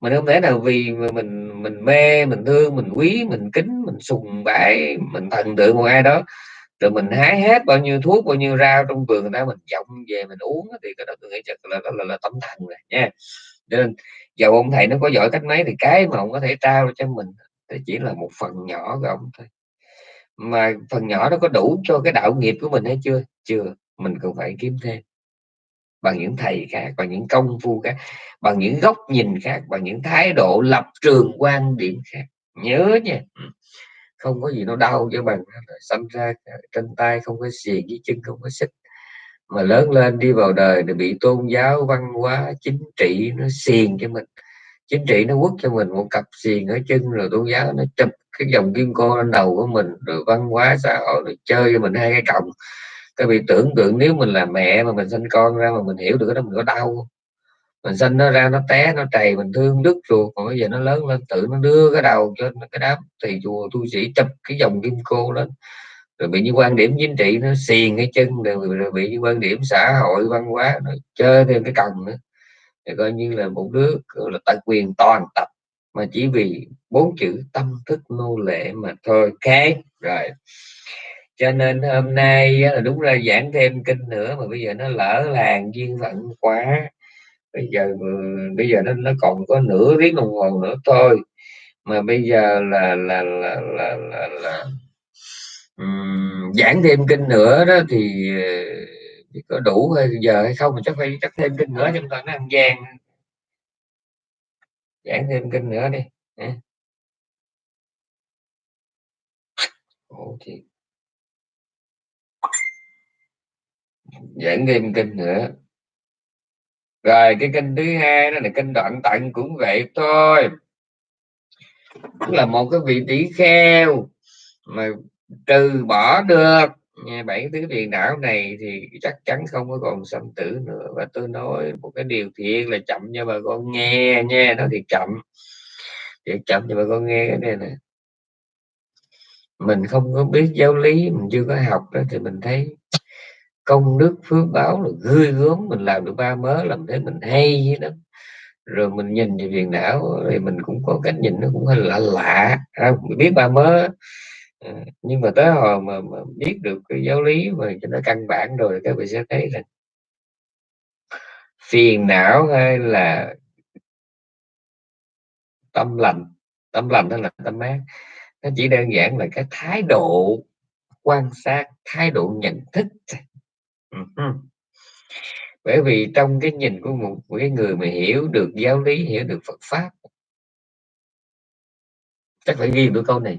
A: mình không thể nào vì mình mình mê mình thương mình quý mình kính mình sùng bái mình thần tượng một ai đó rồi mình hái hết bao nhiêu thuốc bao nhiêu rau trong vườn người ta mình trồng về mình uống thì cái đó tôi nghĩ chắc là là, là, là tâm thần rồi nha. Nên dầu ông thầy nó có giỏi cách mấy thì cái mà ông có thể trao cho mình thì chỉ là một phần nhỏ của ông thôi. Mà phần nhỏ nó có đủ cho cái đạo nghiệp của mình hay chưa? Chưa mình cũng phải kiếm thêm bằng những thầy khác, bằng những công phu khác, bằng những góc nhìn khác, bằng những thái độ lập trường quan điểm khác. Nhớ nha. Ừ. Không có gì nó đau cho bằng xâm ra trên tay, không có xiềng với chân, không có xích. Mà lớn lên đi vào đời thì bị tôn giáo, văn hóa, chính trị nó xiềng cho mình. Chính trị nó quất cho mình một cặp xiềng ở chân, rồi tôn giáo nó chụp cái dòng kim cô lên đầu của mình, rồi văn hóa xã hội rồi chơi cho mình hai cái còng các vị tưởng tượng nếu mình là mẹ mà mình sinh con ra mà mình hiểu được cái đó mình có đau mình sinh nó ra nó té nó trầy mình thương đứt ruột còn bây giờ nó lớn lên tự nó đưa cái đầu cho cái đám thầy chùa tu sĩ chụp cái dòng kim cô lên. Rồi bị những quan điểm chính trị nó xiền cái chân rồi, rồi bị những quan điểm xã hội văn hóa nó chơi thêm cái còng nữa. Thì coi như là một đứa là tài quyền toàn tập mà chỉ vì bốn chữ tâm thức nô lệ mà thôi. Ok rồi cho nên hôm nay là đúng ra giảng thêm kinh nữa mà bây giờ nó lỡ làng duyên phận quá. Bây giờ bây giờ nó nó còn có nửa tiếng đồng hồ nữa thôi. Mà bây giờ là là là là là, là um, giảng thêm kinh nữa đó thì ờ, có đủ giờ hay không mà chắc phải chắc thêm kinh nữa chúng ta nó ăn gian. Giảng thêm kinh nữa đi Ủa thì giảng thêm kinh nữa. Rồi, cái kinh thứ hai đó là kinh đoạn tận cũng vậy thôi. Là một cái vị tỷ kheo mà trừ bỏ được. Bảy thứ phiền não này thì chắc chắn không có còn sanh tử nữa. Và tôi nói một cái điều thiệt là chậm cho bà con nghe nha, nó thì chậm. Thì chậm cho bà con nghe cái này nè. Mình không có biết giáo lý, mình chưa có học đó thì mình thấy công đức phước báo là gươi gớm mình làm được ba mớ làm thế mình hay với lắm rồi mình nhìn về phiền não thì mình cũng có cách nhìn nó cũng hơi lạ. À, lạ không biết ba mớ. Ờ, nhưng mà tới hồi mà, mà biết được cái giáo lý mà cho nó căn bản rồi các bạn sẽ thấy là phiền não hay là tâm lành. Tâm lành hay là tâm ác. Nó chỉ đơn giản là cái thái độ quan sát thái độ nhận thức Ừ. bởi vì trong cái nhìn của một của cái người mà hiểu được giáo lý, hiểu được Phật pháp, chắc phải ghi được câu này.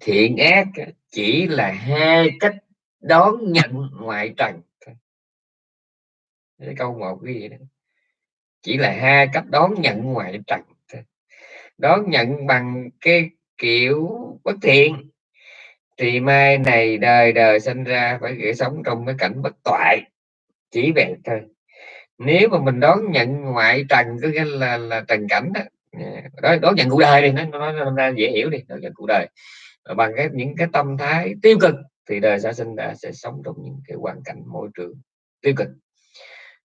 A: Thiện ác chỉ là hai cách đón nhận ngoại trần cái câu một cái gì đó. Chỉ là hai cách đón nhận ngoại trần đón nhận bằng cái kiểu bất thiện thì mai này đời đời sinh ra phải gửi sống trong cái cảnh bất toại chỉ vậy thôi. Nếu mà mình đón nhận ngoại trần có nghĩa là là trần cảnh đó đó đón nhận cuộc đời đi nó nó, nó ra dễ hiểu đi đón nhận cuộc đời. Bằng cái những cái tâm thái tiêu cực thì đời sẽ sinh ra sẽ sống trong những cái hoàn cảnh môi trường tiêu cực.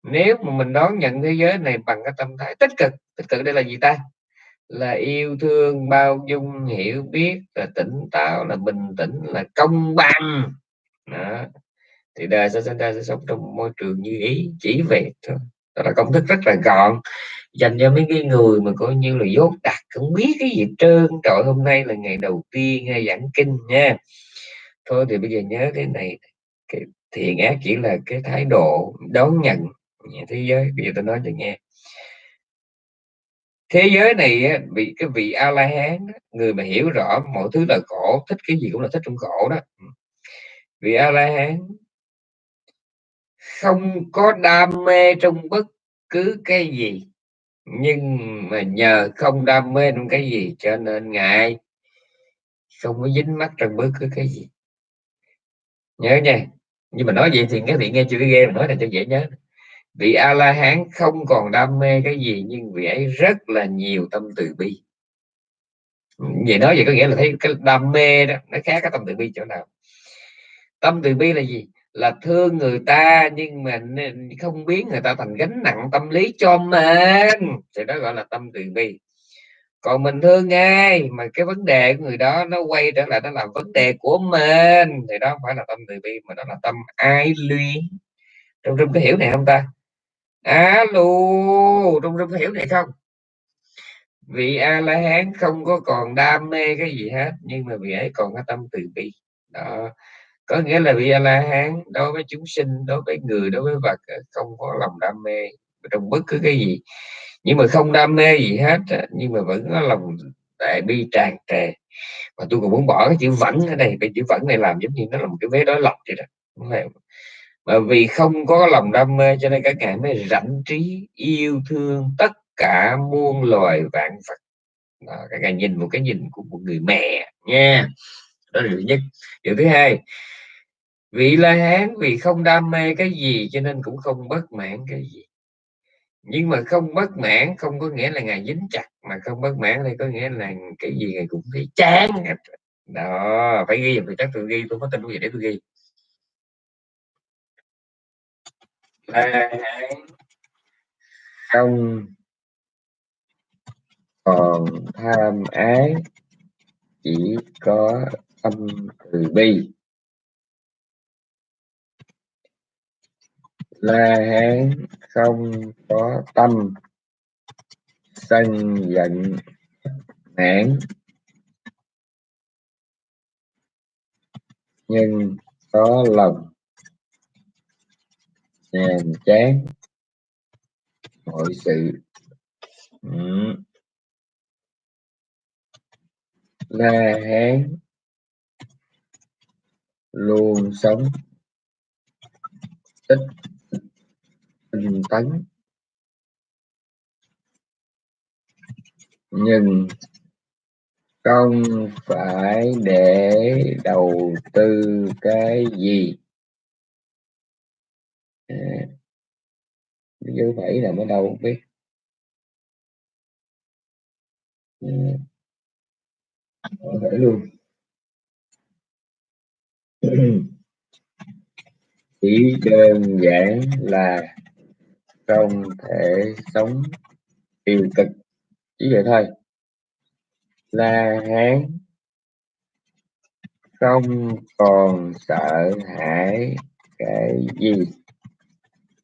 A: Nếu mà mình đón nhận thế giới này bằng cái tâm thái tích cực tích cực đây là gì ta? Là yêu thương bao dung, hiểu biết, là tỉnh táo, là bình tĩnh, là công bằng. Đó. thì đời sẽ sinh ra sẽ sống trong môi trường như ý, chỉ về thôi. Đó là công thức rất là gọn. Dành cho mấy cái người mà coi như là dốt đặt, không biết cái gì trơn. Trời, hôm nay là ngày đầu tiên hay giảng kinh nha. Thôi thì bây giờ nhớ cái này, cái thiện ác chỉ là cái thái độ đón nhận thế giới. Bây giờ tôi nói cho nghe thế giới này bị cái vị a la hán người mà hiểu rõ mọi thứ là khổ thích cái gì cũng là thích trong khổ đó. Ừ. Vị a la hán không có đam mê trong bất cứ cái gì, nhưng mà nhờ không đam mê trong cái gì cho nên ngài không có dính mắt trong bất cứ cái gì. Nhớ nha, nhưng mà nói vậy thì các vị nghe chưa ghê, mà nói là cho dễ nhớ vị a la hán không còn đam mê cái gì, nhưng vị ấy rất là nhiều tâm từ bi. Vậy nói vậy có nghĩa là thấy cái đam mê đó, nó khác cái tâm từ bi chỗ nào. Tâm từ bi là gì? Là thương người ta, nhưng mà không biến người ta thành gánh nặng tâm lý cho mình. Thì đó gọi là tâm từ bi. Còn mình thương ai mà cái vấn đề của người đó nó quay trở lại, nó làm vấn đề của mình. Thì đó không phải là tâm từ bi, mà đó là tâm ai luyến. Trong trong cái hiểu này không ta? Alo Trung Trung hiểu này không? Vị a la hán không có còn đam mê cái gì hết, nhưng mà vị ấy còn có tâm từ bi. Đó, có nghĩa là vị a la hán đối với chúng sinh, đối với người, đối với vật ờ, không có lòng đam mê trong bất cứ cái gì. Nhưng mà không đam mê gì hết nhưng mà vẫn có lòng đại bi tràn trề. Và tôi còn muốn bỏ cái chữ vẫn ở đây, cái chữ vẫn này làm giống như nó là một cái vế đối lập vậy đó mà vì không có lòng đam mê cho nên các ngài mới rảnh trí yêu thương tất cả muôn loài vạn vật. Đó, các ngài nhìn một cái nhìn của một người mẹ nha. Đó là điều nhất. Điều thứ hai vị la hán vì không đam mê cái gì cho nên cũng không bất mãn cái gì. Nhưng mà không bất mãn không có nghĩa là ngài dính chặt mà không bất mãn đây có nghĩa là cái gì ngài cũng thấy chán đó phải ghi vì chắc tôi ghi tôi có tin gì để tôi ghi. La không còn tham ái chỉ có tâm từ bi. La Hán không có tâm. Sân giận nản. Nhưng có lòng nhàm chán. Mọi sự. Ừ. La Hán. Luôn sống. Ít tinh tấn. Nhưng không phải để đầu tư cái gì à, dấu phẩy là ở đâu không biết ừ. à, phẩy luôn. [clears throat] Chỉ đơn giản là không thể sống tiêu cực. Chỉ vậy thôi. La Hán không còn sợ hãi cái gì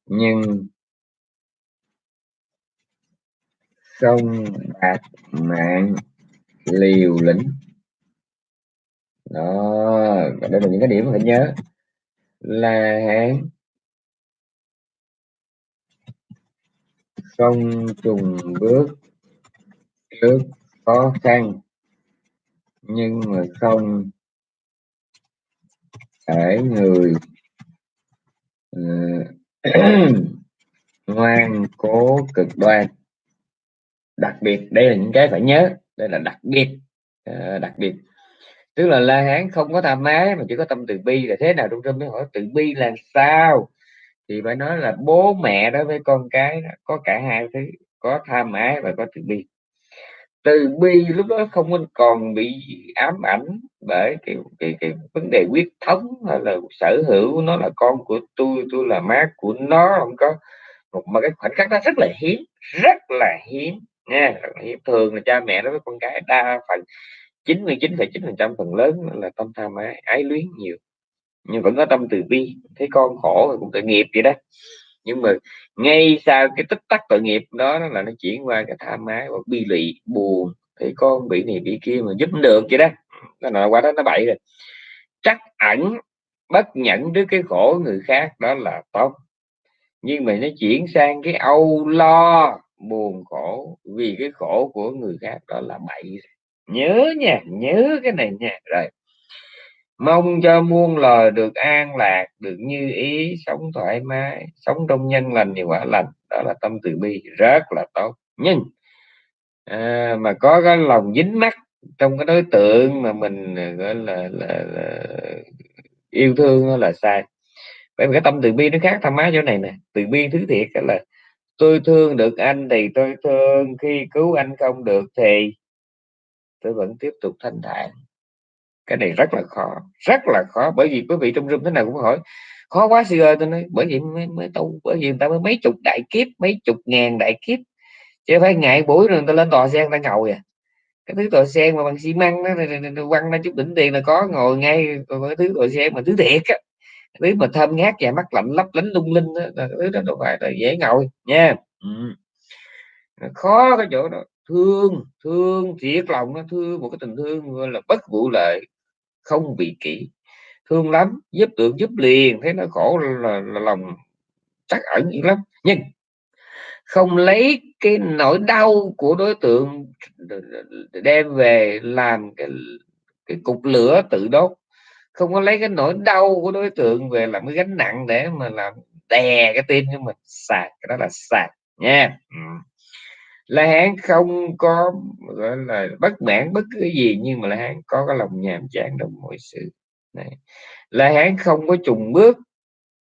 A: nhưng sông bạc mạng liều lĩnh đó đây là những cái điểm phải nhớ là Hán không trùng bước trước khó khăn nhưng mà không để người uh, [clears throat] ngoan, cố, cực đoan. Đặc biệt, đây là những cái phải nhớ. Đây là đặc biệt. À, đặc biệt. Tức là la hán không có tham ái mà chỉ có tâm từ bi. Là thế nào trung tâm mới hỏi, từ bi là sao? Thì phải nói là bố mẹ đối với con cái có cả hai thứ, có tham ái và có từ bi từ bi lúc đó không còn bị ám ảnh bởi cái cái cái vấn đề quyết thống hay là sở hữu nó là con của tôi tôi là má của nó không có. Một mà cái khoảnh khắc đó rất là hiếm rất là hiếm nha rất là hiếm. Thường là cha mẹ đối với con cái đa phần 99,9 phần trăm phần lớn là tâm tham ái ái luyến nhiều. Nhưng vẫn có tâm từ bi thấy con khổ cũng tội nghiệp vậy đó nhưng mà ngay sau cái tích tắc tội nghiệp đó, đó là nó chuyển qua cái tham ái hoặc bi lụy buồn thấy con bị này bị kia mà giúp được vậy đó. Nó là qua đó nó bậy rồi. Chắc ẩn bất nhẫn trước cái khổ người khác đó là tốt nhưng mà nó chuyển sang cái âu lo buồn khổ vì cái khổ của người khác đó là bậy nhớ nha nhớ cái này nha. Rồi mong cho muôn loài được an lạc được như ý sống thoải mái sống trong nhân lành thì quả lành. Đó là tâm từ bi rất là tốt. Nhưng à, mà có cái lòng dính mắt trong cái đối tượng mà mình à, gọi là, là, là yêu thương là sai. Bởi vì cái tâm từ bi nó khác tham ái chỗ này nè. Từ bi thứ thiệt là tôi thương được anh thì tôi thương khi cứu anh không được thì tôi vẫn tiếp tục thanh thản cái này rất là khó rất là khó. Bởi vì quý vị trong room thế nào cũng hỏi khó quá sư ơi. Tôi nói bởi vì mới, mới tu bởi vì người ta mới mấy chục đại kiếp mấy chục ngàn đại kiếp chứ phải ngại buổi rồi người ta lên tòa sen ta ngồi à cái thứ tòa sen mà bằng xi măng nó quăng ra chút đỉnh tiền là có ngồi ngay còn cái thứ tòa sen mà thứ thiệt á. Thứ mà thơm ngát và mắt lạnh lấp lánh lung linh đó, là thứ đó đâu phải là dễ ngồi nha. Ừ. khó cái chỗ đó. Thương thương thiệt lòng nó thương một cái tình thương gọi là bất vụ lợi không bị kỹ thương lắm giúp tượng giúp liền thấy nó khổ là, là lòng chắc ẩn dữ lắm. Nhưng không lấy cái nỗi đau của đối tượng đem về làm cái, cái cục lửa tự đốt. Không có lấy cái nỗi đau của đối tượng về làm cái gánh nặng để mà làm đè cái tim cho mình. Sạc cái đó là sạc nha. Ừ. La Hán không có, gọi là, bất mãn bất cứ gì, nhưng mà La Hán có cái lòng nhàm chán trong mọi sự. Này. La Hán không có trùng bước,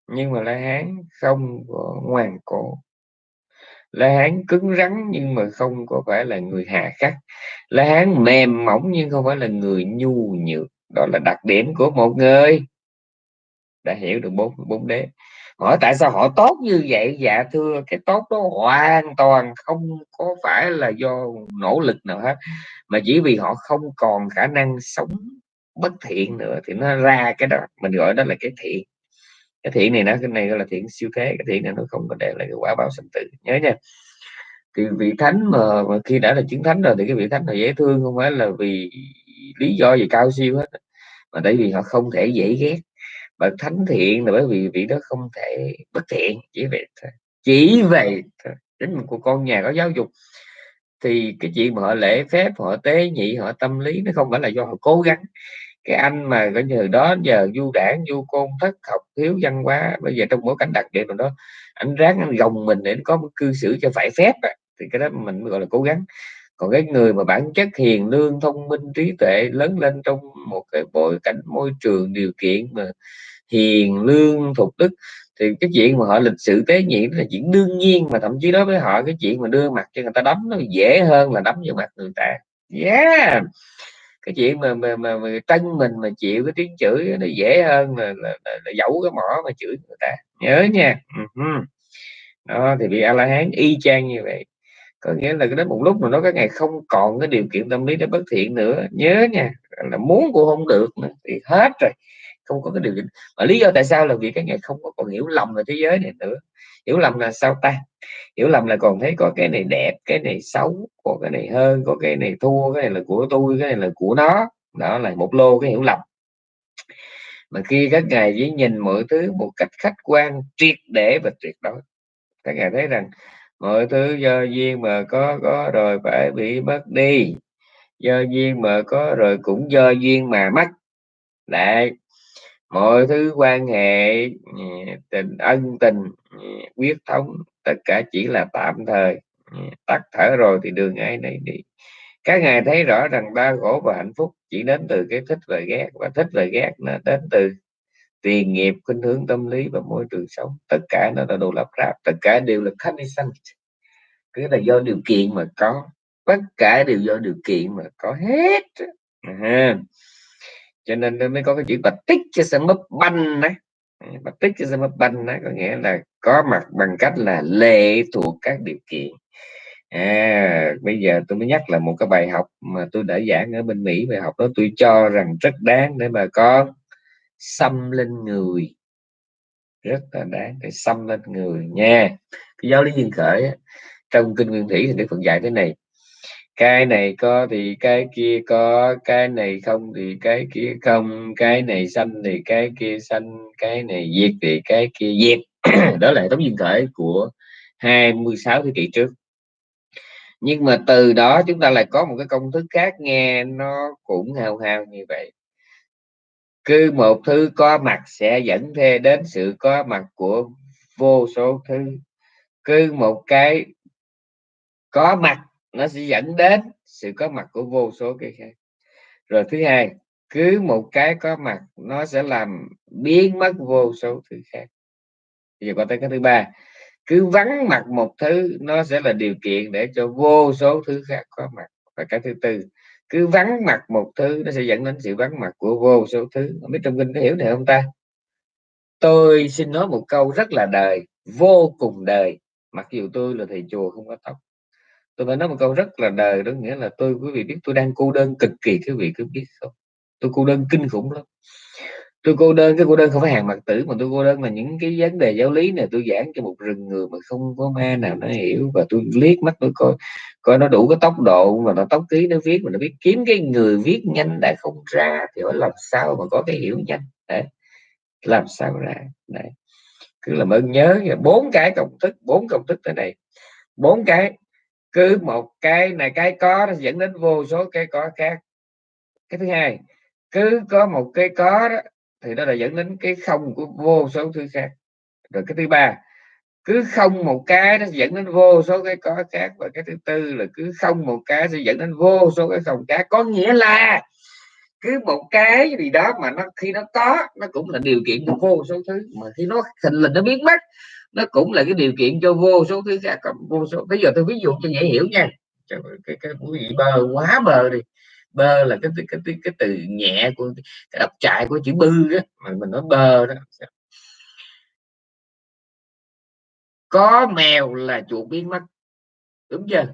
A: nhưng mà La Hán không có ngoan cổ La Hán cứng rắn, nhưng mà không có phải là người hà khắc. La Hán mềm mỏng, nhưng không phải là người nhu nhược. Đó là đặc điểm của một người. Đã hiểu được bốn bốn đế hỏi tại sao họ tốt như vậy? Dạ thưa cái tốt đó hoàn toàn không có phải là do nỗ lực nào hết mà chỉ vì họ không còn khả năng sống bất thiện nữa thì nó ra cái đó mình gọi đó là cái thiện. Cái thiện này nó cái này gọi là thiện siêu thế cái thiện này nó không có để lại cái quả báo sinh tử. Nhớ nha. Thì vị thánh mà, mà khi đã là chứng thánh rồi thì cái vị thánh là dễ thương không phải là vì lý do gì cao siêu hết mà tại vì họ không thể dễ ghét bậc thánh thiện là bởi vì vị đó không thể bất thiện, chỉ vậy thôi, chỉ vậy thôi chính của con nhà có giáo dục thì cái chuyện mà họ lễ phép, họ tế nhị, họ tâm lý nó không phải là do họ cố gắng cái anh mà cái nhờ đó giờ du đảng, du côn, thất học, thiếu văn hóa, bây giờ trong bối cảnh đặc biệt rồi đó, anh ráng anh gồng mình để có một cư xử cho phải phép à. thì cái đó mình gọi là cố gắng còn cái người mà bản chất hiền lương, thông minh, trí tuệ lớn lên trong một cái bối cảnh môi trường điều kiện mà hiền lương phục đức. Thì cái chuyện mà họ lịch sự tế nhị là chuyện đương nhiên mà thậm chí đối với họ cái chuyện mà đưa mặt cho người ta đấm nó dễ hơn là đấm vào mặt người ta. Yeah! Cái chuyện mà mà mà, mà tân mình mà chịu cái tiếng chửi nó dễ hơn là, là, là, là giấu cái mỏ mà chửi người ta. Nhớ nha. Uh-huh. đó thì bị a la hán y chang như vậy. Có nghĩa là đến một lúc mà nó cái ngày không còn cái điều kiện tâm lý để bất thiện nữa. Nhớ nha là muốn cũng không được nữa thì hết rồi không có cái điều kiện. Mà lý do tại sao là vì cái ngày không có còn hiểu lầm về thế giới này nữa. Hiểu lầm là sao ta? Hiểu lầm là còn thấy có cái này đẹp, cái này xấu, có cái này hơn, có cái này thua, cái này là của tôi, cái này là của nó. Đó là một lô cái hiểu lầm. Mà khi các ngài chỉ nhìn mọi thứ một cách khách quan, triệt để và tuyệt đối. Các ngài thấy rằng mọi thứ do duyên mà có có rồi phải bị mất đi. Do duyên mà có rồi cũng do duyên mà mất. Lại mọi thứ quan hệ tình, ân tình quyết thống, tất cả chỉ là tạm thời. Tắt thở rồi thì đường ai nấy đi. Các ngài thấy rõ rằng đau khổ và hạnh phúc chỉ đến từ cái thích và ghét và thích và ghét nó đến từ tiền nghiệp, khuynh hướng tâm lý và môi trường sống. Tất cả nó là đồ lặp ráp tất cả đều là condition cứ là do điều kiện mà có, tất cả đều do điều kiện mà có hết à cho nên nó mới có cái chữ bạch tích cho sẽ mất banh đấy. Bạch tích cho sẽ mất banh đấy, có nghĩa là có mặt bằng cách là lệ thuộc các điều kiện. À bây giờ tôi mới nhắc là một cái bài học mà tôi đã giảng ở bên Mỹ, bài học đó tôi cho rằng rất đáng để bà con xâm lên người. Rất là đáng để xâm lên người nha. Cái giáo lý duyên khởi trong kinh nguyên thủy thì đức phật dạy thế này cái này có thì cái kia có, cái này không thì cái kia không, cái này xanh thì cái kia xanh cái này diệt thì cái kia diệt. [coughs] Đó là tấm duyên khởi của 26 thế kỷ trước. Nhưng mà từ đó chúng ta lại có một cái công thức khác nghe nó cũng hào hào như vậy. Cứ một thứ có mặt sẽ dẫn theo đến sự có mặt của vô số thứ. Cứ một cái có mặt nó sẽ dẫn đến sự có mặt của vô số cái khác. Rồi thứ hai, cứ một cái có mặt, nó sẽ làm biến mất vô số thứ khác. Bây giờ qua tới cái thứ ba, cứ vắng mặt một thứ, nó sẽ là điều kiện để cho vô số thứ khác có mặt. Và cái thứ tư, cứ vắng mặt một thứ, nó sẽ dẫn đến sự vắng mặt của vô số thứ. Không biết trong kinh có hiểu này không ta? Tôi xin nói một câu rất là đời, vô cùng đời, mặc dù tôi là thầy chùa không có tóc tôi phải nói một câu rất là đời đó, nghĩa là tôi, quý vị biết tôi đang cô đơn cực kỳ, quý vị cứ biết không? Tôi cô đơn kinh khủng lắm. Tôi cô đơn, cái cô đơn không phải hàng mặt tử, mà tôi cô đơn là những cái vấn đề giáo lý này tôi giảng cho một rừng người mà không có ma nào nó hiểu, và tôi liếc mắt tôi coi coi nó đủ cái tốc độ mà nó tốc ký nó viết, mà nó biết kiếm cái người viết nhanh đã không ra thì phải làm sao mà có cái hiểu nhanh? Đấy, làm sao ra? Đấy, cứ làm ơn nhớ bốn cái công thức, bốn công thức thế này. Bốn cái cứ một cái này cái có nó dẫn đến vô số cái có khác. Cái thứ hai, cứ có một cái có đó thì nó là dẫn đến cái không của vô số thứ khác. Rồi cái thứ ba, cứ không một cái nó dẫn đến vô số cái có khác. Và cái thứ tư là cứ không một cái sẽ dẫn đến vô số cái không khác. Có nghĩa là cứ một cái gì đó mà nó khi nó có, nó cũng là điều kiện của vô số thứ. Mà khi nó thình lình nó biến mất nó cũng là cái điều kiện cho vô số thứ khác vô số bây giờ tôi ví dụ cho dễ hiểu nha. Cái cái, cái quý vị bơ quá bơ đi. Bơ là cái cái cái, cái, cái từ nhẹ của cái đọc trại của chữ bư đó mà mình nói bơ đó. Có mèo là chuột biến mất. Đúng chưa?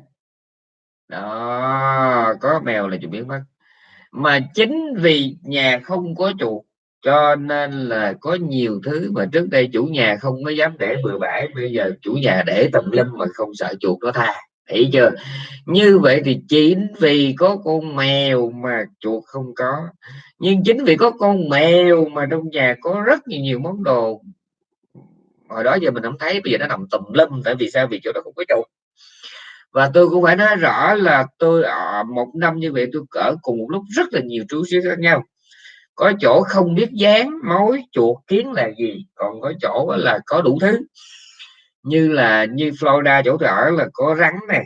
A: Đó có mèo là chuột biến mất. Mà chính vì nhà không có chuột cho nên là có nhiều thứ mà trước đây chủ nhà không có dám để bừa bãi, bây giờ chủ nhà để tầm lâm mà không sợ chuột nó tha. Thấy chưa? Như vậy thì chính vì có con mèo mà chuột không có. Nhưng chính vì có con mèo mà trong nhà có rất nhiều nhiều món đồ. Hồi đó giờ mình không thấy, bây giờ nó nằm tùm lum, tại vì sao? Vì chỗ đó không có chuột. Và tôi cũng phải nói rõ là tôi ở một năm như vậy tôi cỡ cùng một lúc rất là nhiều chú xíu khác nhau có chỗ không biết dán mối chuột kiến là gì? Còn có chỗ là có đủ thứ. Như là như Florida chỗ tôi ở là có rắn nè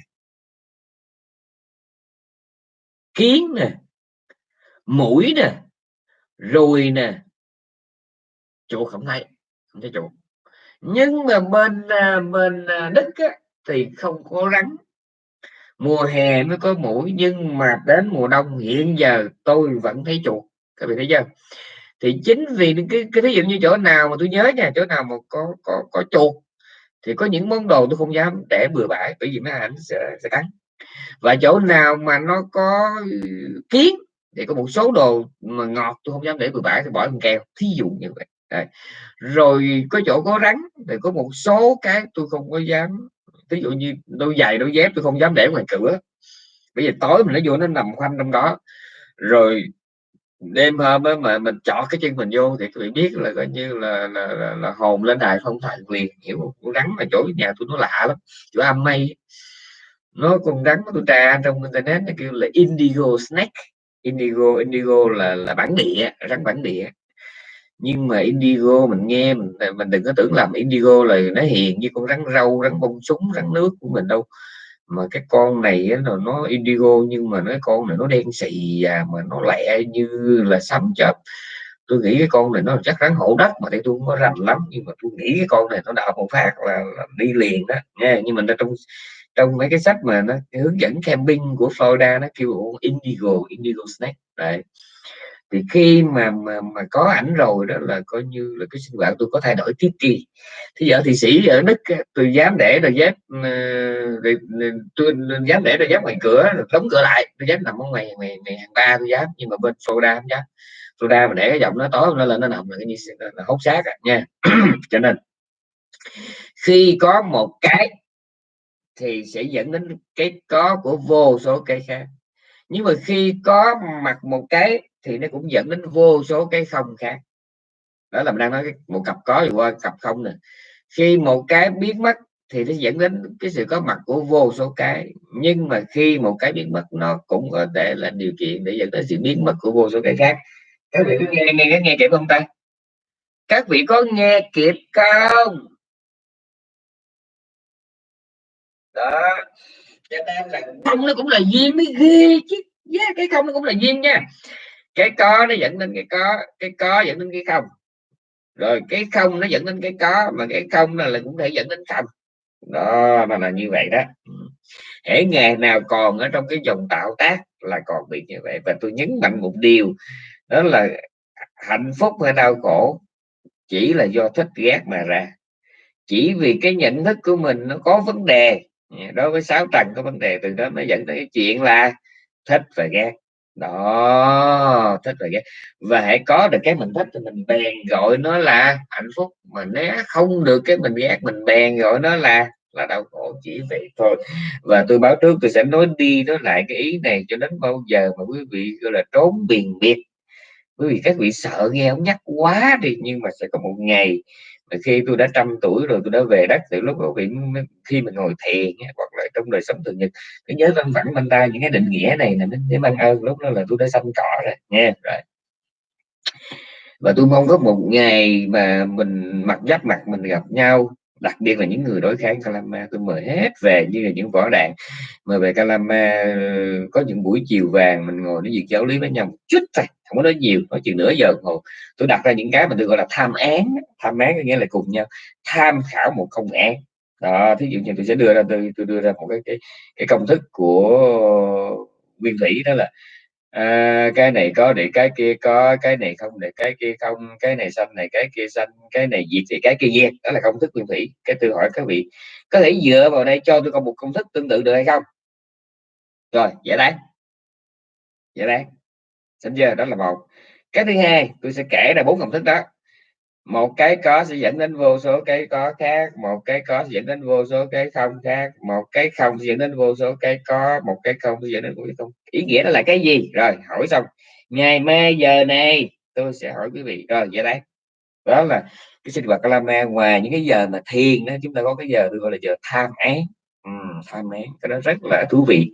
A: kiến nè mũi nè ruồi nè. Chuột không thấy không thấy chuột. Nhưng mà bên à, bên à, đức á, thì không có rắn. Mùa hè mới có mũi nhưng mà đến mùa đông hiện giờ tôi vẫn thấy chuột các vị thấy chưa? Thì chính vì cái cái thí dụ như chỗ nào mà tôi nhớ nha chỗ nào mà có có có chuột thì có những món đồ tôi không dám để bừa bãi bởi vì mấy ảnh sẽ, sẽ cắn. Và chỗ nào mà nó có ừ, kiến thì có một số đồ mà ngọt tôi không dám để bừa bãi thì bỏ con keo thí dụ như vậy. Đấy. rồi có chỗ có rắn thì có một số cái tôi không có dám ví dụ như đôi giày đôi dép tôi không dám để ngoài cửa. Bây giờ tối mình nó vô nó nằm khoanh trong đó. Rồi đêm hôm mà mình chọn cái chân mình vô thì các biết là coi như là là, là, là hồn lên đài không thần quyền hiểu con rắn mà chỗ nhà tôi nó lạ lắm chỗ âm mây nó con rắn tôi tra trong internet nó kêu là indigo snake indigo indigo là là bản địa rắn bản địa. Nhưng mà indigo mình nghe mình mình đừng có tưởng làm indigo là nó hiền như con rắn râu rắn bông súng rắn nước của mình đâu mà cái con này là nó indigo nhưng mà nó con này nó đen xì và mà nó lẹ như là sấm chớp tôi nghĩ cái con này nó chắc rắn hổ đất mà tôi không có rành lắm nhưng mà tôi nghĩ cái con này nó đào một phát là, là đi liền đó nha nhưng mình trong trong mấy cái sách mà nó hướng dẫn camping của Florida nó kêu indigo indigo snake. Đấy thì khi mà mà, mà có ảnh rồi đó là coi như là cái sinh hoạt tôi có thay đổi tiếp kỳ thì giờ thì sĩ ở đức tôi dám để đôi dép ờ, tôi dám để đôi dép ngoài cửa đóng cửa lại tôi dám nằm ở ngoài ngoài, ngoài hàng ba tôi dám nhưng mà bên Florida không dám. Florida mà để cái giọng nó tối nó lên nó nằm là cái như là hốt xác à, nha. [clears throat] Cho nên khi có một cái thì sẽ dẫn đến cái có của vô số cái khác. Nhưng mà khi có mặt một cái thì nó cũng dẫn đến vô số cái không khác. Đó là mình đang nói một cặp có qua cặp không nè. Khi một cái biến mất thì nó dẫn đến cái sự có mặt của vô số cái. Nhưng mà khi một cái biến mất nó cũng có thể là điều kiện để dẫn đến sự biến mất của vô số cái khác. Các vị có nghe nghe nghe kịp không ta? Các vị có nghe kịp không? Đó. Cho nên là không nó cũng là duyên mới ghê chứ. Yeah, cái không nó cũng là duyên nha cái có nó dẫn đến cái có cái có dẫn đến cái không. Rồi cái không nó dẫn đến cái có mà cái không là, là cũng thể dẫn đến không. Đó mà là như vậy đó. Ừ. Hễ ngày nào còn ở trong cái dòng tạo tác là còn bị như vậy. Và tôi nhấn mạnh một điều đó là hạnh phúc hay đau khổ chỉ là do thích ghét mà ra. Chỉ vì cái nhận thức của mình nó có vấn đề đối với sáu trần có vấn đề từ đó nó dẫn tới cái chuyện là thích và ghét đó, thích rồi ghét. Và hãy có được cái mình thích thì mình bèn gọi nó là hạnh phúc. Mà nếu không được cái mình ghét, mình bèn gọi nó là là đau khổ chỉ vậy thôi. Và tôi báo trước tôi sẽ nói đi nói lại cái ý này cho đến bao giờ mà quý vị, gọi là, trốn biền biệt. Bởi vì các vị sợ nghe ông nhắc quá đi, nhưng mà sẽ có một ngày khi tôi đã trăm tuổi rồi tôi đã về đất từ lúc đó vị khi mình ngồi thiền hoặc là trong đời sống thường nhật, cái nhớ văn vẳng bên ta những cái định nghĩa này là để mang ơn. Lúc đó là tôi đã xanh cỏ rồi, nha, rồi. Và tôi mong có một ngày mà mình mặt giáp mặt mình gặp nhau đặc biệt là những người đối kháng Calama tôi mời hết về như là những võ đạn. Mời về Calama ờ, có những buổi chiều vàng mình ngồi nói chuyện giáo lý với nhau một chút thôi không có nói nhiều nói chuyện nửa giờ hồ. Tôi đặt ra những cái mà tôi gọi là tham án tham án có nghĩa là cùng nhau tham khảo một công án. Đó thí dụ như tôi sẽ đưa ra tôi, tôi đưa ra một cái cái, cái công thức của nguyên thủy đó là à, cái này có để cái kia có cái này không để cái kia không cái này xanh này cái kia xanh cái này diệt thì cái kia diệt. Đó là công thức nguyên thủy. Cái tôi hỏi các vị có thể dựa vào đây cho tôi có một công thức tương tự được hay không? Rồi giải đáp. Giải đáp. Xin chưa? Đó là một. Cái thứ hai tôi sẽ kể ra bốn công thức đó một cái có sẽ dẫn đến vô số cái có khác, một cái có sẽ dẫn đến vô số cái không khác, một cái không sẽ dẫn đến vô số cái có, một cái không sẽ dẫn đến vô số không. Ý nghĩa đó là cái gì? Rồi, hỏi xong. Ngày mai giờ này, tôi sẽ hỏi quý vị. Rồi, vậy đấy đó là cái sinh hoạt Kalama ngoài những cái giờ mà thiền đó, chúng ta có cái giờ tôi gọi là giờ tham án ừm, thai cái đó rất là thú vị.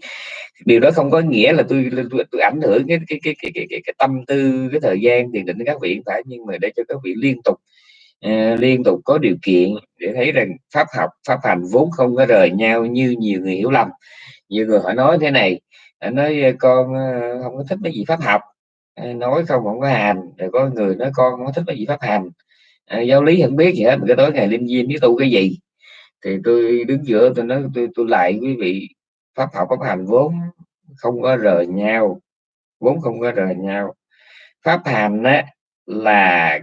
A: Điều đó không có nghĩa là tôi tôi, tôi ảnh hưởng cái cái, cái cái cái cái cái tâm tư cái thời gian tiền định các vị phải nhưng mà để cho các vị liên tục uh, liên tục có điều kiện để thấy rằng pháp học pháp hành vốn không có rời nhau như nhiều người hiểu lầm. Nhiều người họ nói thế này nói con ờ, không có thích cái gì pháp học. Ờ, nói không không có hành. Rồi có người nói con không có thích cái gì pháp hành. À, giáo lý không biết gì hết cái tối ngày linh viên biết tu cái gì thì tôi đứng giữa tôi nói tôi tôi lại quý vị pháp học pháp hành vốn không có rời nhau vốn không có rời nhau. Pháp hành á, là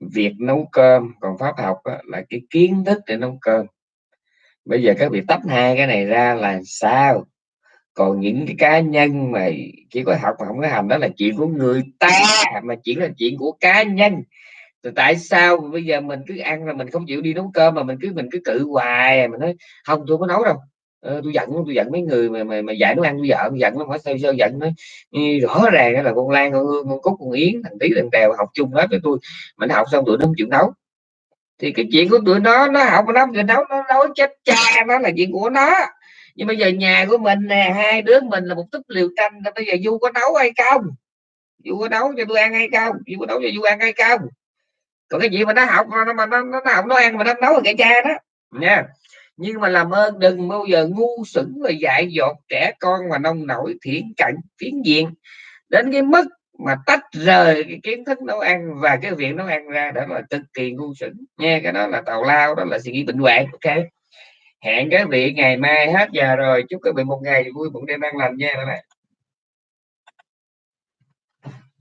A: việc nấu cơm còn pháp học á, là cái kiến thức để nấu cơm. Bây giờ các vị tách hai cái này ra là sao? Còn những cái cá nhân mà chỉ có học mà không có hành đó là chuyện của người ta mà chỉ là chuyện của cá nhân rồi tại sao bây giờ mình cứ ăn là mình không chịu đi nấu cơm mà mình cứ mình cứ cự hoài? Mình nói không tôi có nấu đâu. Ờ, tôi giận tôi giận mấy người mà mà, mà dạy nó ăn tôi vợ tôi giận nó hỏi sao sao giận? Nó rõ ràng là con lan con hương con cúc con yến thằng tí thằng tèo học chung hết với tôi. Mình học xong tụi nó không chịu nấu. Thì cái chuyện của tụi nó nó học nó người nấu nó nấu chết cha nó là chuyện của nó. Nhưng bây giờ nhà của mình nè hai đứa mình là một túp liều tranh. bây giờ du có nấu hay không? Du có nấu cho tôi ăn hay không? Du có nấu cho du ăn hay không? Còn cái gì mà nó học mà nó mà nó, nó học nó ăn mà nó nấu là cái cha đó. Nha. Nhưng mà làm ơn đừng bao giờ ngu xuẩn và dại dột trẻ con mà nông nổi thiển cận phiến diện. Đến cái mức mà tách rời cái kiến thức nấu ăn và cái việc nấu ăn ra đó là cực kỳ ngu xuẩn. Nha cái đó là tàu lao đó là suy nghĩ bệnh hoạn ok? Hẹn các vị ngày mai hết giờ rồi. Chúc các vị một ngày vui một đêm an lành nha. Các bạn